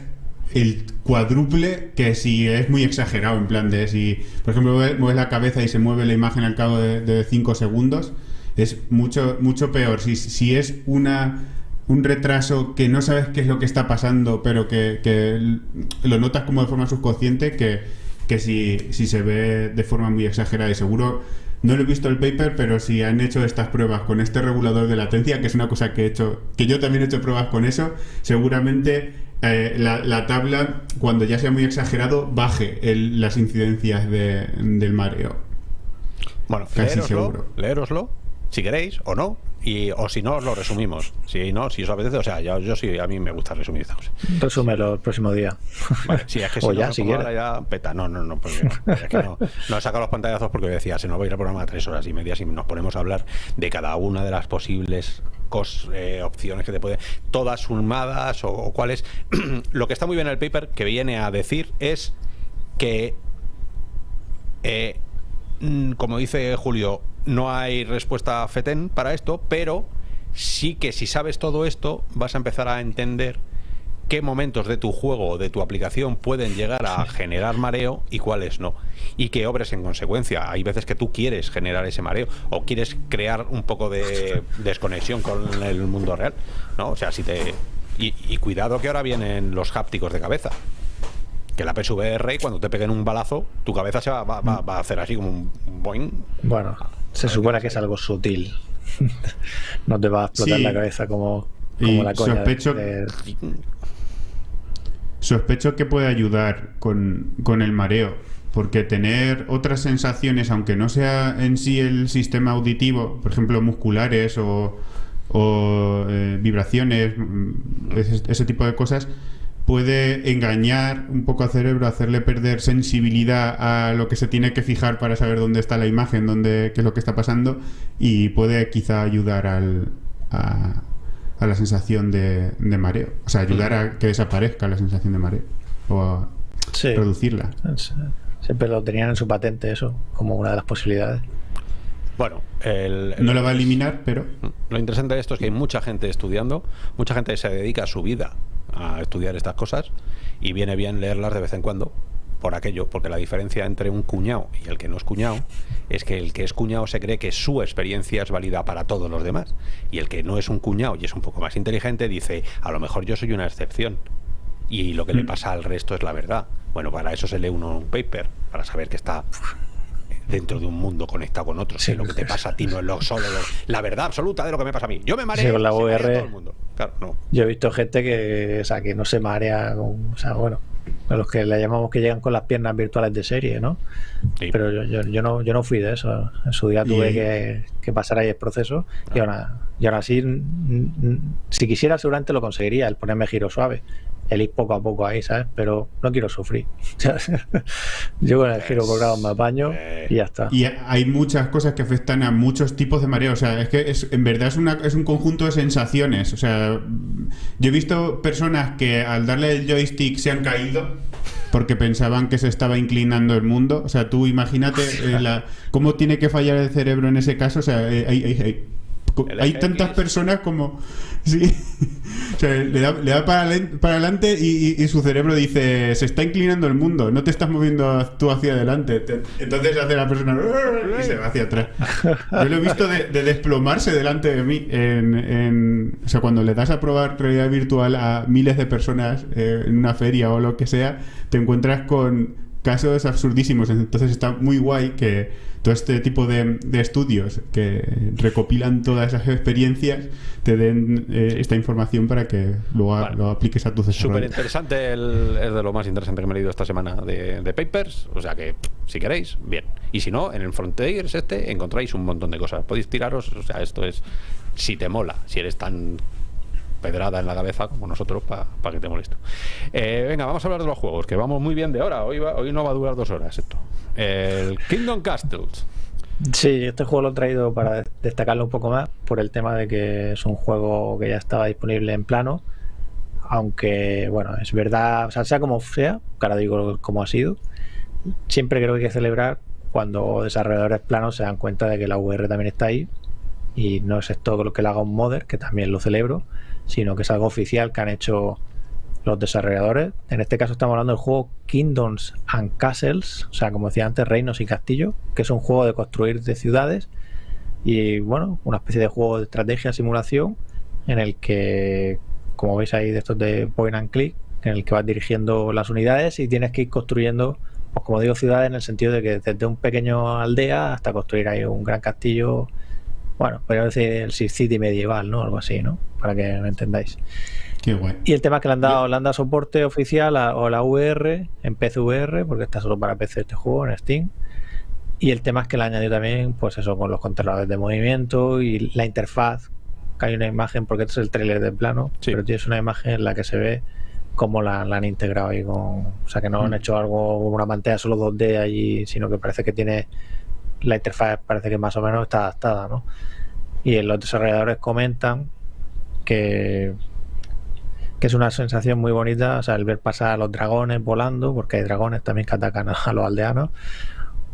S2: el cuádruple que si es muy exagerado, en plan de si, por ejemplo, mueves la cabeza y se mueve la imagen al cabo de 5 segundos, es mucho, mucho peor. Si, si es una un retraso que no sabes qué es lo que está pasando, pero que, lo notas como de forma subconsciente, que, que si, si, se ve de forma muy exagerada y seguro... No lo he visto el paper, pero si han hecho estas pruebas con este regulador de latencia, que es una cosa que he hecho, que yo también he hecho pruebas con eso, seguramente eh, la, tabla, cuando ya sea muy exagerado, baje las incidencias del mareo.
S1: Bueno, Casi seguro. leeroslo, si queréis o no, y, o si no, lo resumimos. Si no, si os apetece, o sea, yo, yo sí, a mí me gusta resumir estas cosas.
S3: Resúmelo el próximo día.
S1: Vale, sí, es que si
S3: o
S1: no,
S3: ya, si
S1: ya peta. No, no, no, porque no. Es que no, no he sacado los pantallazos porque decía, se nos va a ir el programa a tres horas y media si nos ponemos a hablar de cada una de las posibles cos, eh, opciones que te puede, todas sumadas o, o cuáles. lo que está muy bien en el paper que viene a decir es que, eh, mm, como dice Julio, no hay respuesta FETEN para esto, pero sí que si sabes todo esto, vas a empezar a entender qué momentos de tu juego o de tu aplicación pueden llegar a generar mareo y cuáles no. Y que obres en consecuencia. Hay veces que tú quieres generar ese mareo o quieres crear un poco de desconexión con el mundo real. ¿no? O sea, si te. Y, cuidado que ahora vienen los hápticos de cabeza. Que la PSVR, cuando te peguen un balazo, tu cabeza se va, va a hacer así como un boing.
S3: Bueno, se supone que es algo sutil. no te va a explotar la cabeza como, la coña.
S2: Sospecho, sospecho que puede ayudar con, el mareo. Porque tener otras sensaciones, aunque no sea en sí el sistema auditivo, por ejemplo, musculares o, eh, vibraciones, mm, ese tipo de cosas, puede engañar un poco al cerebro, hacerle perder sensibilidad a lo que se tiene que fijar para saber dónde está la imagen, dónde, qué es lo que está pasando, y puede quizá ayudar al, a, la sensación de, mareo. O sea, ayudar a que desaparezca la sensación de mareo. O a reducirla.
S3: Siempre lo tenían en su patente eso, como una de las posibilidades.
S1: Bueno,
S2: no lo va a eliminar, pero...
S1: Lo interesante de esto es que hay mucha gente estudiando, mucha gente se dedica a su vida a estudiar estas cosas y viene bien leerlas de vez en cuando por aquello, porque la diferencia entre un cuñado y el que no es cuñado es que el que es cuñado se cree que su experiencia es válida para todos los demás y el que no es un cuñado y es un poco más inteligente dice, a lo mejor yo soy una excepción y lo que le mm. pasa al resto es la verdad. Bueno, para eso se lee uno un paper, para saber que está dentro de un mundo conectado con otro. si lo que te pasa a ti no es lo solo la verdad absoluta de lo que me pasa a mí. Yo me mareo.
S3: con la VR. Yo he visto gente que, o sea, que no se marea, o sea, bueno, a los que le llamamos que llegan con las piernas virtuales de serie, ¿no? Pero yo, yo, no, yo no fui de eso. En su día tuve que, que, pasar ahí el proceso y, ahora, y ahora sí, si quisiera seguramente lo conseguiría, el ponerme giro suave el ir poco a poco ahí, ¿sabes? Pero no quiero sufrir. Yo con el giro colgado me apaño y ya está.
S2: Y hay muchas cosas que afectan a muchos tipos de mareo. O sea, es que es, en verdad es, una, es un conjunto de sensaciones. O sea, yo he visto personas que al darle el joystick se han caído porque pensaban que se estaba inclinando el mundo. O sea, tú imagínate eh, cómo tiene que fallar el cerebro en ese caso. O sea, eh, hay, hay, hay tantas personas como... Sí. O sea, le da, le da para, para, adelante y, su cerebro dice, se está inclinando el mundo, no te estás moviendo tú hacia adelante. entonces hace la persona y se va hacia atrás. Yo lo he visto de, desplomarse delante de mí. En, o sea, cuando le das a probar realidad virtual a miles de personas eh, en una feria o lo que sea, te encuentras con casos absurdísimos. Entonces está muy guay que todo este tipo de, estudios que recopilan todas esas experiencias te den eh, esta información para que luego lo apliques a tu desarrollo.
S1: Súper interesante, es de lo más interesante que me he leído esta semana de, papers. O sea que, si queréis, bien. Y si no, en el Frontiers este encontráis un montón de cosas. Podéis tiraros, o sea, esto es si te mola, si eres tan pedrada en la cabeza como nosotros para que te molesto. Eh, venga, vamos a hablar de los juegos, que vamos muy bien de hora. Hoy, hoy no va a durar dos horas esto. El Kingdom Castles.
S3: Sí, este juego lo he traído para destacarlo un poco más por el tema de que es un juego que ya estaba disponible en plano. Aunque, bueno, es verdad, o sea, sea como sea, ahora digo cómo ha sido, siempre creo que hay que celebrar cuando desarrolladores planos se dan cuenta de que la VR también está ahí y no es esto lo que le haga un modder, que también lo celebro, sino que es algo oficial que han hecho los desarrolladores. En este caso estamos hablando del juego Kingdoms and Castles, o sea, como decía antes, Reinos y Castillos, que es un juego de construir de ciudades y, bueno, una especie de juego de estrategia, simulación, en el que, como veis ahí de estos de point and click, en el que vas dirigiendo las unidades y tienes que ir construyendo, pues como digo, ciudades en el sentido de que desde un pequeño aldea hasta construir ahí un gran castillo bueno, podría decir el City medieval, ¿no? Algo así, ¿no? Para que me entendáis.
S2: Qué guay.
S3: Y el tema es que le han dado, le han dado soporte oficial o la VR en PCVR, porque está solo para PC este juego en Steam. Y el tema es que le han añadido también, pues eso, con los controladores de movimiento y la interfaz, que hay una imagen, porque este es el trailer de plano, pero tienes una imagen en la que se ve cómo la, han integrado ahí con. O sea, que no han mm. hecho algo una pantalla solo 2D allí, sino que parece que tiene la interfaz parece que más o menos está adaptada, ¿no? Y los desarrolladores comentan que, que es una sensación muy bonita, o sea, el ver pasar a los dragones volando, porque hay dragones también que atacan a los aldeanos,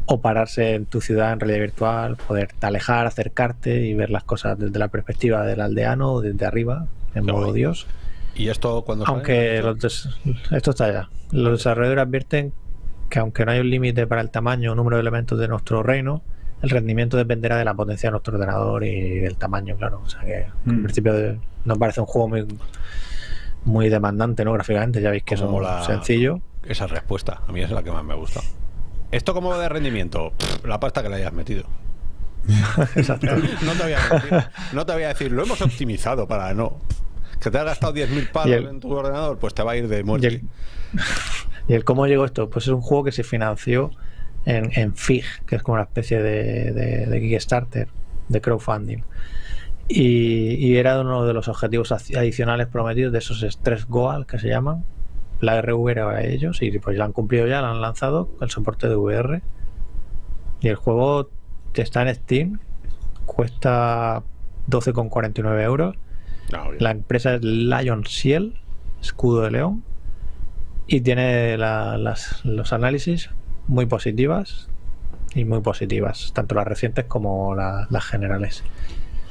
S3: o pararse en tu ciudad en realidad virtual, poder alejar, acercarte y ver las cosas desde la perspectiva del aldeano, desde arriba, en modo Dios.
S1: ¿Y esto cuando
S3: Aunque esto está ya. Los desarrolladores advierten que aunque no hay un límite para el tamaño o número de elementos de nuestro reino, el rendimiento dependerá de la potencia de nuestro ordenador y del tamaño, claro. O sea que en mm. principio nos parece un juego muy, muy demandante, ¿no? Gráficamente, ya veis que es sencillo.
S1: Esa respuesta, a mí es la que más me gusta. ¿Esto cómo de rendimiento? la pasta que le hayas metido. Exacto. No te, voy a decir, no te voy a decir, lo hemos optimizado para no. Que te has gastado 10.000 palos en tu ordenador, pues te va a ir de muerte.
S3: ¿Y el cómo llegó esto? Pues es un juego que se financió en, FIG, que es como una especie de, de, Kickstarter, de crowdfunding. Y, era uno de los objetivos adicionales prometidos de esos tres Goal que se llaman. La RVR a ellos y pues ya han cumplido ya, lo han lanzado el soporte de VR. Y el juego está en Steam, cuesta 12,49 euros. Ah, la empresa es Lion Ciel, escudo de león y tiene los análisis muy positivas y muy positivas, tanto las recientes como las generales.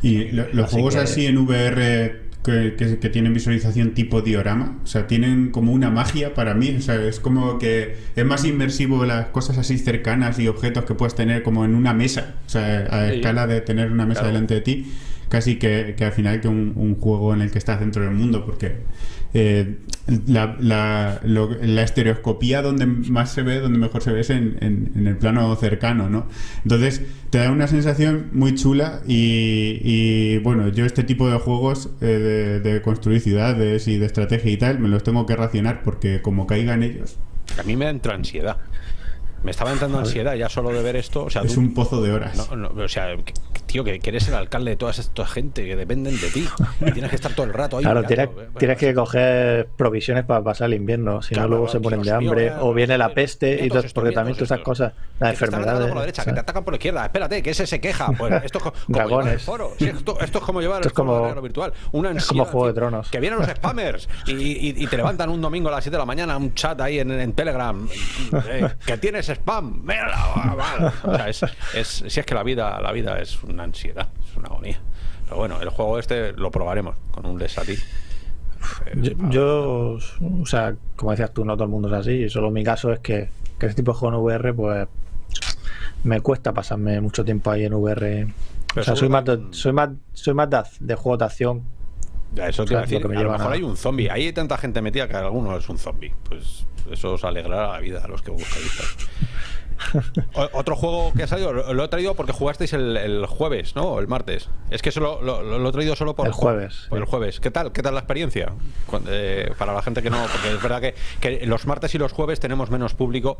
S2: ¿Y los juegos así en VR que, tienen visualización tipo diorama? O sea, tienen como una magia para mí. O sea, es como que es más inmersivo las cosas así cercanas y objetos que puedes tener como en una mesa. O sea, a escala de tener una mesa delante de ti. Casi que, al final que un, un, juego en el que estás dentro del mundo. Porque eh, la, la, la, estereoscopía donde más se ve, donde mejor se ve es en, el plano cercano, ¿no? Entonces te da una sensación muy chula y, bueno, yo este tipo de juegos eh, de, construir ciudades y de estrategia y tal, me los tengo que racionar porque como caigan ellos...
S1: A mí me entra ansiedad. Me estaba entrando ansiedad ya solo de ver esto. O sea,
S2: es un pozo de horas.
S1: o sea, tío, que, eres el alcalde de toda esta gente que dependen de ti. Y tienes que estar todo el rato ahí.
S3: Claro, tienes, que coger provisiones para pasar el invierno, si no luego se ponen de hambre o viene la peste y todo, porque también todas esas cosas, las enfermedades.
S1: por la derecha, que te atacan por la izquierda. Espérate, que ese se queja. Pues esto es como
S3: Dragones.
S1: foro. esto, es como llevar
S3: esto es como,
S1: el virtual. Una
S3: es como Juego de Tronos.
S1: Que vienen los spammers y, y, te levantan un domingo a las 7 de la mañana un chat ahí en, en Telegram. Eh, que tienes spam. Mira, o sea, es, es, si es que la vida, la vida es una ansiedad una agonía. Pero bueno, el juego este lo probaremos con un Lesati.
S3: Yo, o sea, como decías tú, no todo el mundo es así. Solo mi caso es que, que este tipo de juego en VR, pues me cuesta pasarme mucho tiempo ahí en VR. o sea, soy más, de, soy más, soy más de, juegos de acción
S1: Eso te
S3: O
S1: iba a decir,
S3: lo que me
S1: a lo mejor
S3: a-
S1: hay un zombie. Ahí hay tanta gente metida que alguno es un zombie. Pues eso os alegrará la vida a los que buscáis. Otro juego que ha salido, lo, he traído porque jugasteis el, el jueves, ¿no? El martes. Es que solo lo, he traído solo por
S3: El jueves,
S1: Por el jueves. ¿Qué tal? ¿Qué tal la experiencia? Eh, para la gente que no, porque es verdad que, que los martes y los jueves tenemos menos público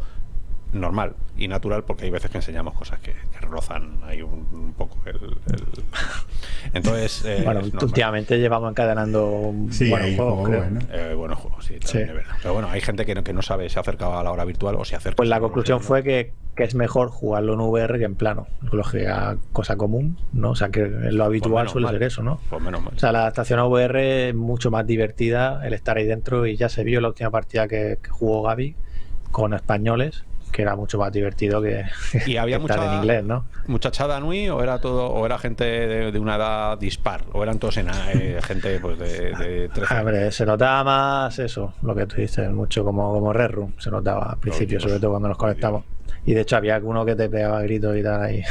S1: normal y natural porque hay veces que enseñamos cosas que, que rozan ahí un, un poco el, el- entonces eh,
S3: Bueno, últimamente llevamos encadenando un
S2: Sí,
S3: buenos juegos,
S2: juego,
S3: creo.
S2: bueno.
S1: Eh, buenos juegos, sí, también
S3: Sí.
S1: es verdad. Pero bueno, hay gente que no, que no sabe si acerca a la hora virtual o si acerca.
S3: Pues la
S1: lo
S3: conclusión fue que, que es mejor jugarlo en VR que en plano. Lógica, cosa común, ¿no? O sea, que lo habitual
S1: Pues menos
S3: suele
S1: mal.
S3: ser eso, ¿no?
S1: Pues menos mal.
S3: O sea, la adaptación a VR es mucho más divertida el estar ahí dentro y ya se vio la última partida que, que jugó Gaby con españoles, que era mucho más divertido que,
S1: Y había
S3: que estar
S1: mucha-
S3: en inglés, ¿no?
S1: muchachada Nui o era todo o era gente de, de una edad dispar o eran todos en, eh, gente pues de, de 13 años?
S3: Hombre, se notaba más eso, lo que tú dices, mucho como, como Red Room, se notaba al principio,
S1: Dios,
S3: sobre todo cuando nos conectamos. Y de hecho había alguno que te pegaba gritos y tal ahí.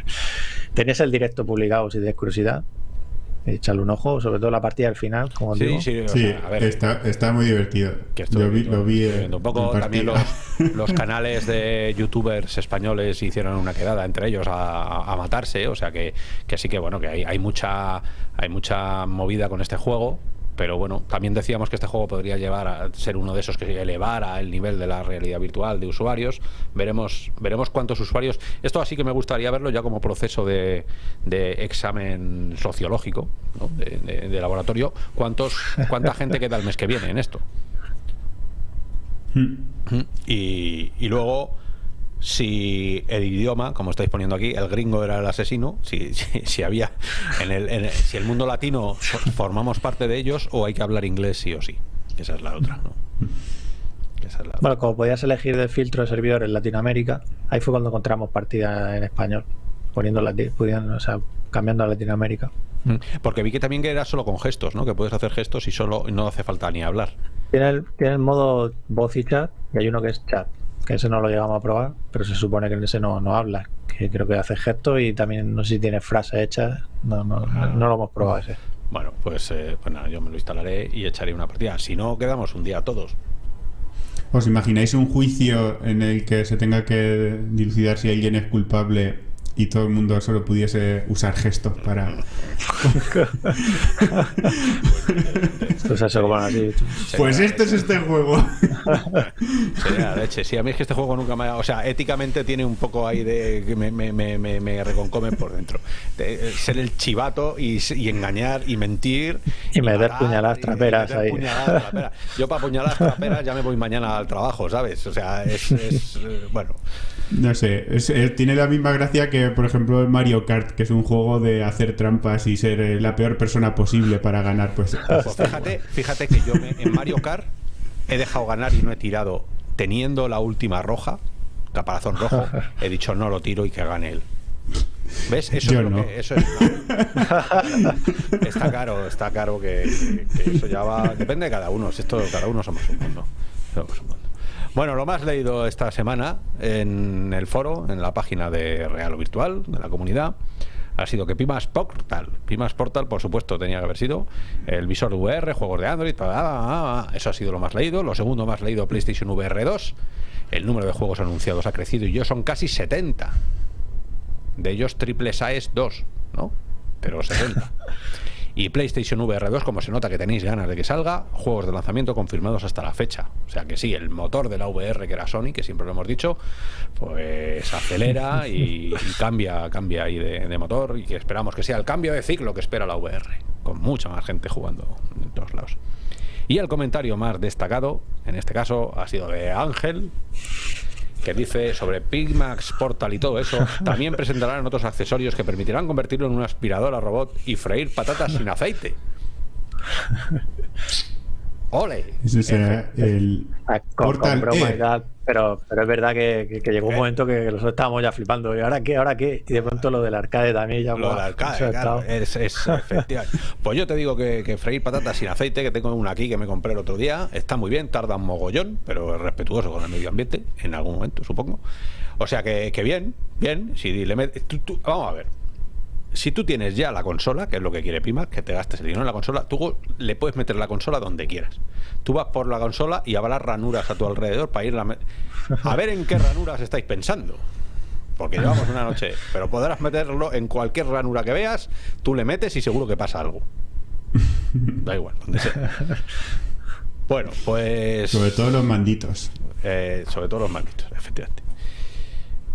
S3: Tenías el directo publicado si tienes curiosidad. Echarle un ojo, sobre todo la partida del final, como
S1: sí
S3: digo.
S1: sí o
S2: Sí,
S1: sea, a ver
S2: está, está muy divertido.
S1: que estoy
S2: Lo vi, lo vi
S1: un poco también los, los canales de youtubers españoles hicieron una quedada entre ellos a, a- a matarse o sea que, que sí que bueno que hay, hay mucha hay mucha movida con este juego pero bueno, también decíamos que este juego podría llevar a ser uno de esos que elevara el nivel de la realidad virtual de usuarios. Veremos, veremos cuántos usuarios. Esto así que me gustaría verlo ya como proceso de, de examen sociológico, ¿no? de, de- de laboratorio. ¿Cuántos, ¿Cuánta gente queda el mes que viene en esto?
S2: Mm.
S1: Y, y luego, si el idioma, como estáis poniendo aquí, el gringo era el asesino, si, si, si había en el, en el- si el mundo latino formamos parte de ellos o hay que hablar inglés sí o sí. Esa es la otra, ¿no? Esa es la otra.
S3: Bueno, como podías elegir de filtro de servidor en Latinoamérica, ahí fue cuando encontramos partida en español, poniendo pudiendo, o sea, cambiando a Latinoamérica.
S1: Mm. Porque vi que también que era solo con gestos, ¿no? Que puedes hacer gestos y solo no hace falta ni hablar.
S3: Tiene el, tiene el modo voz y chat, y hay uno que es chat, que ese no lo llegamos a probar, pero se supone que en ese no, no habla, que creo que hace gestos y también no sé si tiene frases hechas, no, no, no, no lo hemos probado ese.
S1: Bueno, pues, eh, pues nada, yo me lo instalaré y echaré una partida. Si no, quedamos un día todos.
S2: ¿Os imagináis un juicio en el que se tenga que dilucidar si alguien es culpable y todo el mundo solo pudiese usar gestos para...
S3: Pues.
S2: Pues esto es este juego.
S1: Sería la leche. Sí, a mí es que este juego nunca me ha... O sea, éticamente tiene un poco ahí de... que me, me, me, me, me reconcome por dentro. De, eh, ser el chivato y, y engañar y mentir.
S3: Y meter
S1: matar,
S3: puñaladas
S1: y
S3: traperas
S1: meter
S3: ahí.
S1: puñaladas traperas. Yo para puñaladas traperas ya me voy mañana al trabajo, ¿sabes? O sea, es... es, eh, bueno...
S2: No sé, es- eh, tiene la misma gracia que, por ejemplo, el Mario Kart, que es un juego de hacer trampas y ser eh, la peor persona posible para ganar. Pues,
S1: Pues fíjate, fíjate que yo me- en Mario Kart he dejado ganar y no he tirado teniendo la última roja, caparazón rojo, he dicho no lo tiro y que gane él. ¿Ves? Eso
S2: Yo
S1: es lo que- eso es está caro, está caro que, que- que eso ya va. Depende de cada uno. Si esto cada uno somos un mundo. Somos un mundo. Bueno, lo más leído esta semana en el foro, en la página de Real o Virtual, de la comunidad, ha sido que Pimas Portal, Pimas Portal, por supuesto, tenía que haber sido el visor VR, juegos de Android, eso ha sido lo más leído. Lo segundo más leído, PlayStation VR 2. El número de juegos anunciados ha crecido y yo son casi 70. De ellos triple A es 2, ¿no? Pero 70. Y PlayStation VR 2, como se nota que tenéis ganas de que salga, juegos de lanzamiento confirmados hasta la fecha. O sea que sí, el motor de la VR que era Sony, que siempre lo hemos dicho, pues acelera y, y cambia, cambia ahí de, de motor y que esperamos que sea el cambio de ciclo que espera la VR, con mucha más gente jugando en todos lados. Y el comentario más destacado, en este caso, ha sido de Ángel, que dice sobre Pigmax Portal y todo eso, también presentarán otros accesorios que permitirán convertirlo en un aspirador a robot y freír patatas sin aceite. ¡Ole!
S2: ese será el
S3: Ah, con,
S2: Portal
S3: con broma
S2: E.
S3: y tal, pero, pero es verdad que, que- que llegó un
S1: Eh.
S3: momento que nosotros estábamos ya flipando. ¿Y ahora qué? ¿Ahora qué? Y de pronto lo del arcade también ya.
S1: Lo del arcade, claro, es, es efectivamente. Pues yo te digo que, que freír patatas sin aceite, que tengo una aquí que me compré el otro día, está muy bien, tarda un mogollón, pero es respetuoso con el medio ambiente, en algún momento, supongo. O sea que, que bien, bien. Si le met- tú- tú- vamos a ver. Si tú tienes ya la consola, que es lo que quiere Pima, que te gastes el dinero en la consola, tú le puedes meter la consola donde quieras. Tú vas por la consola y habrá ranuras a tu alrededor para ir a, a ver en qué ranuras estáis pensando. Porque llevamos una noche, pero podrás meterlo en cualquier ranura que veas, tú le metes y seguro que pasa algo. Da igual, donde sea. Bueno, pues.
S2: Sobre todo los manditos.
S1: Eh, sobre todo los malditos, efectivamente.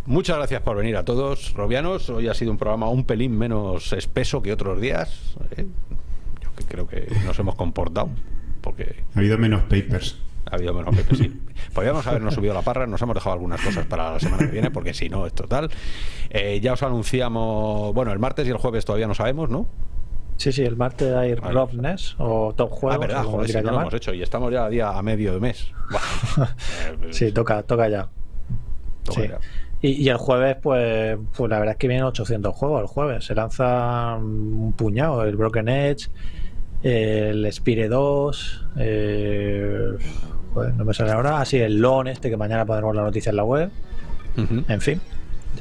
S1: Muchas gracias por venir a todos, Robianos. Hoy ha sido un programa un pelín menos espeso que otros días. ¿eh? Yo que creo que nos hemos comportado. Porque
S2: Ha habido menos papers.
S1: ha habido menos Pepe, sí. Podríamos habernos subido la parra, nos hemos dejado algunas cosas para la semana que viene, porque si no, es total. Eh, ya os anunciamos, bueno, el martes y el jueves todavía no sabemos, ¿no?
S3: Sí, sí, el martes hay
S1: Vale.
S3: Rob Ness o Top Juegos.
S1: ah, verdad, joder, si no lo hemos hecho y estamos ya a día a medio de mes. Eh,
S3: Sí, toca, toca ya.
S1: toca
S3: sí.
S1: ya.
S3: Y, y el jueves, pues, pues la verdad es que vienen 800 juegos el jueves. Se lanza un puñado, el Broken Edge, el Spire 2, eh, joder, no me sale ahora, así el LON este que mañana podremos la noticia en la web. En fin,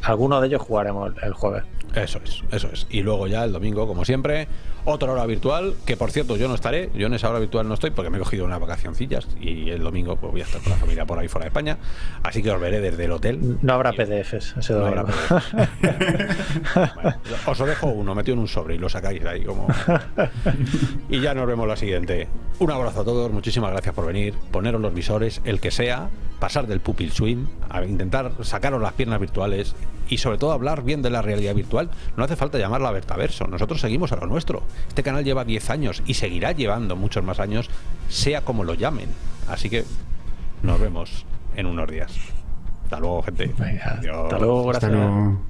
S3: algunos de ellos jugaremos el jueves.
S1: Eso es, eso es. Y luego ya el domingo, como siempre, otra hora virtual, que por cierto yo no estaré, yo en esa hora virtual no estoy porque me he cogido unas vacacioncillas y el domingo pues, voy a estar con la familia por ahí fuera de España, así que os veré desde el hotel.
S3: No habrá PDFs ese
S1: No habrá Bueno, os lo dejo uno metido en un sobre y lo sacáis ahí como... Y ya nos vemos la siguiente. Un abrazo a todos, muchísimas gracias por venir, poneros los visores, el que sea, pasar del pupil swing, a intentar sacaros las piernas virtuales y sobre todo hablar bien de la realidad virtual. No hace falta llamarla Vertaverso, nosotros seguimos a lo nuestro. Este canal lleva 10 años y seguirá llevando muchos más años, sea como lo llamen. Así que nos vemos en unos días. Hasta luego, gente.
S3: Hasta luego, gracias.
S2: Hasta luego.